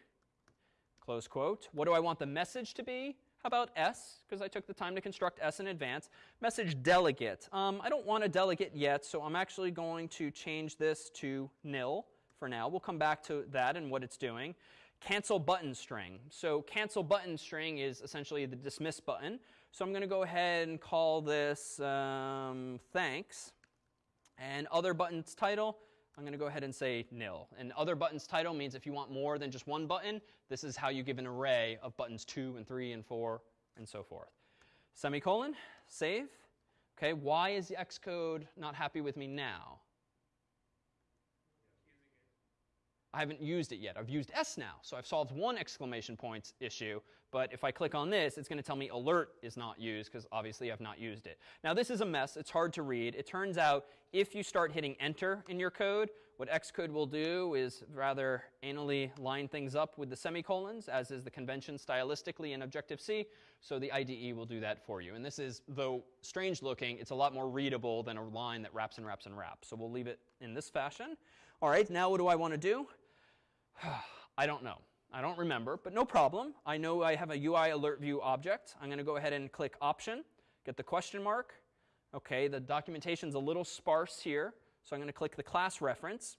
close quote. What do I want the message to be? How about S? Because I took the time to construct S in advance. Message delegate. Um, I don't want a delegate yet, so I'm actually going to change this to nil for now. We'll come back to that and what it's doing. Cancel button string. So cancel button string is essentially the dismiss button. So I'm going to go ahead and call this um, thanks. And other buttons title, I'm going to go ahead and say nil. And other buttons title means if you want more than just one button, this is how you give an array of buttons 2 and 3 and 4 and so forth. Semicolon, save. Okay, why is the Xcode not happy with me now? I haven't used it yet. I've used S now, so I've solved one exclamation points issue. But if I click on this, it's going to tell me alert is not used because obviously I've not used it. Now this is a mess. It's hard to read. It turns out if you start hitting enter in your code, what Xcode will do is rather anally line things up with the semicolons, as is the convention stylistically in Objective-C. So the IDE will do that for you. And this is, though strange looking, it's a lot more readable than a line that wraps and wraps and wraps. So we'll leave it in this fashion. All right, now what do I want to do? <sighs> I don't know. I don't remember, but no problem. I know I have a UI alert view object. I'm going to go ahead and click option, get the question mark. Okay, the documentation's a little sparse here, so I'm going to click the class reference.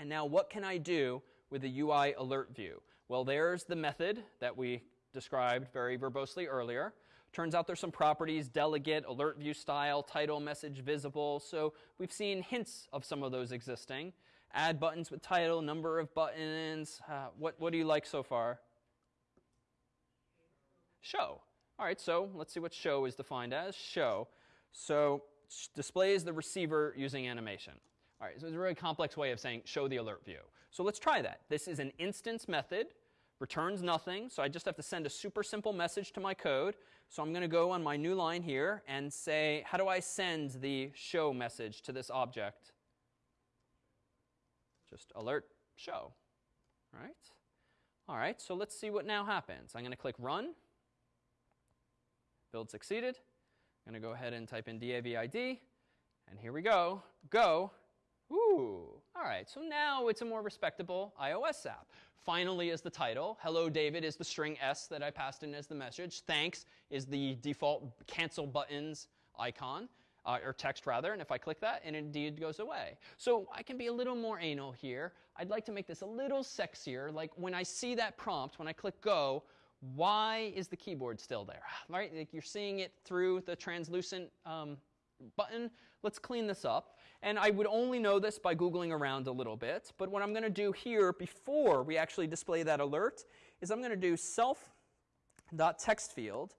And now what can I do with the UI alert view? Well, there's the method that we described very verbosely earlier. Turns out there's some properties, delegate, alert view style, title, message, visible. So we've seen hints of some of those existing add buttons with title, number of buttons. Uh, what, what do you like so far? Show. All right, so let's see what show is defined as. Show. So displays the receiver using animation. All right, so it's a really complex way of saying show the alert view. So let's try that. This is an instance method, returns nothing, so I just have to send a super simple message to my code. So I'm going to go on my new line here and say, how do I send the show message to this object? Just alert show, right? All right, so let's see what now happens. I'm going to click run. Build succeeded. I'm going to go ahead and type in DAVID. And here we go. Go. Ooh. All right, so now it's a more respectable iOS app. Finally is the title. Hello, David is the string S that I passed in as the message. Thanks is the default cancel buttons icon uh, or text rather, and if I click that, it indeed goes away. So I can be a little more anal here. I'd like to make this a little sexier, like when I see that prompt, when I click go, why is the keyboard still there? <sighs> Right? Like you're seeing it through the translucent um, button. Let's clean this up. And I would only know this by Googling around a little bit. But what I'm going to do here before we actually display that alert is I'm going to do self.textfield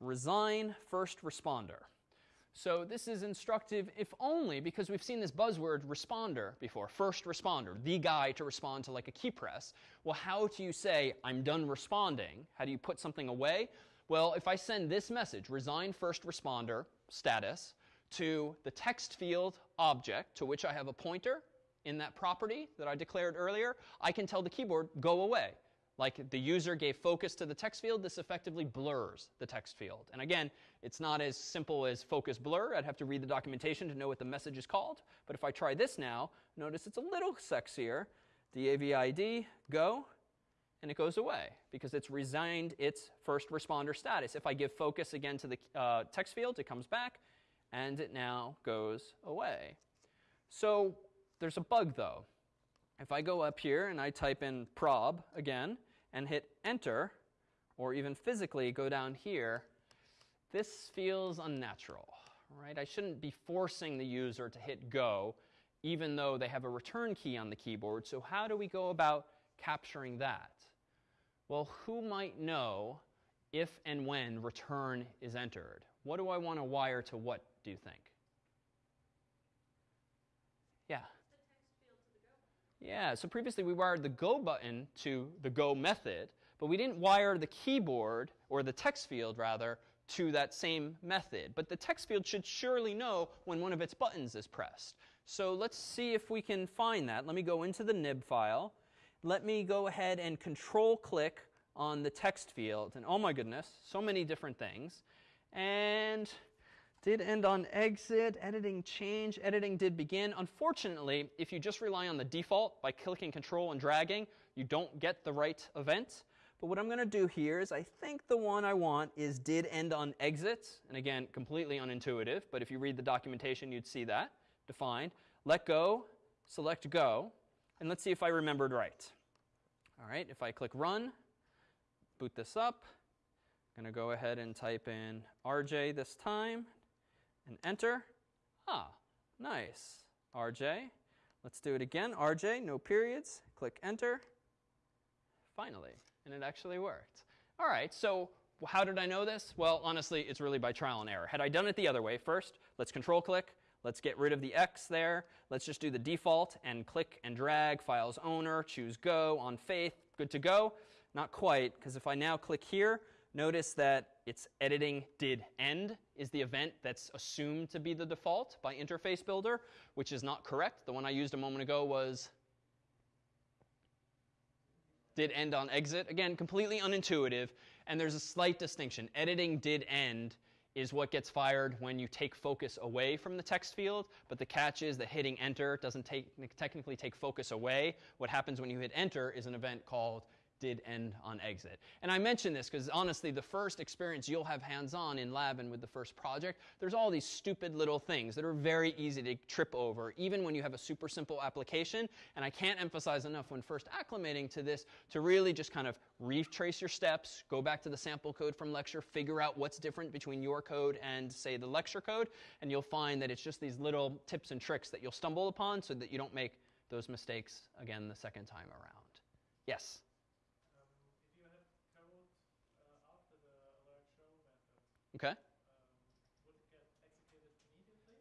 resign first responder. So this is instructive if only because we've seen this buzzword responder before, first responder, the guy to respond to like a key press. Well, how do you say, I'm done responding? How do you put something away? Well, if I send this message, resign first responder status, to the text field object to which I have a pointer in that property that I declared earlier, I can tell the keyboard, go away. Like the user gave focus to the text field, this effectively blurs the text field. And again, it's not as simple as focus blur. I'd have to read the documentation to know what the message is called. But if I try this now, notice it's a little sexier. DAVID, go, and it goes away because it's resigned its first responder status. If I give focus again to the uh, text field, it comes back, and it now goes away. So there's a bug though. If I go up here and I type in prob again, and hit enter, or even physically go down here, this feels unnatural, right? I shouldn't be forcing the user to hit go, even though they have a return key on the keyboard. So how do we go about capturing that? Well, who might know if and when return is entered? What do I want to wire to what, do you think? Yeah. Yeah, so previously we wired the go button to the go method, but we didn't wire the keyboard, or the text field rather, to that same method. But the text field should surely know when one of its buttons is pressed. So let's see if we can find that. Let me go into the nib file. Let me go ahead and control click on the text field. And oh my goodness, so many different things. And did end on exit, editing change, editing did begin. Unfortunately, if you just rely on the default by clicking control and dragging, you don't get the right event. But what I'm going to do here is I think the one I want is did end on exit. And again, completely unintuitive, but if you read the documentation, you'd see that defined. Let go, select go, and let's see if I remembered right. All right, if I click run, boot this up, I'm going to go ahead and type in RJ this time and enter. Ah, nice. RJ. Let's do it again. RJ, no periods. Click enter. Finally. And it actually worked. All right, so how did I know this? Well, honestly, it's really by trial and error. Had I done it the other way, first, let's control click. Let's get rid of the X there. Let's just do the default and click and drag, files owner, choose go, on faith, good to go. Not quite, because if I now click here, notice that it's editing did end is the event that's assumed to be the default by Interface Builder, which is not correct. The one I used a moment ago was did end on exit. Again, completely unintuitive, and there's a slight distinction. Editing did end is what gets fired when you take focus away from the text field, but the catch is that hitting enter doesn't take, technically take focus away. What happens when you hit enter is an event called did end on exit. And I mention this because honestly, the first experience you'll have hands on in lab and with the first project, there's all these stupid little things that are very easy to trip over, even when you have a super simple application. And I can't emphasize enough when first acclimating to this to really just kind of retrace your steps, go back to the sample code from lecture, figure out what's different between your code and, say, the lecture code, and you'll find that it's just these little tips and tricks that you'll stumble upon so that you don't make those mistakes again the second time around. Yes? Okay.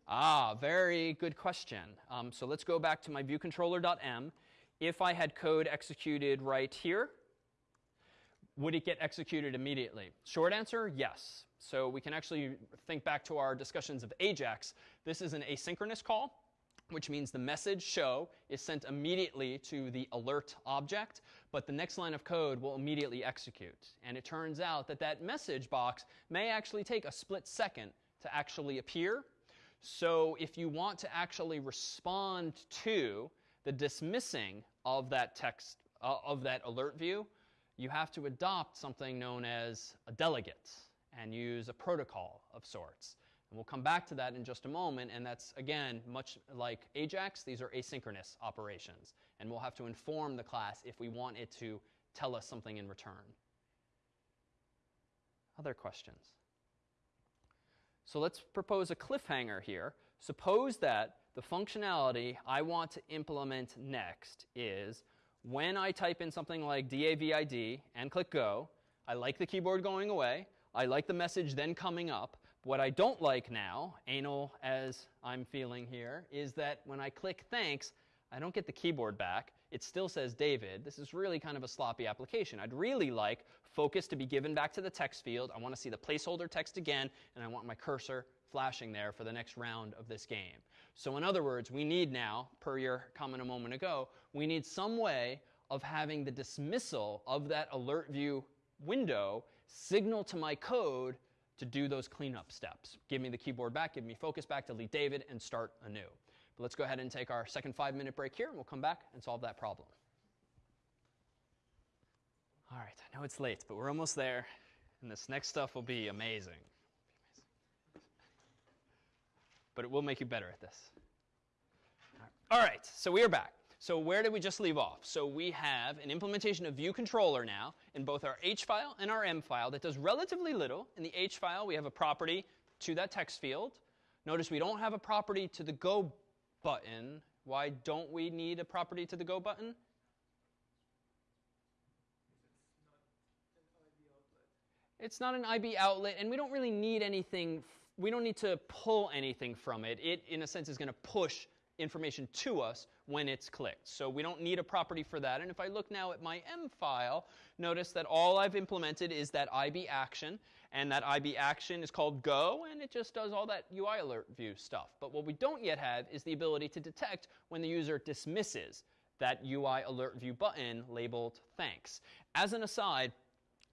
Ah, very good question. Um, so let's go back to my viewcontroller.m. If I had code executed right here, would it get executed immediately? Short answer, yes. So we can actually think back to our discussions of AJAX. This is an asynchronous call which means the message show is sent immediately to the alert object, but the next line of code will immediately execute. And it turns out that that message box may actually take a split second to actually appear. So if you want to actually respond to the dismissing of that text, uh, of that alert view, you have to adopt something known as a delegate and use a protocol of sorts. And we'll come back to that in just a moment, and that's, again, much like AJAX, these are asynchronous operations. And we'll have to inform the class if we want it to tell us something in return. Other questions? So let's propose a cliffhanger here. Suppose that the functionality I want to implement next is when I type in something like DAVID and click go, I like the keyboard going away, I like the message then coming up, what I don't like now, anal as I'm feeling here, is that when I click thanks, I don't get the keyboard back. It still says David. This is really kind of a sloppy application. I'd really like focus to be given back to the text field. I want to see the placeholder text again, and I want my cursor flashing there for the next round of this game. So in other words, we need now, per your comment a moment ago, we need some way of having the dismissal of that alert view window signal to my code to do those cleanup steps. Give me the keyboard back, give me focus back, delete David, and start anew. But let's go ahead and take our second five minute break here, and we'll come back and solve that problem. All right, I know it's late, but we're almost there, and this next stuff will be amazing. But it will make you better at this. All right, so we are back. So where did we just leave off? So we have an implementation of view controller now in both our H file and our M file that does relatively little. In the H file, we have a property to that text field. Notice we don't have a property to the go button. Why don't we need a property to the go button? It's not an IB outlet, and we don't really need anything. We don't need to pull anything from it. It, in a sense, is going to push information to us when it's clicked. So we don't need a property for that. And if I look now at my M file, notice that all I've implemented is that IB action. And that IB action is called go, and it just does all that UI alert view stuff. But what we don't yet have is the ability to detect when the user dismisses that UI alert view button labeled thanks. As an aside,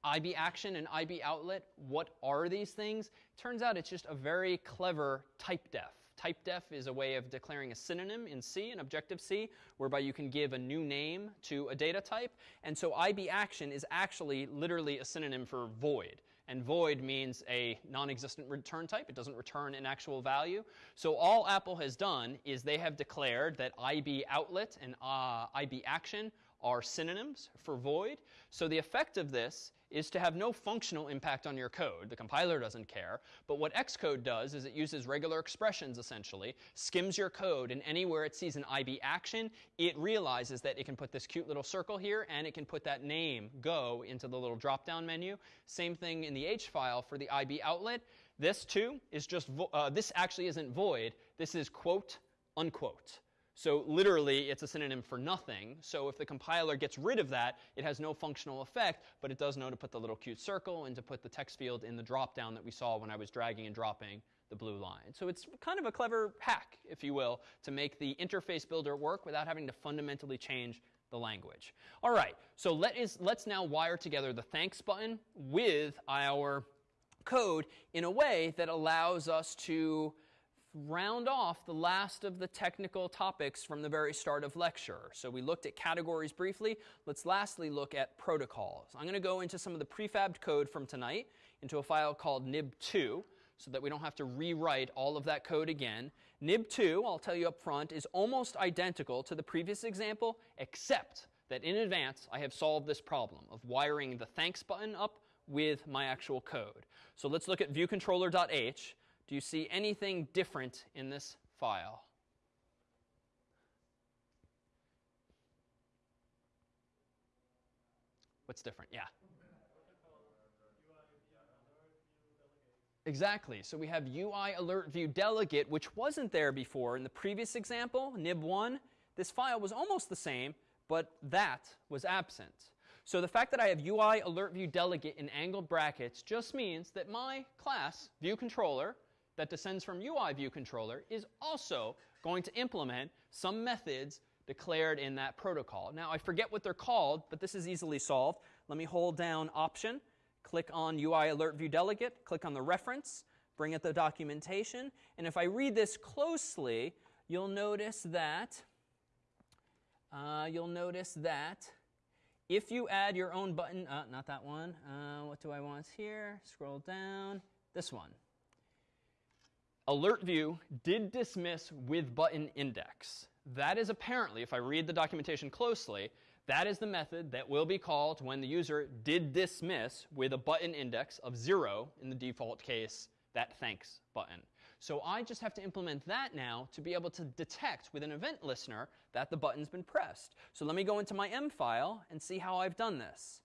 IB action and IB outlet, what are these things? Turns out it's just a very clever type def. Type def is a way of declaring a synonym in C, in Objective-C, whereby you can give a new name to a data type. And so IB action is actually literally a synonym for void. And void means a non-existent return type. It doesn't return an actual value. So all Apple has done is they have declared that IB outlet and uh, IB action are synonyms for void. So the effect of this is to have no functional impact on your code. The compiler doesn't care. But what Xcode does is it uses regular expressions, essentially, skims your code, and anywhere it sees an IB action, it realizes that it can put this cute little circle here, and it can put that name, go, into the little drop-down menu. Same thing in the H file for the IB outlet. This, too, is just, uh, this actually isn't void. This is quote, unquote. So literally, it's a synonym for nothing. So if the compiler gets rid of that, it has no functional effect, but it does know to put the little cute circle and to put the text field in the dropdown that we saw when I was dragging and dropping the blue line. So it's kind of a clever hack, if you will, to make the interface builder work without having to fundamentally change the language. All right, so let is, let's now wire together the thanks button with our code in a way that allows us to round off the last of the technical topics from the very start of lecture. So we looked at categories briefly. Let's lastly look at protocols. I'm going to go into some of the prefabbed code from tonight into a file called nib2 so that we don't have to rewrite all of that code again. nib2, I'll tell you up front, is almost identical to the previous example, except that in advance I have solved this problem of wiring the thanks button up with my actual code. So let's look at viewcontroller.h. Do you see anything different in this file? What's different? Yeah. Exactly. So we have UI alert view delegate, which wasn't there before. In the previous example, nib1, this file was almost the same, but that was absent. So the fact that I have UI alert view delegate in angled brackets just means that my class, view controller, that descends from UI view controller is also going to implement some methods declared in that protocol. Now, I forget what they're called, but this is easily solved. Let me hold down Option, click on UI Alert View Delegate, click on the reference, bring up the documentation, and if I read this closely, you'll notice that uh, you'll notice that if you add your own button, uh, not that one, uh, what do I want here? Scroll down, this one alert view did dismiss with button index. That is apparently, if I read the documentation closely, that is the method that will be called when the user did dismiss with a button index of 0, in the default case, that thanks button. So I just have to implement that now to be able to detect with an event listener that the button's been pressed. So let me go into my M file and see how I've done this.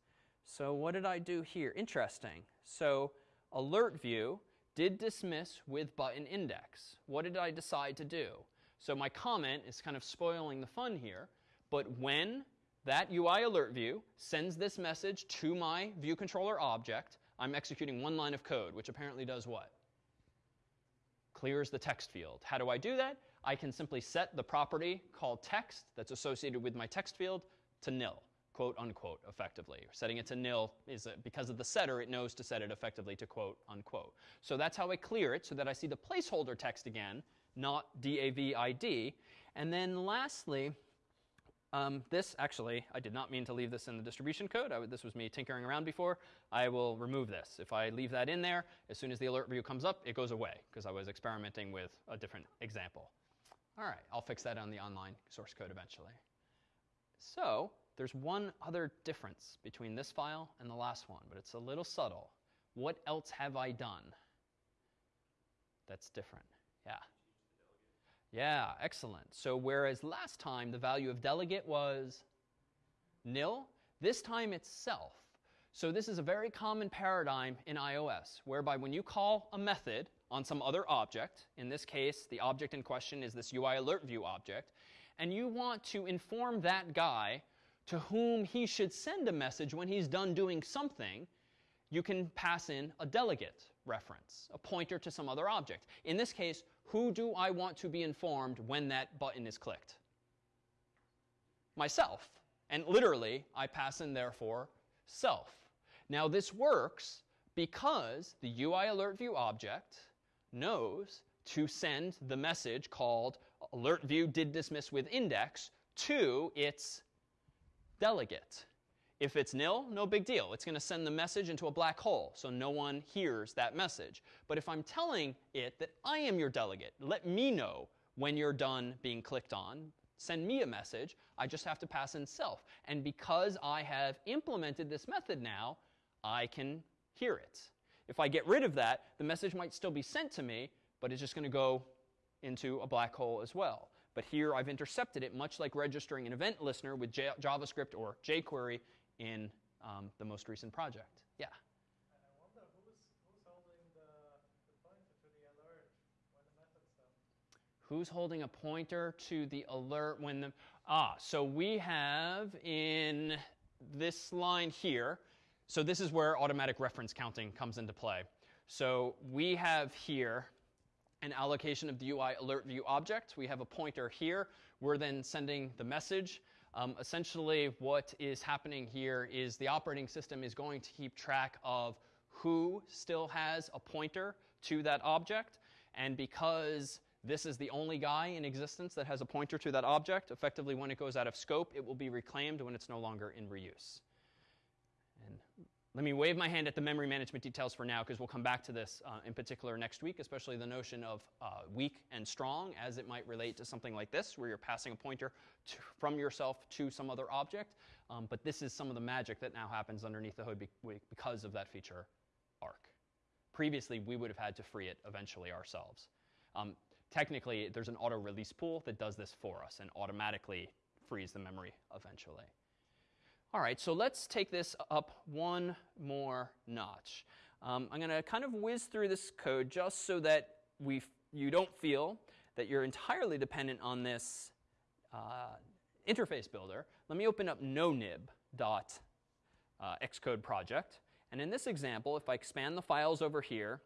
So what did I do here? Interesting. So alert view did dismiss with button index. What did I decide to do? So my comment is kind of spoiling the fun here, but when that UI alert view sends this message to my view controller object, I'm executing one line of code, which apparently does what? Clears the text field. How do I do that? I can simply set the property called text that's associated with my text field to nil quote unquote effectively. Setting it to nil is a, because of the setter, it knows to set it effectively to quote unquote. So that's how I clear it so that I see the placeholder text again, not DAVID. And then lastly, um, this actually, I did not mean to leave this in the distribution code. Would, this was me tinkering around before. I will remove this. If I leave that in there, as soon as the alert view comes up, it goes away because I was experimenting with a different example. All right, I'll fix that on the online source code eventually. So there's one other difference between this file and the last one, but it's a little subtle. What else have I done that's different? Yeah. Yeah, excellent. So whereas last time the value of delegate was nil, this time it's self. So this is a very common paradigm in iOS, whereby when you call a method on some other object, in this case, the object in question is this UI alert view object, and you want to inform that guy to whom he should send a message when he's done doing something, you can pass in a delegate reference, a pointer to some other object. In this case, who do I want to be informed when that button is clicked? Myself. And literally, I pass in, therefore, self. Now, this works because the UI alert view object knows to send the message called alert view did dismiss with index to its delegate. If it's nil, no big deal. It's going to send the message into a black hole, so no one hears that message. But if I'm telling it that I am your delegate, let me know when you're done being clicked on, send me a message, I just have to pass in self. And because I have implemented this method now, I can hear it. If I get rid of that, the message might still be sent to me, but it's just going to go into a black hole as well. But here I've intercepted it, much like registering an event listener with J- JavaScript or jQuery in um, the most recent project. Yeah. And I wonder who's, who's holding the, the pointer to the alert when the method's done. Who's holding a pointer to the alert when the ah? So we have in this line here. So this is where automatic reference counting comes into play. So we have here an allocation of the UI alert view object. We have a pointer here. We're then sending the message. Um, essentially, what is happening here is the operating system is going to keep track of who still has a pointer to that object. And because this is the only guy in existence that has a pointer to that object, effectively, when it goes out of scope, it will be reclaimed when it's no longer in reuse. Let me wave my hand at the memory management details for now because we'll come back to this uh, in particular next week, especially the notion of uh, weak and strong as it might relate to something like this, where you're passing a pointer to, from yourself to some other object. Um, but this is some of the magic that now happens underneath the hood be because of that feature ARC. Previously, we would have had to free it eventually ourselves. Um, technically, there's an auto release pool that does this for us and automatically frees the memory eventually. All right, so let's take this up one more notch. Um, I'm going to kind of whiz through this code just so that we you don't feel that you're entirely dependent on this uh, interface builder. Let me open up nonib.xcode uh, project. And in this example, if I expand the files over here,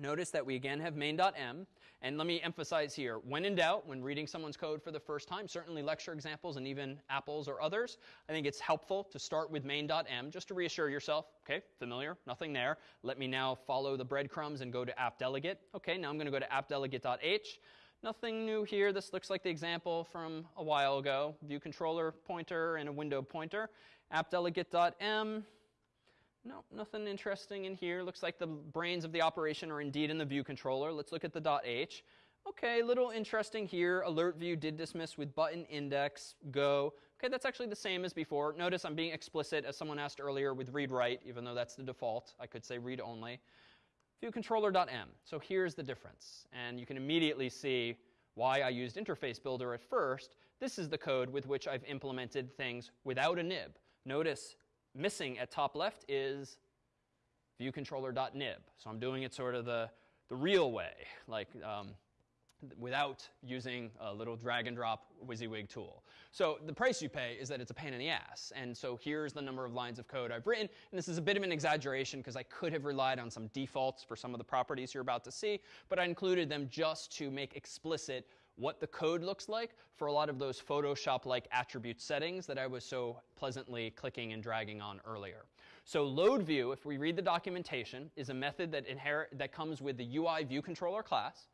notice that we again have main.m. And let me emphasize here, when in doubt, when reading someone's code for the first time, certainly lecture examples and even Apple's or others, I think it's helpful to start with main.m just to reassure yourself, okay, familiar, nothing there. Let me now follow the breadcrumbs and go to app-delegate. Okay, now I'm going to go to app-delegate.h. Nothing new here. This looks like the example from a while ago. View controller pointer and a window pointer. app-delegate.m. No, nothing interesting in here. Looks like the brains of the operation are indeed in the view controller. Let's look at the .h. Okay, little interesting here. Alert view did dismiss with button index go. Okay, that's actually the same as before. Notice I'm being explicit, as someone asked earlier, with read write, even though that's the default. I could say read only. View controller.m. So here's the difference. And you can immediately see why I used interface builder at first. This is the code with which I've implemented things without a nib. Notice missing at top left is viewcontroller.nib. So I'm doing it sort of the, the real way, like um, without using a little drag and drop WYSIWYG tool. So the price you pay is that it's a pain in the ass. And so here's the number of lines of code I've written. And this is a bit of an exaggeration because I could have relied on some defaults for some of the properties you're about to see, but I included them just to make explicit what the code looks like for a lot of those Photoshop-like attribute settings that I was so pleasantly clicking and dragging on earlier. So load view, if we read the documentation, is a method that, inherit, that comes with the UI view controller class,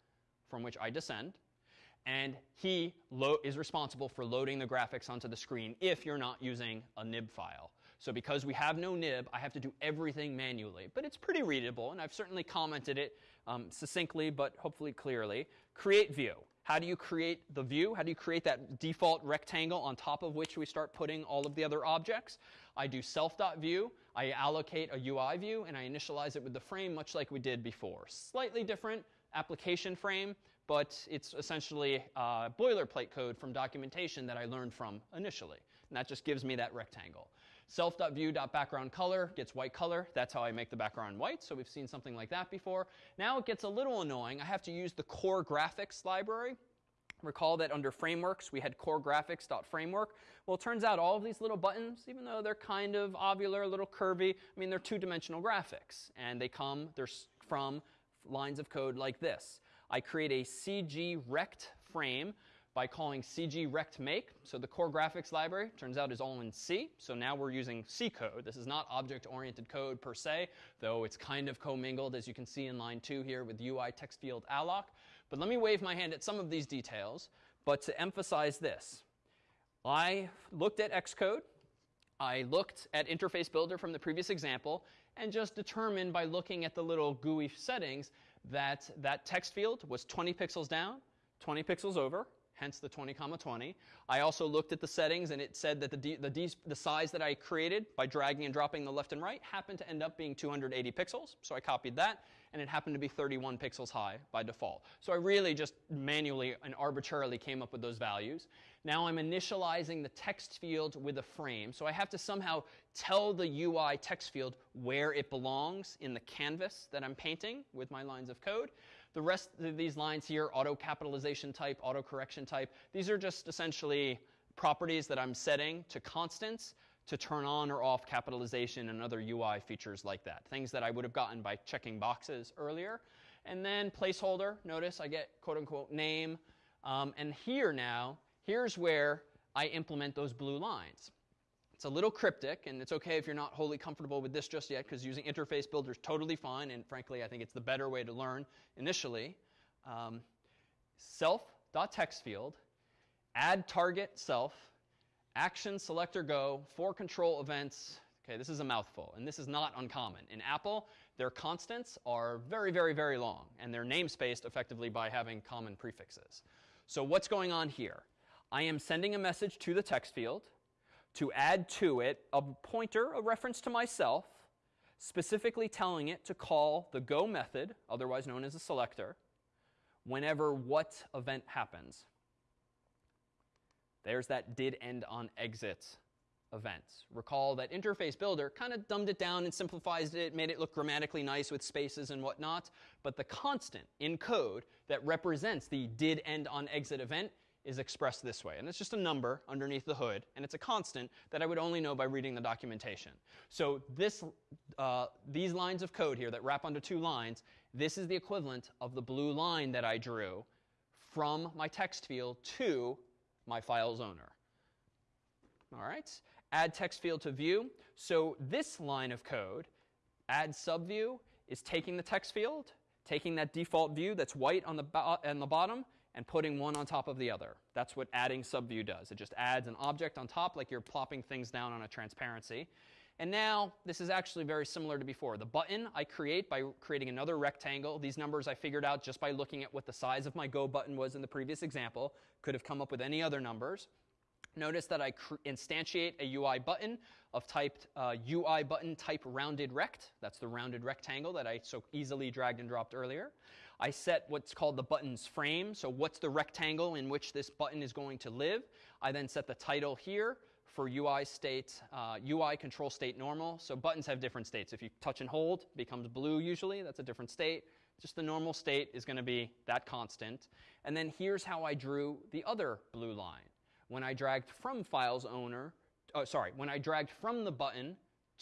from which I descend, and he is responsible for loading the graphics onto the screen if you're not using a nib file. So because we have no nib, I have to do everything manually. But it's pretty readable, and I've certainly commented it um, succinctly but hopefully clearly. Create view. How do you create the view? How do you create that default rectangle on top of which we start putting all of the other objects? I do self.view. I allocate a UI view, and I initialize it with the frame, much like we did before. Slightly different application frame, but it's essentially uh, boilerplate code from documentation that I learned from initially. And that just gives me that rectangle. Self.view.background color gets white color. That's how I make the background white. So we've seen something like that before. Now it gets a little annoying. I have to use the core graphics library. Recall that under frameworks, we had core graphics.framework. Well, it turns out all of these little buttons, even though they're kind of ovular, a little curvy, I mean, they're two dimensional graphics. And they come they're from lines of code like this. I create a CG rect frame by calling CG rect make. So the core graphics library turns out is all in C. So now we're using C code. This is not object oriented code per se, though it's kind of commingled as you can see in line 2 here with UI text field alloc. But let me wave my hand at some of these details. But to emphasize this, I looked at Xcode, I looked at Interface Builder from the previous example, and just determined by looking at the little GUI settings that that text field was 20 pixels down, 20 pixels over, hence the 20 comma 20. I also looked at the settings and it said that the, the, the size that I created by dragging and dropping the left and right happened to end up being 280 pixels. So I copied that and it happened to be 31 pixels high by default. So I really just manually and arbitrarily came up with those values. Now I'm initializing the text field with a frame. So I have to somehow tell the UI text field where it belongs in the canvas that I'm painting with my lines of code. The rest of these lines here, auto capitalization type, auto correction type, these are just essentially properties that I'm setting to constants to turn on or off capitalization and other UI features like that. Things that I would have gotten by checking boxes earlier. And then placeholder, notice I get quote unquote name. Um, and here now, here's where I implement those blue lines. It's a little cryptic, and it's okay if you're not wholly comfortable with this just yet, because using Interface Builder is totally fine, and frankly, I think it's the better way to learn initially. Um, self.text field, add target self, action selector go, for control events. Okay, this is a mouthful, and this is not uncommon. In Apple, their constants are very, very, very long, and they're namespaced effectively by having common prefixes. So what's going on here? I am sending a message to the text field to add to it a pointer, a reference to myself, specifically telling it to call the go method, otherwise known as a selector, whenever what event happens. There's that did end on exit event. Recall that Interface Builder kind of dumbed it down and simplified it, made it look grammatically nice with spaces and whatnot, but the constant in code that represents the did end on exit event is expressed this way. And it's just a number underneath the hood, and it's a constant that I would only know by reading the documentation. So this, uh, these lines of code here that wrap onto two lines, this is the equivalent of the blue line that I drew from my text field to my file's owner. All right, add text field to view. So this line of code, add subview, is taking the text field, taking that default view that's white on the, on the bottom, and putting one on top of the other. That's what adding subview does. It just adds an object on top like you're plopping things down on a transparency. And now, this is actually very similar to before. The button I create by creating another rectangle. These numbers I figured out just by looking at what the size of my Go button was in the previous example. Could have come up with any other numbers. Notice that I instantiate a UI button of type uh, UI button type rounded rect. That's the rounded rectangle that I so easily dragged and dropped earlier. I set what's called the button's frame. So what's the rectangle in which this button is going to live? I then set the title here for UI state, uh, UI control state normal. So buttons have different states. If you touch and hold, it becomes blue usually. That's a different state. Just the normal state is going to be that constant. And then here's how I drew the other blue line. When I dragged from files owner, oh, sorry, when I dragged from the button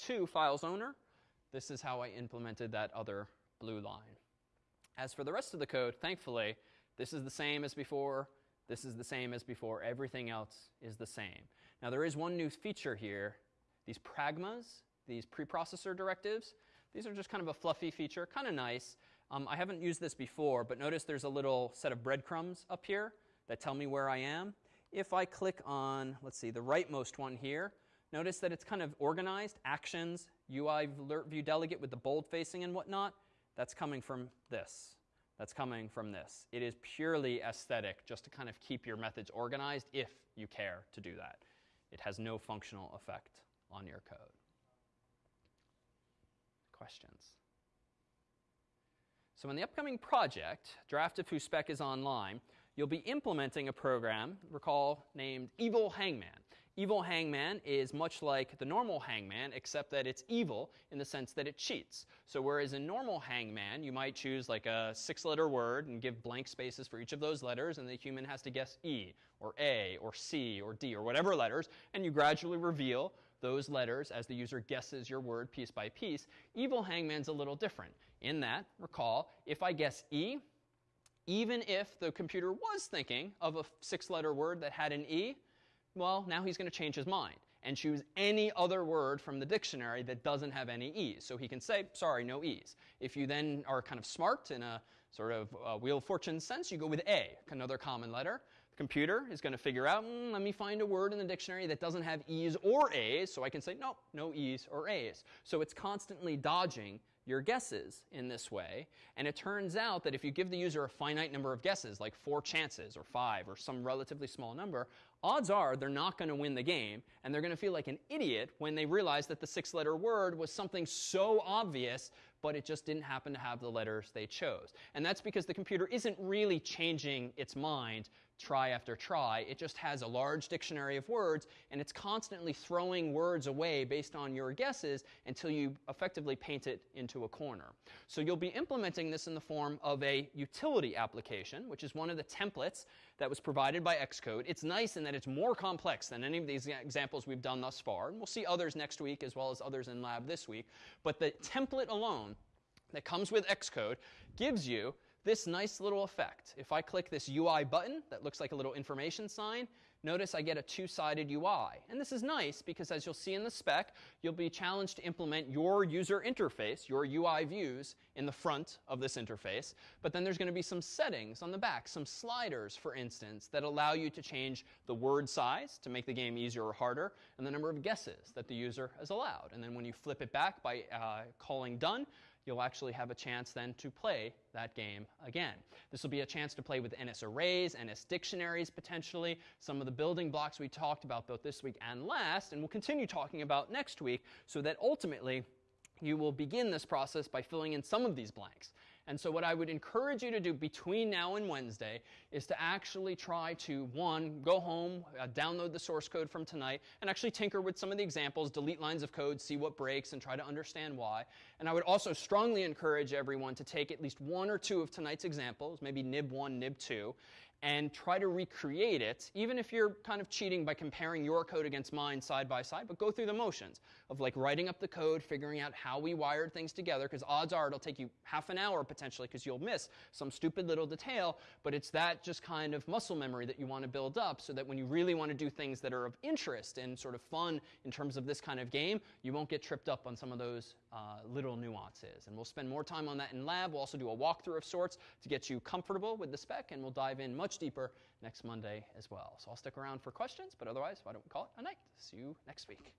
to files owner, this is how I implemented that other blue line. As for the rest of the code, thankfully, this is the same as before. This is the same as before. Everything else is the same. Now, there is one new feature here. These pragmas, these preprocessor directives, these are just kind of a fluffy feature, kind of nice. Um, I haven't used this before, but notice there's a little set of breadcrumbs up here that tell me where I am. If I click on, let's see, the rightmost one here, notice that it's kind of organized, actions, UI alert view delegate with the bold facing and whatnot. That's coming from this. That's coming from this. It is purely aesthetic just to kind of keep your methods organized if you care to do that. It has no functional effect on your code. Questions? So in the upcoming project, Draft of FuSpec is online, you'll be implementing a program, recall, named Evil Hangman. Evil hangman is much like the normal hangman, except that it's evil in the sense that it cheats. So, whereas in normal hangman, you might choose like a six letter word and give blank spaces for each of those letters, and the human has to guess E, or A, or C, or D, or whatever letters, and you gradually reveal those letters as the user guesses your word piece by piece. Evil hangman's a little different. In that, recall, if I guess E, even if the computer was thinking of a six letter word that had an E, well, now he's going to change his mind and choose any other word from the dictionary that doesn't have any E's. So he can say, sorry, no E's. If you then are kind of smart in a sort of uh, Wheel of Fortune sense, you go with A, another common letter. The computer is going to figure out, mm, let me find a word in the dictionary that doesn't have E's or A's, so I can say, nope, no E's or A's. So it's constantly dodging your guesses in this way. And it turns out that if you give the user a finite number of guesses, like four chances or five or some relatively small number, odds are they're not going to win the game and they're going to feel like an idiot when they realize that the six letter word was something so obvious but it just didn't happen to have the letters they chose. And that's because the computer isn't really changing its mind try after try. It just has a large dictionary of words, and it's constantly throwing words away based on your guesses until you effectively paint it into a corner. So you'll be implementing this in the form of a utility application, which is one of the templates that was provided by Xcode. It's nice in that it's more complex than any of these examples we've done thus far, and we'll see others next week as well as others in lab this week. But the template alone that comes with Xcode gives you this nice little effect. If I click this UI button that looks like a little information sign, notice I get a two-sided UI. And this is nice because as you'll see in the spec, you'll be challenged to implement your user interface, your UI views, in the front of this interface. But then there's going to be some settings on the back, some sliders, for instance, that allow you to change the word size to make the game easier or harder, and the number of guesses that the user is allowed. And then when you flip it back by uh, calling done, you'll actually have a chance then to play that game again. This will be a chance to play with NS arrays, NS dictionaries potentially, some of the building blocks we talked about both this week and last, and we'll continue talking about next week, so that ultimately you will begin this process by filling in some of these blanks. And so, what I would encourage you to do between now and Wednesday is to actually try to, one, go home, uh, download the source code from tonight, and actually tinker with some of the examples, delete lines of code, see what breaks, and try to understand why. And I would also strongly encourage everyone to take at least one or two of tonight's examples, maybe nib one, nib two, and try to recreate it, even if you're kind of cheating by comparing your code against mine side by side, but go through the motions of like writing up the code, figuring out how we wired things together, because odds are it'll take you half an hour potentially because you'll miss some stupid little detail, but it's that just kind of muscle memory that you want to build up so that when you really want to do things that are of interest and sort of fun in terms of this kind of game, you won't get tripped up on some of those uh, little nuances. And we'll spend more time on that in lab. We'll also do a walkthrough of sorts to get you comfortable with the spec, and we'll dive in much deeper next Monday as well. So I'll stick around for questions, but otherwise, why don't we call it a night? See you next week.